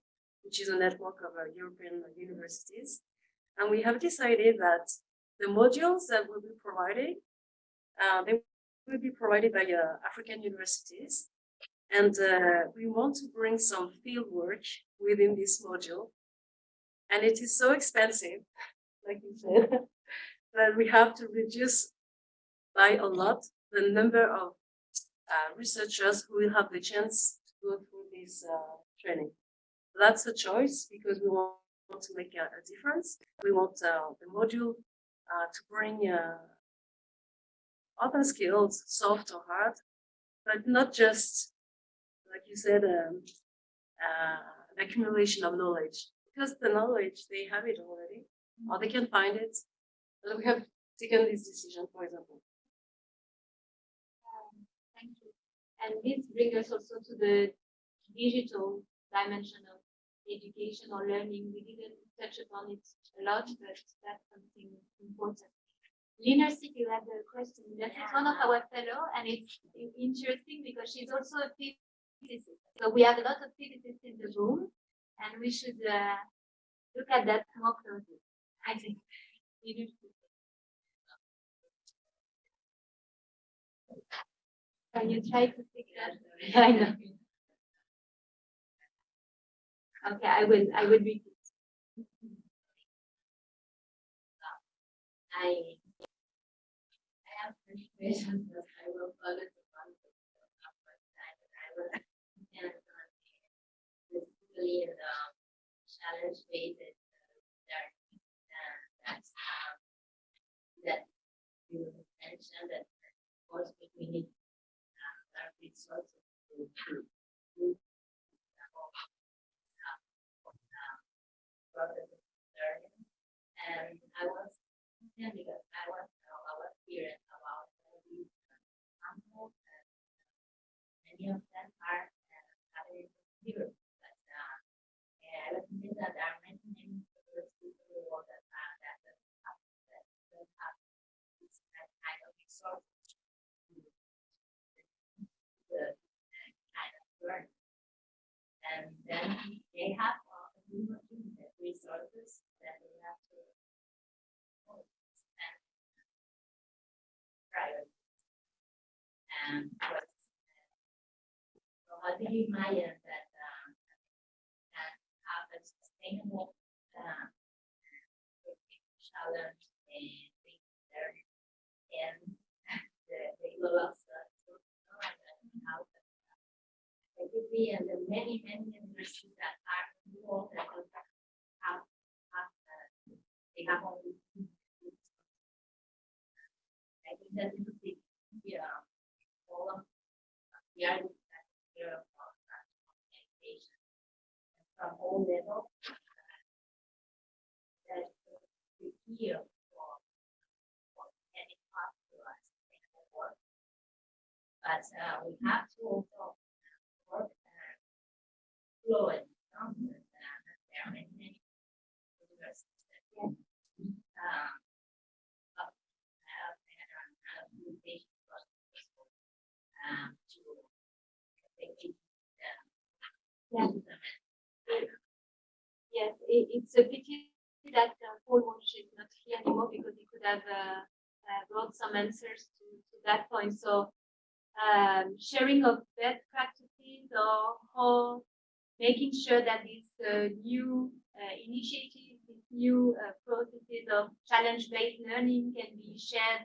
which is a network of uh, European universities. And we have decided that the modules that will be provided, uh, they will be provided by uh, African universities. And uh, we want to bring some field work within this module. And it is so expensive, *laughs* like you said, *laughs* that we have to reduce by a lot the number of uh, researchers who will have the chance to go through this uh, training. That's a choice because we want to make a, a difference. We want uh, the module uh, to bring uh, other skills, soft or hard, but not just, like you said, um, uh, accumulation of knowledge. Because the knowledge, they have it already, or they can find it. And we have taken this decision, for example. Um, Thank you. And this brings us also to the digital dimension of education or learning. We didn't touch upon it a lot, but that's something important. Lina City, you had a question. That is one of our fellow, and it's interesting because she's also a physicist. So we have a lot of physicists in the room, and we should uh, look at that more closely. I think. Can you try to speak that? *laughs* I know. Okay, I will, I will read it. I, I have questions, but I will follow the one that I will, and, uh, basically, the challenge and that's, um, that you mentioned that, of course, we need, uh, our resources to improve. Process of learning. And I was, yeah, because I was, uh, I was curious about these examples and many of them are uh, having zero. But uh, yeah, I thinking that there are many, many universities in the world that have that that have that don't have this kind of of learning. And then they have uh, resources that we have to and. And so how do you imagine that um, have a sustainable uh, challenge things there and the global it be and the many, many universities that are involved that uh, only. I think that would be, yeah, all of, we are here of education. From all levels. That the key for, any to us in the work. But, uh, we have to also work, uh, flow and numbers, and there are many, many universities that can, um, up- have an, uh, implementation process, um, to make it, Yeah. Yes, it, it's a pity that uh, Paul Walsh is not here anymore because he could have uh, uh, brought some answers to, to that point. So um, sharing of best practices or how making sure that these uh, new uh, initiatives, these new uh, processes of challenge-based learning can be shared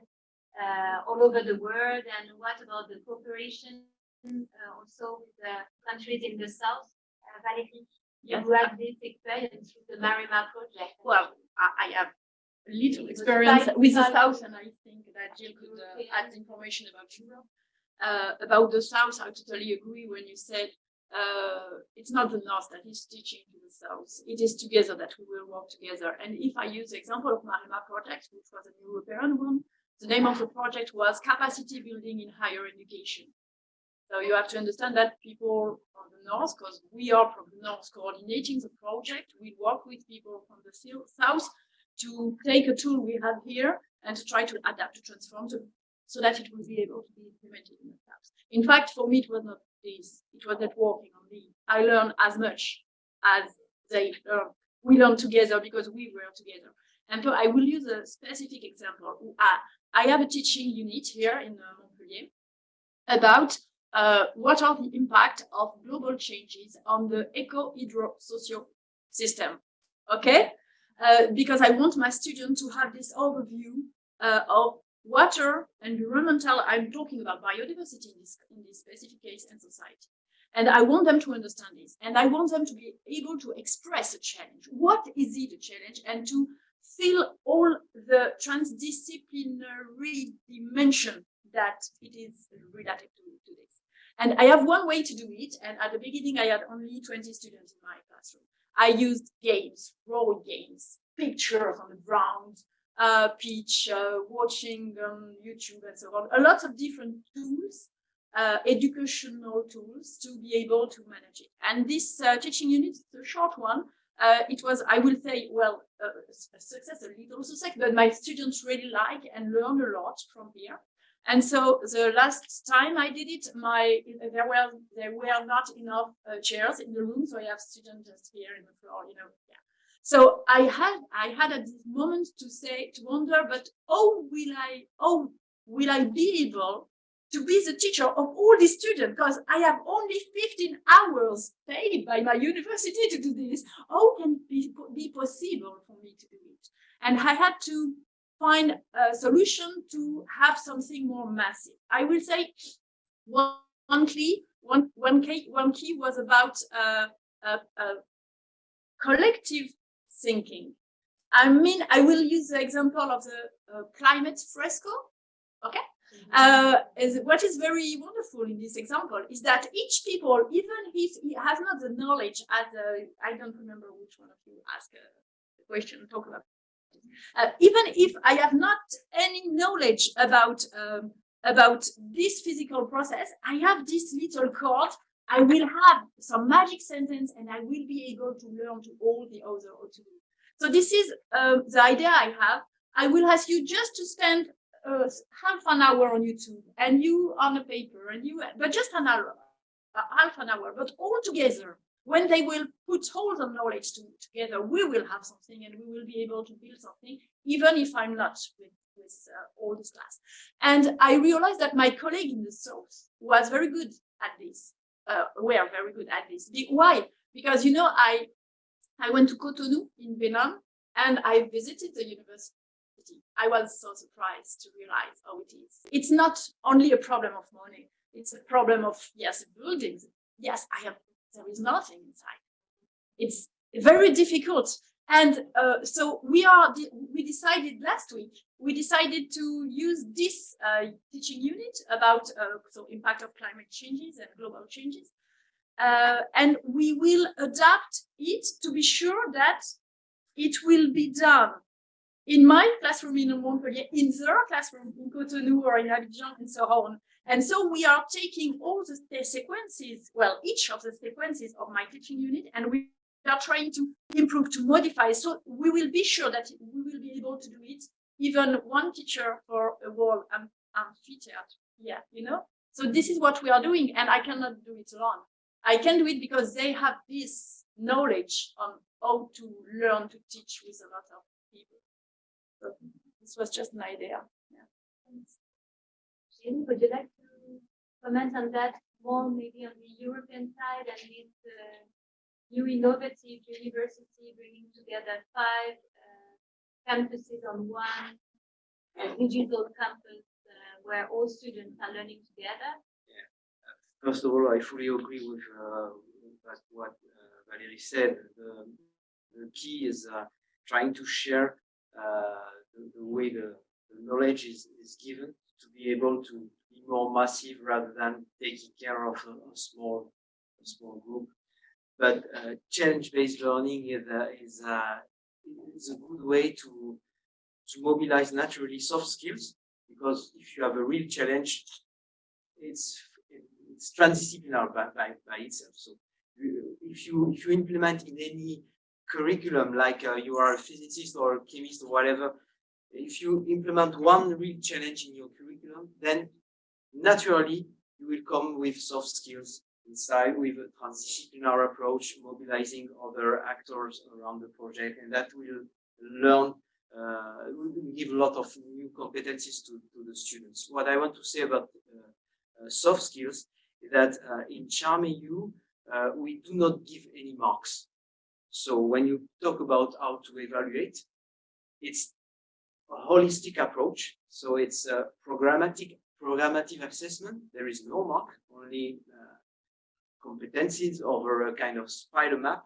uh, all over the world. And what about the cooperation uh, also with the countries in the south? Uh, Valérie, Yes. you had this experience with the Marima project. Well, I, I have little experience with the South, and I think that Gilles could uh, add information about Europe. Uh, about the South, I totally agree when you said uh, it's not the North that is teaching to the South. It is together that we will work together. And if I use the example of Marima project, which was an European one, the name of the project was Capacity Building in Higher Education. So you have to understand that people from the north, because we are from the north coordinating the project, we work with people from the south to take a tool we have here and to try to adapt, to transform it so that it will be able to be implemented in the south. In fact, for me, it was not this, it was networking only. I learned as much as they learn. We learn together because we were together. And so I will use a specific example. I, have a teaching unit here in uh, Montpellier about uh, what are the impact of global changes on the eco-hydro-socio system. Okay, uh, because I want my students to have this overview uh, of water, and environmental. I'm talking about biodiversity in this in this specific case and society, and I want them to understand this, and I want them to be able to express a challenge. What is it a challenge, and to feel all the transdisciplinary dimension that it is related to, to this. And I have one way to do it. And at the beginning, I had only 20 students in my classroom. I used games, role games, pictures on the ground, uh, pitch, uh, watching on YouTube and so on. A lot of different tools, uh, educational tools to be able to manage it. And this uh, teaching unit a short one. Uh, it was, I will say, well, a success, a little success, but my students really like and learn a lot from here. And so the last time I did it, my there were there were not enough uh, chairs in the room, so I have students just here in the floor, you know. Yeah. So I had I had at this moment to say to wonder, but how will I how will I be able to be the teacher of all these students because I have only 15 hours paid by my university to do this. How can it be, be possible for me to do it? And I had to find a solution to have something more massive. I will say one, one key, one, one key, one key was about uh, uh, uh, collective thinking. I mean, I will use the example of the uh, climate fresco. Okay. Uh, is, what is very wonderful in this example is that each people, even if he has not the knowledge as I don't remember which one of you asked uh, the question, talk about uh, even if I have not any knowledge about um, about this physical process, I have this little card. I will have some magic sentence, and I will be able to learn to all the other to So this is uh, the idea I have. I will ask you just to spend uh, half an hour on YouTube, and you on a paper, and you, but just an hour, uh, half an hour, but all together when they will put all the knowledge to, together, we will have something and we will be able to build something, even if I'm not with, with uh, all this class. And I realized that my colleague in the South was very good at this, uh, were very good at this. Why? Because, you know, I, I went to Cotonou in Benin and I visited the university. I was so surprised to realize how it is. It's not only a problem of money. It's a problem of, yes, buildings. Yes, I have there is nothing inside. It's very difficult. And uh, so we are, we decided last week, we decided to use this uh, teaching unit about uh, so impact of climate changes and global changes. Uh, and we will adapt it to be sure that it will be done in my classroom in Montpellier, in their classroom in Cotonou or in Abidjan and so on. And so we are taking all the, the sequences, well, each of the sequences of my teaching unit, and we are trying to improve, to modify. So we will be sure that we will be able to do it, even one teacher for a whole am amphitheater. Yeah, you know? So this is what we are doing, and I cannot do it alone. I can do it because they have this knowledge on how to learn to teach with a lot of people. So this was just an idea. Yeah. Jenny, would you like to comment on that more, maybe on the European side and this uh, new innovative university bringing together five campuses on one uh, digital campus uh, where all students are learning together? Yeah. First of all, I fully agree with, uh, what uh, Valerie said. The, the key is trying to share the, the, way the, the knowledge is, is given to be able to be more massive rather than taking care of a, a small a small group. But uh, challenge-based learning is, uh, is, uh, is a good way to to mobilize naturally soft skills because if you have a real challenge, it's it's transdisciplinary by, by, by itself. So if you if you implement in any curriculum like uh, you are a physicist or a chemist or whatever, if you implement one real challenge in your curriculum, then naturally you will come with soft skills inside with a transdisciplinary approach, mobilizing other actors around the project, and that will learn, uh, will give a lot of new competencies to, to the students. What I want to say about uh, uh, soft skills is that uh, in Charm EU, uh, we do not give any marks. So when you talk about how to evaluate, it's a holistic approach. So it's a programmatic, programmative assessment. There is no mark, only competencies over a kind of spider map.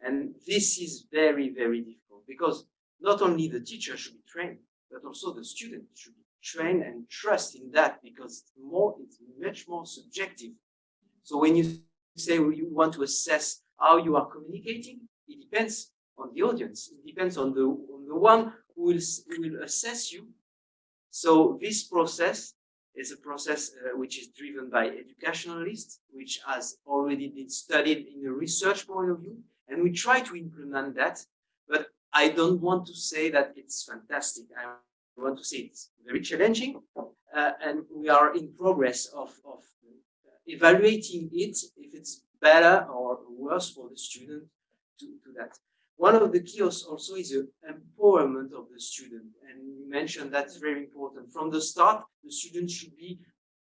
And this is very, very difficult because not only the teacher should be trained, but also the student should be trained and trust in that because it's more, it's much more subjective. So when you say you want to assess how you are communicating, it depends on the audience. It depends on the on the one who will who will assess you. So this process is a process uh, which is driven by educationalists, which has already been studied in a research point of view, and we try to implement that. But I don't want to say that it's fantastic. I want to say it's very challenging, uh, and we are in progress of, of evaluating it if it's better or worse for the student to do that. One of the keys also is the empowerment of the student, and you mentioned that's very important. From the start, the student should be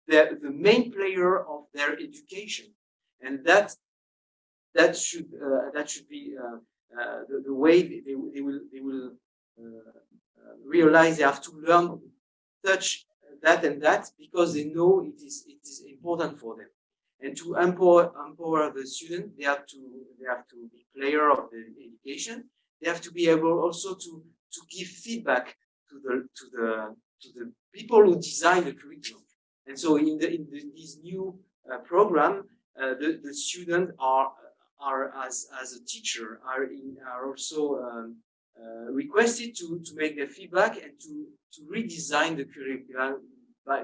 the, the main player of their education, and that that should uh, that should be uh, uh, the, the way they, they will they will uh, uh, realize they have to learn touch that and that because they know it is it is important for them and to empower empower the student they have to they have to be player of the education. They have to be able also to to give feedback to the to the to the people who design the curriculum. And so in the in the, this new uh, program uh, the the students are are as as a teacher are in are also um, uh, requested to to make their feedback and to to redesign the curriculum by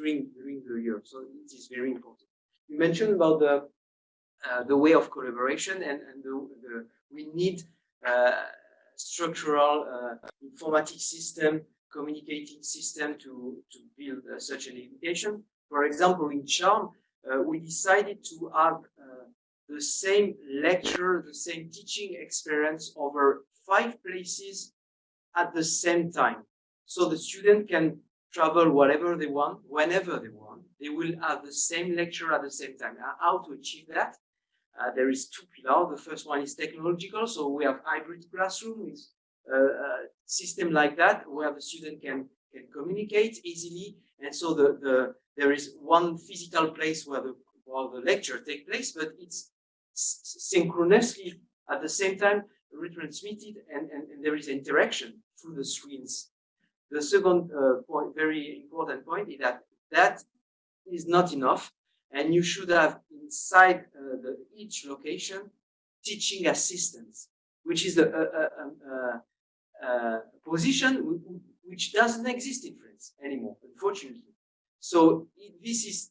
during during the year. So it is very important. You mentioned about the uh, the way of collaboration and and the, the we need uh, structural uh, informatic system, communicating system to to build uh, such an education. For example, in Charm, uh, we decided to have uh, the same lecture, the same teaching experience over five places at the same time. So the student can travel whatever they want, whenever they want. They will have the same lecture at the same time. How to achieve that? Uh, there is two pillars. The first one is technological. So we have hybrid classroom with uh, a system like that where the student can, can communicate easily. And so the, the there is one physical place where the, where the lecture take place, but it's synchronously at the same time retransmitted and, and, and there is interaction through the screens. The second uh, point, very important point, is that that is not enough, and you should have inside uh, the, each location teaching assistants, which is a, a, a, a, position which doesn't exist in France anymore, unfortunately. So this is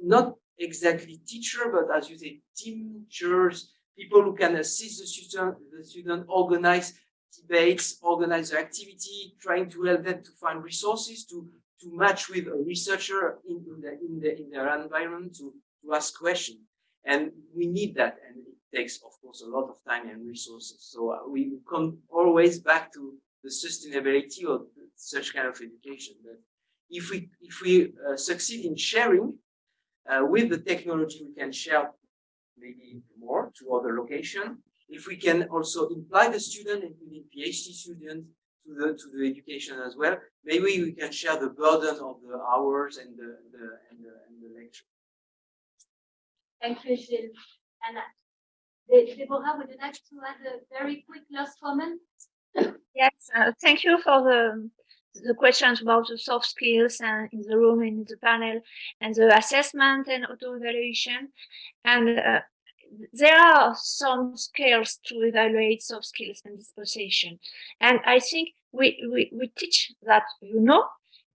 not exactly teacher, but as you say, teachers, people who can assist the student, the student organize debates, organize activity, trying to help them to find resources to to match with a researcher in, in, the, in, the, in their environment to, to ask questions. And we need that, and it takes, of course, a lot of time and resources. So uh, we come always back to the sustainability of such kind of education. But if we if we uh, succeed in sharing uh, with the technology, we can share maybe more to other location if we can also imply the student, including PhD students, to the to the education as well, maybe we can share the burden of the hours and the, the and the and the lecture. Thank you, Gilles. And uh, Deborah, would you like to add a very quick last comment? Yes, uh, thank you for the the questions about the soft skills and in the room in the panel and the assessment and auto evaluation and uh, there are some skills to evaluate soft skills and disposition. And I think we, we, we teach that you know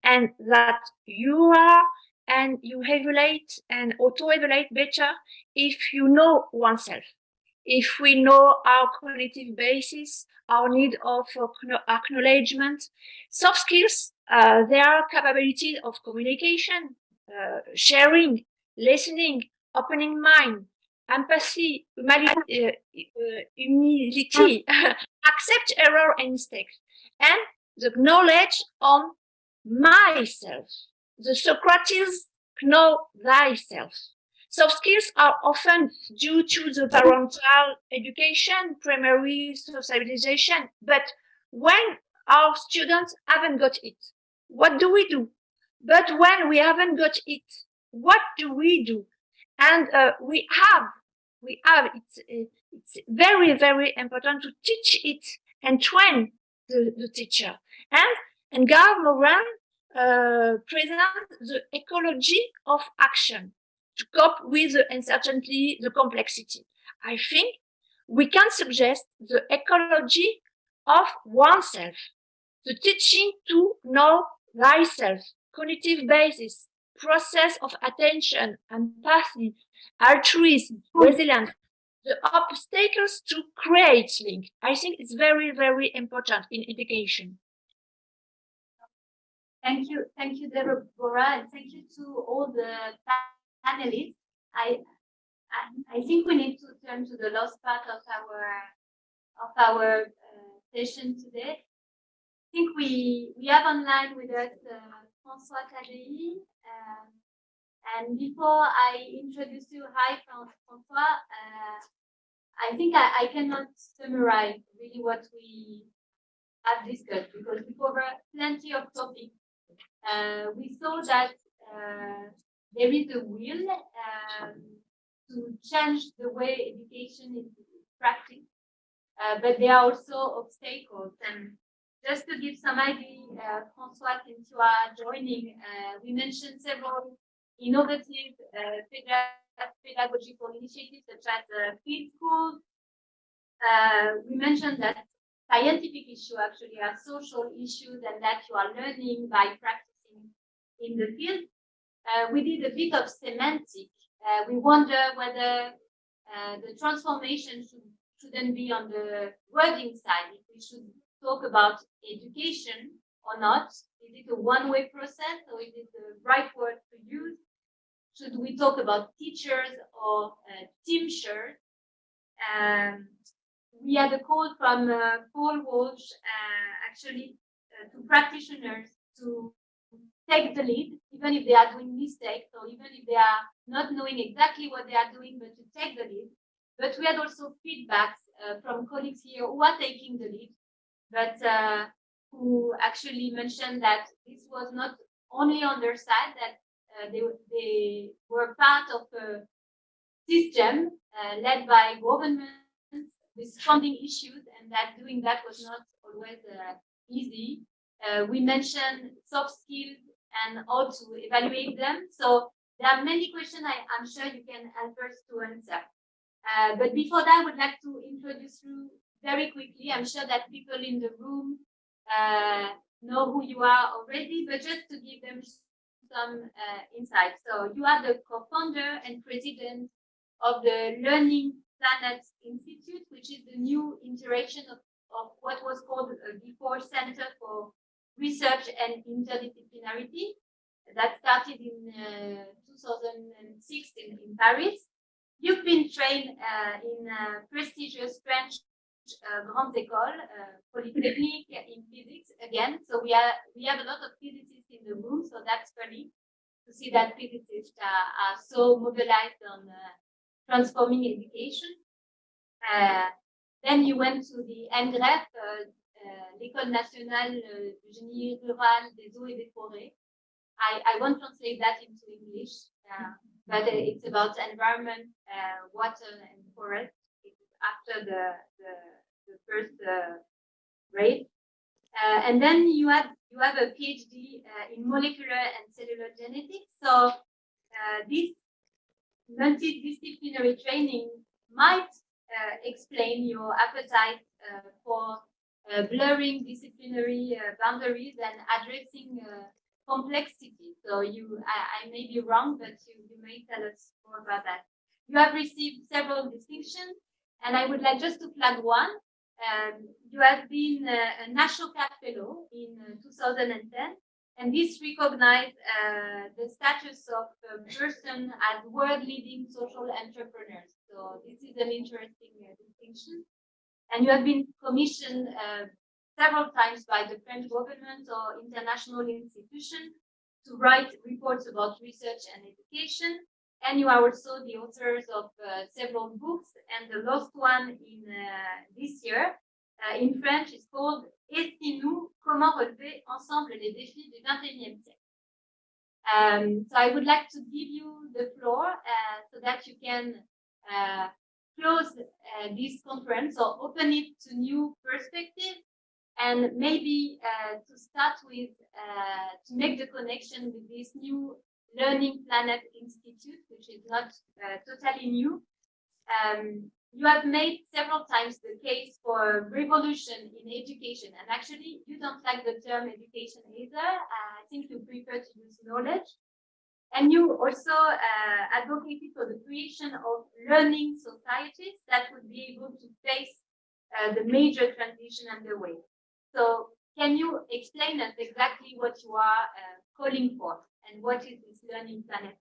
and that you are and you evaluate and auto evaluate better if you know oneself. If we know our cognitive basis, our need of acknowledgement, soft skills, uh, their capability of communication, uh, sharing, listening, opening mind, empathy, uh, uh, humility, *laughs* accept error and mistakes, and the knowledge on myself. The Socrates know thyself. Soft skills are often due to the parental education, primary socialization, but when our students haven't got it, what do we do? But when we haven't got it, what do we do? And uh, we have, we have, it's, it's very, very important to teach it and train the, the teacher. And, and Edgar Morin uh, present the ecology of action to cope with the uncertainty, the complexity. I think we can suggest the ecology of oneself, the teaching to know thyself, cognitive basis, process of attention, and empathy, altruism, resilience, the obstacles to create link. I think it's very, very important in education. Thank you, thank you, Deborah, and thank you to all the panelists. I, I, I think we need to turn to the last part of our of our uh, session today. I think we we have online with us uh, François Taddei. Um, and before I introduce you, hi François, uh, I think I, I cannot summarize really what we have discussed because we cover plenty of topics. Uh, we saw that uh, there is a will um, to change the way education is practiced, uh, but there are also obstacles. And just to give some idea, uh, François, since you are joining, uh, we mentioned several innovative uh, pedagogical initiatives such as uh, field schools. Uh, we mentioned that scientific issues actually are social issues and that you are learning by practicing in the field. Uh, we did a bit of semantic. Uh, we wonder whether the transformation should, shouldn't be on the wording side, if we should talk about education or not. Is it a one-way process or is it the right word to use? Should we talk about teachers or uh, teamsters? Um, we had a call from uh, Paul Walsh, uh, actually, uh, to practitioners to take the lead, even if they are doing mistakes or even if they are not knowing exactly what they are doing, but to take the lead. But we had also feedbacks uh, from colleagues here who are taking the lead, but uh, who actually mentioned that this was not only on their side, that uh, they, they were part of a system uh, led by governments with funding issues, and that doing that was not always uh, easy. Uh, we mentioned soft skills and how to evaluate them. So there are many questions I, am sure you can help us to answer. Uh, but before that, I would like to introduce you very quickly. I'm sure that people in the room uh, know who you are already, but just to give them some uh, insight. So you are the co-founder and president of the Learning Planet Institute, which is the new iteration of, of what was called uh, before Center for Research and Interdisciplinarity that started in uh, 2006 in, in, Paris. You've been trained uh, in prestigious French uh, Grandes Écoles, uh, Polytechnique in physics again. So we are we have a lot of physicists in the room, so that's funny to see that physicists are, are so mobilized on uh, transforming education. Uh, then you went to the ENGREF, uh, uh, l'École nationale du génie rural des eaux et des forêts. I, I won't translate that into English, but it's about environment, water, and forest. After the, the, the first grade. Uh, and then you have you have a PhD uh, in molecular and cellular genetics. So uh, this multidisciplinary training might explain your appetite for blurring disciplinary boundaries and addressing complexity. So you, I, I, may be wrong, but you, you may tell us more about that. You have received several distinctions, and I would like just to flag one. Um, you have been uh, a Ashoka Fellow in uh, 2010, and this recognizes uh, the status of a person as world-leading social entrepreneurs. So this is an interesting uh, distinction. And you have been commissioned uh, several times by the French government or international institutions to write reports about research and education. And you are also the authors of uh, several books, and the last one in uh, this year uh, in French is called et nous comment relever ensemble les défis du 21e siècle. Um, so I would like to give you the floor uh, so that you can uh, close uh, this conference or open it to new perspectives And maybe to start with, to make the connection with this new Learning Planet Institute, which is not uh, totally new. Um, you have made several times the case for revolution in education, and actually, you don't like the term education either. Uh, I think you prefer to use knowledge. And you also uh, advocated for the creation of learning societies that would be able to face uh, the major transition underway. So can you explain us exactly what you are uh, calling for and what is this Learning Planet?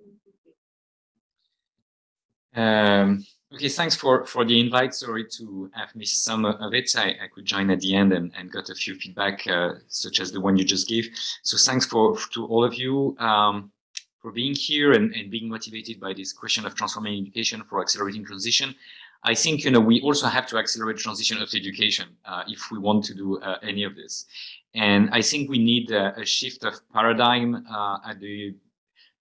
Um, okay, thanks for, for the invite. Sorry to have missed some of it. I, I could join at the end and, and got a few feedback, uh, such as the one you just gave. So thanks for to all of you um, for being here and, and being motivated by this question of transforming education for accelerating transition. I think you know we also have to accelerate transition of education uh, if we want to do uh, any of this. And I think we need a, a shift of paradigm uh, at the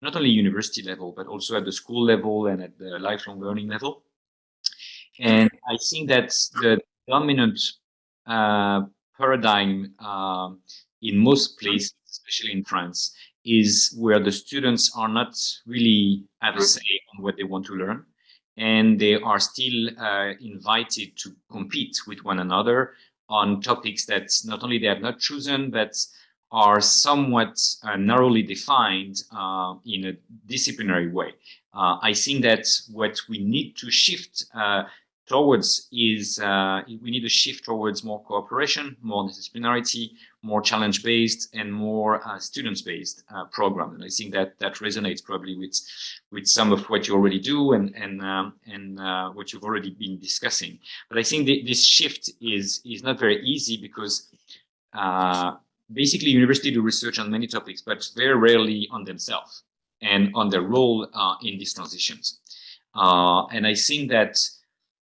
not only university level, but also at the school level and at the lifelong learning level. And I think that the dominant uh, paradigm uh, in most places, especially in France, is where the students are not really have a say on what they want to learn. And they are still uh, invited to compete with one another on topics that not only they have not chosen, but are somewhat uh, narrowly defined uh, in a disciplinary way. Uh, I think that what we need to shift uh, towards is uh, we need to shift towards more cooperation, more disciplinarity, more challenge-based, and more uh, students-based program. And I think that that resonates probably with with some of what you already do and and um, and what you've already been discussing. But I think this shift is is not very easy because basically universities do research on many topics, but very rarely on themselves and on their role uh, in these transitions. Uh, and I think that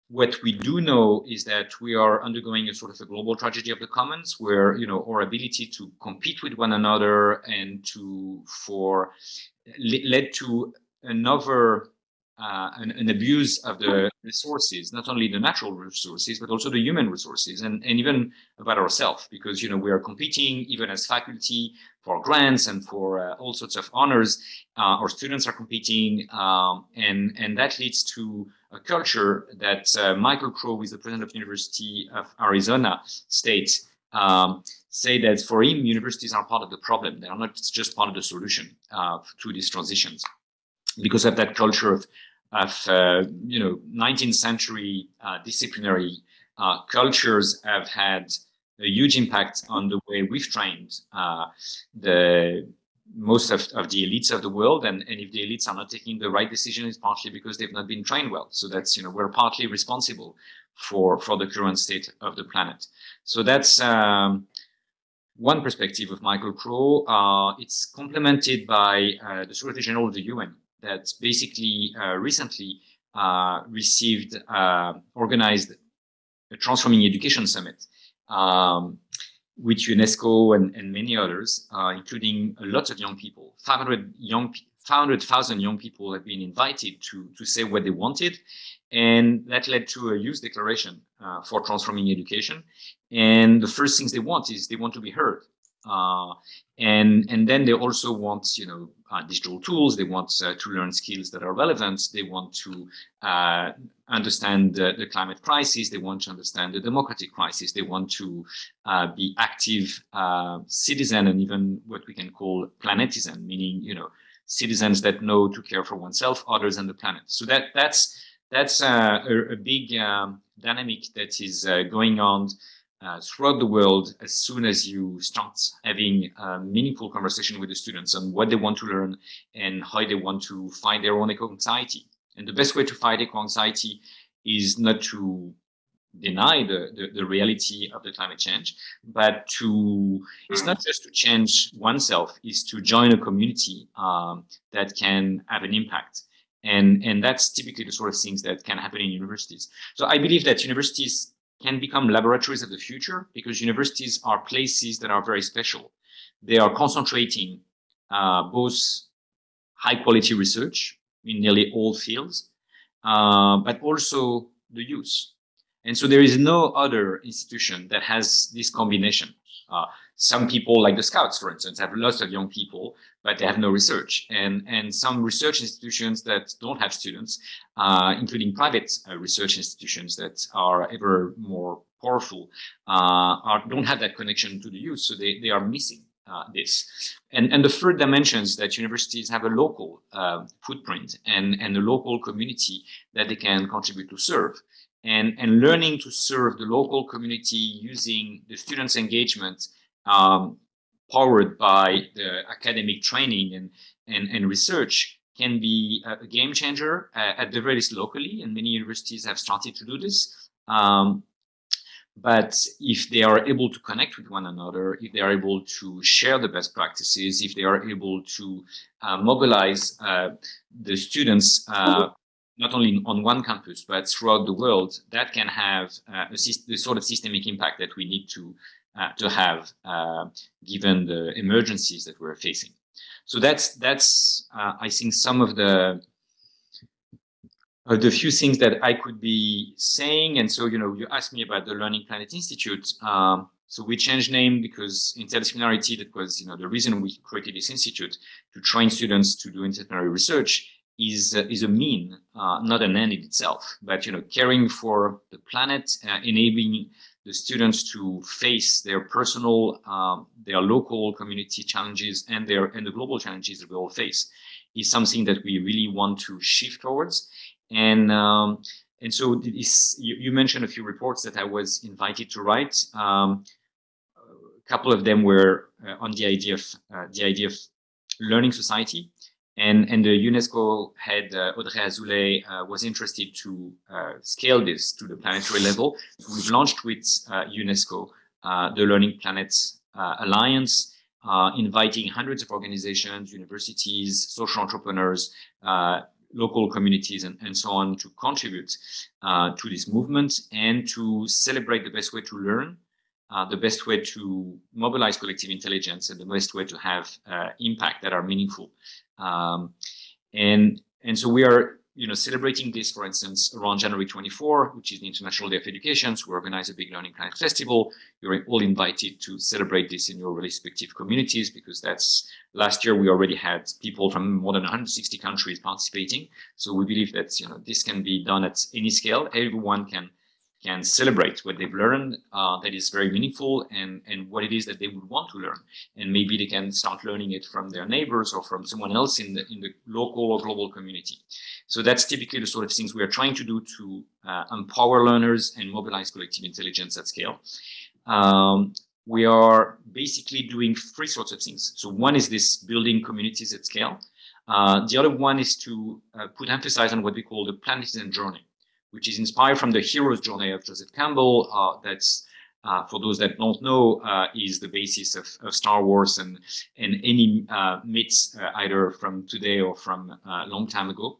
what we do know is that we are undergoing a sort of a global tragedy of the commons where, you know, our ability to compete with one another and to, for, led to another uh, an, an, abuse of the resources, not only the natural resources, but also the human resources and, and even about ourselves, because, you know, we are competing even as faculty for grants and for uh, all sorts of honors. Uh, our students are competing um, and, and that leads to a culture that uh, Michael Crow, who is the president of University of Arizona State, um, say that for him, universities are part of the problem. They are not just part of the solution uh, to these transitions because of that culture of of uh, you know 19th century uh, disciplinary cultures have had a huge impact on the way we've trained uh, the most of, of the elites of the world. And, and if the elites are not taking the right decision it's partly because they've not been trained well. So that's you know we're partly responsible for for the current state of the planet. So that's um, one perspective of Michael Crow. Uh, it's complemented by uh, the Secretary General of the UN, that basically uh, recently uh, received, uh, organized a Transforming Education Summit um, with UNESCO and, and many others, including a lot of young people, 500 young 500,000 young people have been invited to, to say what they wanted. And that led to a youth declaration uh, for transforming education. And the first things they want is they want to be heard. Uh, and and then they also want you know uh, digital tools. They want uh, to learn skills that are relevant. They want to uh, understand the, the, climate crisis. They want to understand the democratic crisis. They want to uh, be active uh, citizen and even what we can call planetizen meaning you know citizens that know to care for oneself others and the planet. So that that's that's a, a, big um, dynamic that is going on uh, throughout the world as soon as you start having a meaningful conversation with the students on what they want to learn and how they want to find their own eco-anxiety. And the best way to fight eco-anxiety is not to deny the, the, the, reality of the climate change, but to, it's not just to change oneself, is to join a community um, that can have an impact. And, and that's typically the sort of things that can happen in universities. So I believe that universities can become laboratories of the future because universities are places that are very special. They are concentrating uh, both high quality research in nearly all fields, uh, but also the youth. And so there is no other institution that has this combination. Uh, some people, like the Scouts, for instance, have lots of young people, but they have no research. And, and some research institutions that don't have students, uh, including private uh, research institutions that are ever more powerful, uh, are, don't have that connection to the youth, so they, they are missing. Uh, this. And, and the third dimension is that universities have a local uh, footprint and, and a local community that they can contribute to serve. And, and learning to serve the local community using the students' engagement um, powered by the academic training and, and, and research can be a, game changer uh, at the very least locally, and many universities have started to do this. Um, but if they are able to connect with one another, if they are able to share the best practices, if they are able to uh, mobilize uh, the students uh, not only on one campus, but throughout the world, that can have uh, the sort of systemic impact that we need to, to have uh, given the emergencies that we're facing. So that's, that's I think, some of the uh, the few things that I could be saying. And so, you know, you asked me about the Learning Planet Institute. Um, so we changed name because interdisciplinarity, that was, you know, the reason we created this institute to train students to do interdisciplinary research is, uh, is a mean, uh, not an end in itself, but, you know, caring for the planet, uh, enabling the students to face their personal, um, their local community challenges and their, and the global challenges that we all face is something that we really want to shift towards. And um, and so this, you, you, mentioned a few reports that I was invited to write. Um, a couple of them were uh, on the idea of uh, the idea of learning society, and and the UNESCO head uh, Audrey Azoulay uh, was interested to uh, scale this to the planetary level. We've launched with uh, UNESCO the Learning Planet Alliance. inviting hundreds of organizations, universities, social entrepreneurs, local communities and, and so on to contribute uh, to this movement and to celebrate the best way to learn, uh, the best way to mobilize collective intelligence and the best way to have uh, impact that are meaningful. Um, and, and so we are you know, celebrating this, for instance, around January 24, which is the International Day of Education. So we organize a big Learning Planet Festival. You're all invited to celebrate this in your respective communities because that's last year we already had people from more than 160 countries participating. So we believe that, you know, this can be done at any scale. Everyone can can celebrate what they've learned uh, that is very meaningful and, and what it is that they would want to learn. And maybe they can start learning it from their neighbors or from someone else in the, in the local or global community. So that's typically the sort of things we are trying to do to uh, empower learners and mobilize collective intelligence at scale. Um, we are basically doing three sorts of things. So one is this building communities at scale. Uh, the other one is to uh, put emphasis on what we call the planetization journey which is inspired from the hero's journey of Joseph Campbell. Uh, that's uh, for those that don't know, uh, is the basis of, of, Star Wars and and any uh, myths uh, either from today or from a uh, long time ago,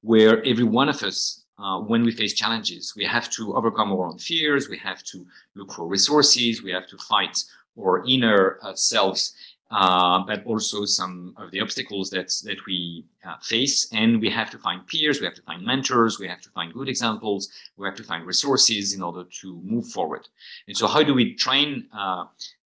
where every one of us. when we face challenges, we have to overcome our own fears. We have to look for resources. We have to fight our inner selves but also some of the obstacles that that we uh, face. And we have to find peers, we have to find mentors, we have to find good examples, we have to find resources in order to move forward. And so, how do we train uh,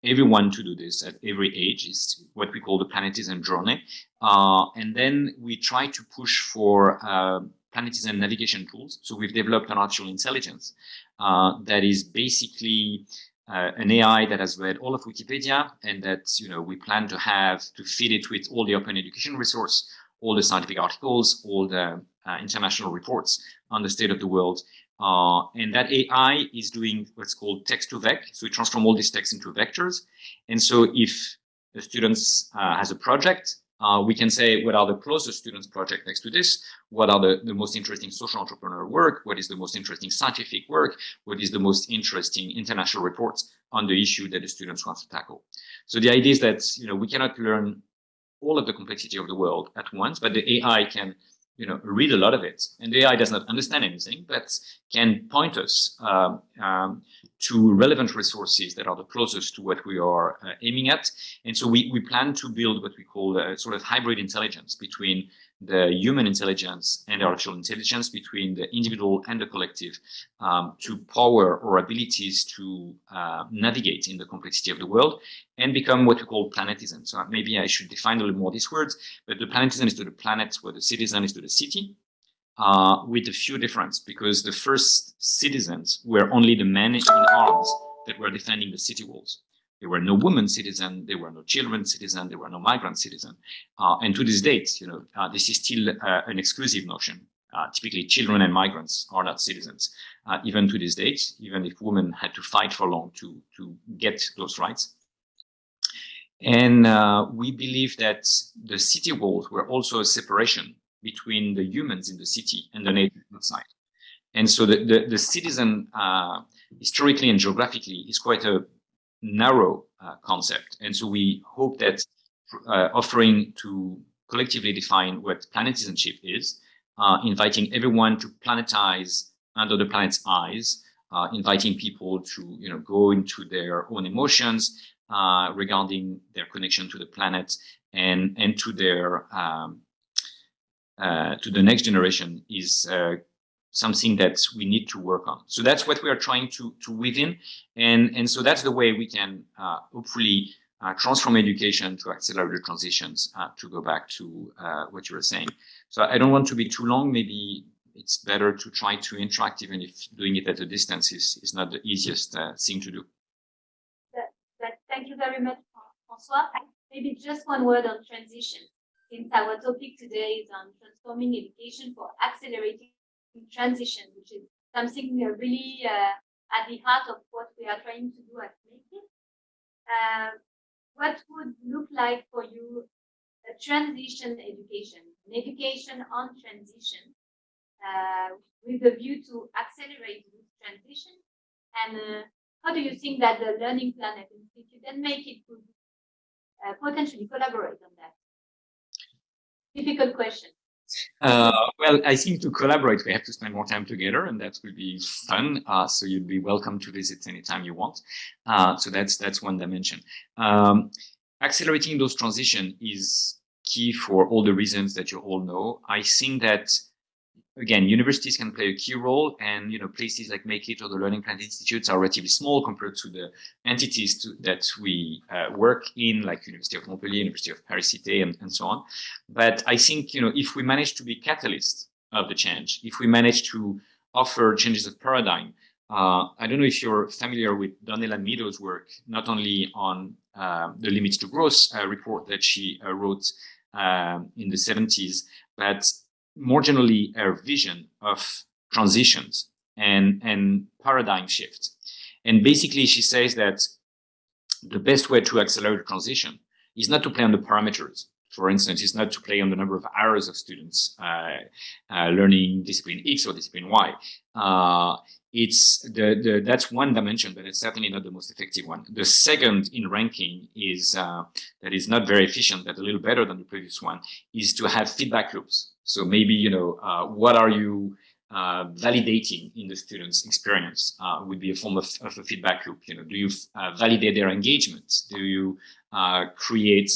everyone to do this at every age? Is what we call the planetization journey. Uh, and then we try to push for uh, planetization navigation tools. So we've developed an artificial intelligence uh, that is basically uh, an AI that has read all of Wikipedia and that you know we plan to have to feed it with all the open education resource, all the scientific articles, all the uh, international reports on the state of the world. Uh, and that AI is doing what's called text to vec. So we transform all these text into vectors. And so if the students uh, has a project, uh, we can say what are the closest students project next to this, what are the, the most interesting social entrepreneur work, what is the most interesting scientific work, what is the most interesting international reports on the issue that the students want to tackle. So the idea is that you know we cannot learn all of the complexity of the world at once, but the AI can you know, read a lot of it. And AI does not understand anything, but can point us um, um, to relevant resources that are the closest to what we are uh, aiming at. And so we, we plan to build what we call a sort of hybrid intelligence between the human intelligence and artificial intelligence between the individual and the collective um, to power our abilities to uh, navigate in the complexity of the world and become what we call planetizen. So maybe I should define a little more these words, but the planetizen is to the planet where the citizen is to the city uh, with a few difference because the first citizens were only the men in arms that were defending the city walls. There were no women citizen, there were no children citizen, there were no migrant citizen. Uh, and to this date, you know, uh, this is still uh, an exclusive notion. Uh, typically, children and migrants are not citizens, uh, even to this date, even if women had to fight for long to, to get those rights. And uh, we believe that the city walls were also a separation between the humans in the city and the native outside. And so the, the, the citizen, historically and geographically, is quite a narrow uh, concept. And so we hope that uh, offering to collectively define what planetizenship is, uh, inviting everyone to planetize under the planet's eyes, uh, inviting people to you know go into their own emotions uh, regarding their connection to the planet and and to their um, uh, to the next generation is something that we need to work on. So that's what we are trying to to weave in, and and so that's the way we can uh, hopefully uh, transform education to accelerate the transitions. Uh, to go back to uh, what you were saying. So I don't want to be too long. Maybe it's better to try to interact, even if doing it at a distance is is not the easiest uh, thing to do. thank you very much, François. Maybe just one word on transition, since our topic today is on transforming education for accelerating transition, which is something we are really uh, at the heart of what we are trying to do at Make Uh, what would look like for you a transition education, an education on transition, uh, with a view to accelerate this transition? And uh, how do you think that the Learning Planet Institute and MAK'IT could uh, potentially collaborate on that? Difficult question. Uh, well, I think to collaborate, we have to spend more time together, and that will be fun. Uh, so you'd be welcome to visit anytime you want. Uh, so that's that's one dimension. Um, accelerating those transition is key for all the reasons that you all know. I think that again, universities can play a key role and, you know, places like MAK'IT or the Learning Planet Institutes are relatively small compared to the entities to, that we uh, work in, like University of Montpellier, University of Paris-Cité, and, and so on. But I think, you know, if we manage to be catalyst of the change, if we manage to offer changes of paradigm, uh, I don't know if you're familiar with Donella Meadows' work, not only on uh, the Limits to Growth uh, report that she uh, wrote um, in the 70s, but more generally our vision of transitions and, and paradigm shifts. And basically she says that the best way to accelerate transition is not to play on the parameters. For instance, it's not to play on the number of hours of students uh, uh, learning discipline X or discipline Y. Uh, it's the, the that's one dimension, but it's certainly not the most effective one. The second in ranking is uh, that is not very efficient, but a little better than the previous one, is to have feedback loops. So maybe you know uh, what are you uh, validating in the student's experience uh, would be a form of, of, a feedback loop. You know, do you uh, validate their engagement? Do you uh, create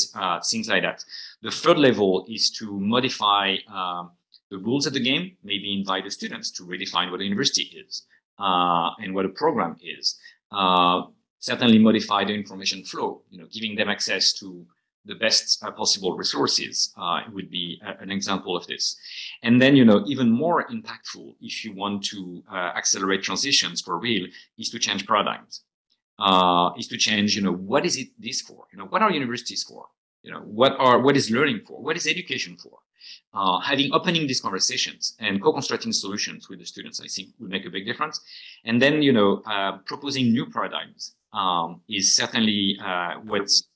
things like that? The third level is to modify um, the rules of the game. Maybe invite the students to redefine what a university is uh, and what a program is. Uh, certainly modify the information flow, you know, giving them access to the best uh, possible resources uh, would be a, an example of this. And then, you know, even more impactful if you want to uh, accelerate transitions for real is to change paradigms. Uh, is to change, you know, what is it this for? You know, what are universities for? You know, what are, what is learning for? What is education for? uh, having opening these conversations and co-constructing solutions with the students, I think would make a big difference. And then, you know, uh, proposing new paradigms um, is certainly uh, what's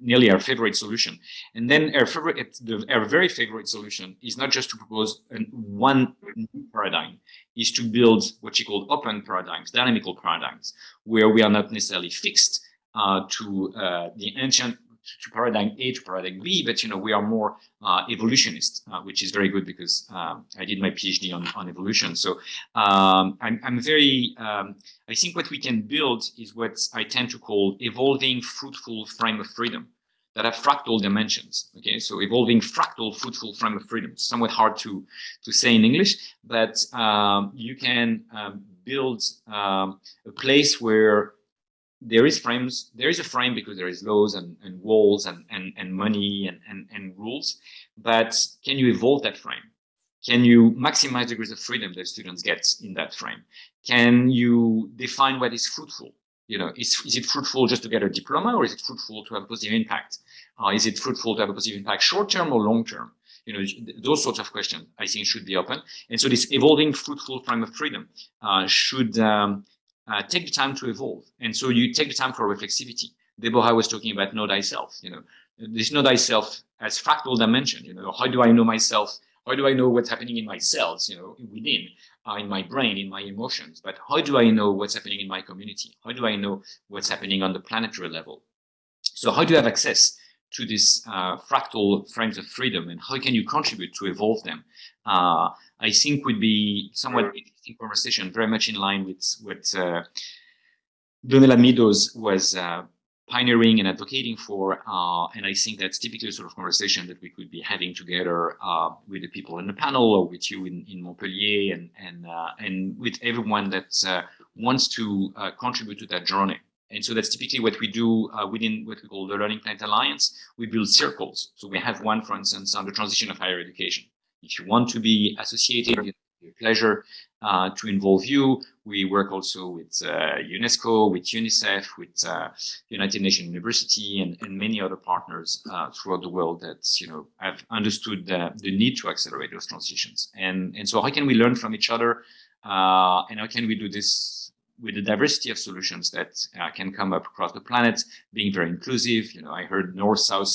nearly our favorite solution. And then our favorite, the, our very favorite solution is not just to propose an, one paradigm, is to build what you call open paradigms, dynamical paradigms, where we are not necessarily fixed uh, to uh, the ancient to paradigm A to paradigm B, but you know we are more uh, evolutionist, uh, which is very good because um, I did my PhD on, on evolution. So um, I'm, I'm very, um, I think what we can build is what I tend to call evolving fruitful frame of freedom. that have fractal dimensions. Okay, so evolving fractal fruitful frame of freedom. Somewhat hard to to say in English, but um, you can um, build um, a place where there is frames. There is a frame because there is laws and, and walls and, and and money and, and and rules. But can you evolve that frame? Can you maximize degrees of freedom that students get in that frame? Can you define what is fruitful? You know, is, is it fruitful just to get a diploma or is it fruitful to have a positive impact? Uh, is it fruitful to have a positive impact short term or long term? You know, those sorts of questions I think should be open. And so this evolving fruitful frame of freedom uh, should um, uh, take the time to evolve. And so you take the time for reflexivity. Deborah was talking about know thyself, you know, this know thyself as fractal dimension, you know, how do I know myself? How do I know what's happening in my cells, you know, within, uh, in my brain, in my emotions? But how do I know what's happening in my community? How do I know what's happening on the planetary level? So how do you have access to these uh, fractal frames of freedom and how can you contribute to evolve them? Uh, I think would be somewhat interesting conversation, very much in line with what uh, Donella Meadows was uh, pioneering and advocating for. Uh, and I think that's typically the sort of conversation that we could be having together uh, with the people in the panel or with you in, in Montpellier and, and, uh, and with everyone that uh, wants to uh, contribute to that journey. And so that's typically what we do uh, within what we call the Learning Planet Alliance. We build circles. So we have one, for instance, on the transition of higher education. If you want to be associated, it's a pleasure uh, to involve you. We work also with uh, UNESCO, with UNICEF, with uh, United Nations University, and, and many other partners uh, throughout the world that you know have understood the, the need to accelerate those transitions. And and so how can we learn from each other, uh, and how can we do this with the diversity of solutions that uh, can come up across the planet, being very inclusive. You know, I heard north-south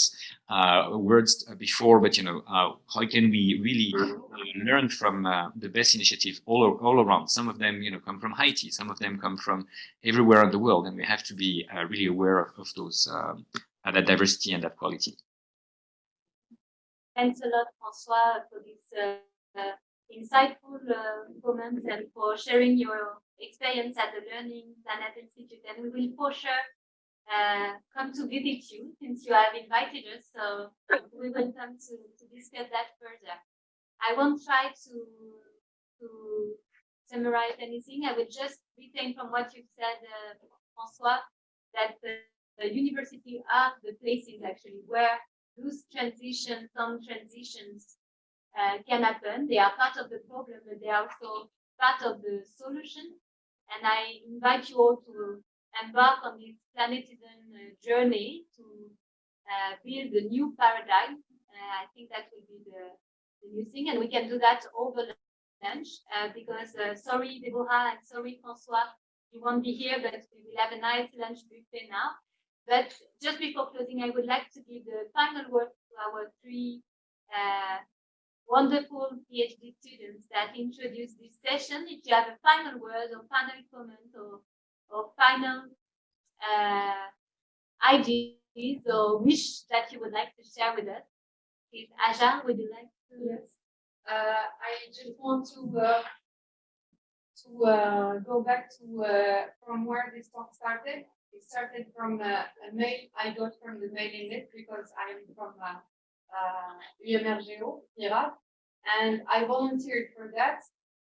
uh, words before, but you know, uh, how can we really uh, learn from uh, the best initiative all all around? Some of them, you know, come from Haiti. Some of them come from everywhere in the world, and we have to be uh, really aware of, of those um, that diversity and that quality. Thanks a lot, François, for this insightful comments and for sharing your experience at the Learning Planet Institute. And we will for sure uh, come to visit you since you have invited us. So we will come to, to discuss that further. I won't try to, to summarize anything. I will just retain from what you've said, uh, François, that the, the university are the places actually where those transitions, some transitions uh, can happen. They are part of the problem, but they are also part of the solution. And I invite you all to embark on this planetizen uh, journey to uh, build a new paradigm. Uh, I think that will be the, the, new thing. And we can do that over lunch uh, because, uh, sorry, Deborah, and sorry, Francois, you won't be here, but we will have a nice lunch buffet now. But just before closing, I would like to give the final word to our three uh, wonderful PhD students that introduced this session. If you have a final word or final comment or, or final uh, ideas or wish that you would like to share with us, please, Aja, would you like to? Yes. Uh, I just want to uh, to uh, go back to uh, from where this talk started. It started from uh, a mail I got from the mailing list because I'm from uh, UMR G-EAU, IRAP, and I volunteered for that.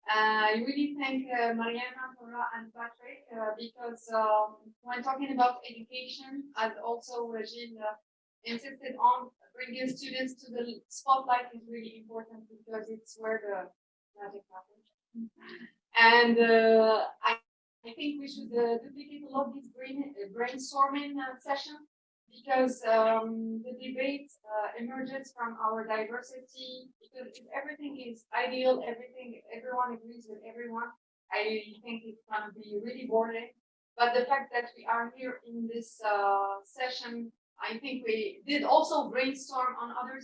Uh, I really thank uh, Mariana, Laura, and Patrick uh, because um, when talking about education, as also Gilles uh, insisted on, bringing students to the spotlight is really important because it's where the magic happens. And uh, I, I think we should uh, duplicate a lot of these brain, brainstorming sessions because um, the debate uh, emerges from our diversity. Because if everything is ideal, everything everyone agrees with everyone, I think it's going to be really boring. But the fact that we are here in this uh, session, I think we did also brainstorm on other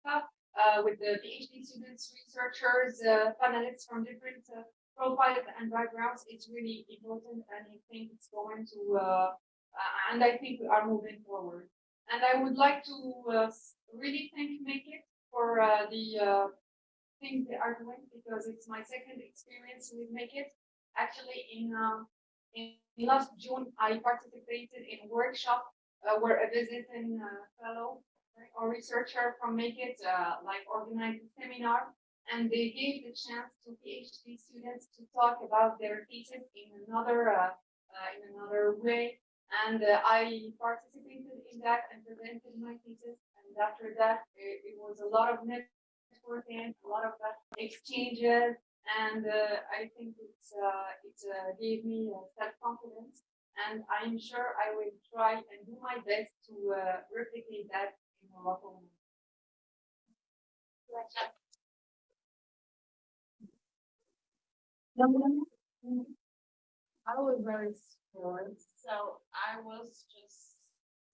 stuff uh, with the PhD students, researchers, uh, panelists from different uh, profiles and backgrounds. It's really important, and I think it's going to uh, and I think we are moving forward. And I would like to uh, really thank MAK'IT for uh, the uh, things they are doing because it's my second experience with MAK'IT. Actually, in, um, in last June, I participated in a workshop uh, where a visiting uh, fellow or researcher from MAK'IT, like organized a seminar, and they gave the chance to PhD students to talk about their thesis in another, uh, uh, in another way. And uh, I participated in that and presented my thesis. And after that, it, it was a lot of networking, a lot of exchanges, and uh, I think it's uh, it uh, gave me self confidence. And I'm sure I will try and do my best to uh, replicate that in Morocco. I was very spoiled, so I was just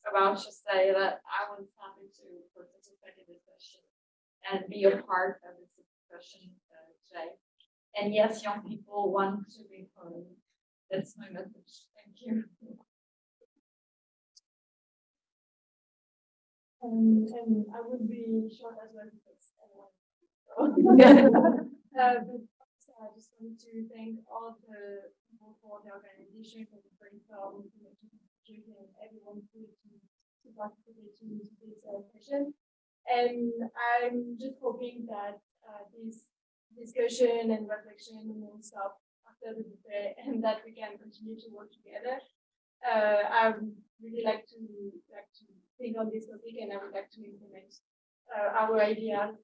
about to say that I was happy to participate in this session and be a part of this discussion uh, today. And yes, young people want to be heard. That's my message. Thank you. Um, and I would be short as well because *laughs* everyone. *laughs* Uh, but so I just want to thank all the people for the organization, for the for the team, and everyone who to, participate in this uh, session. And I'm just hoping that uh, this discussion and reflection won't stop after the debate and that we can continue to work together. Uh, I would really like to like to think on this topic and I would like to implement uh, our ideas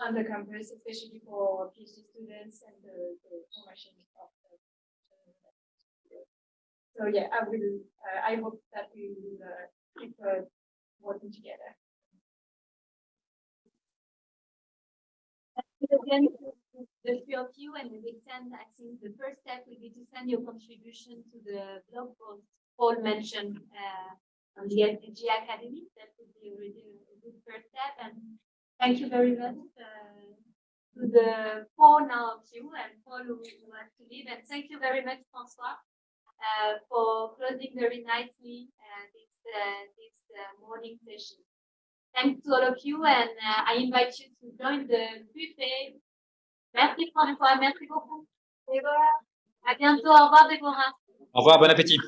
on the campus, especially for PhD students and the, the formation of the. So yeah, I will, uh, I hope that we will uh, keep uh, working together. Again, the three of you and we will send, I think the first step will be to send your contribution to the blog post Paul mentioned uh, on the FDG Academy. That would be already a good first step. And thank you very much uh, to the four now of you and Paul who, who has to leave. And thank you very much, François, uh, for closing very nicely uh, this, uh, this uh, morning session. Thanks to all of you and uh, I invite you to join the buffet. Merci François, merci beaucoup. Déborah. À bientôt, au revoir Déborah. Au revoir, bon appétit.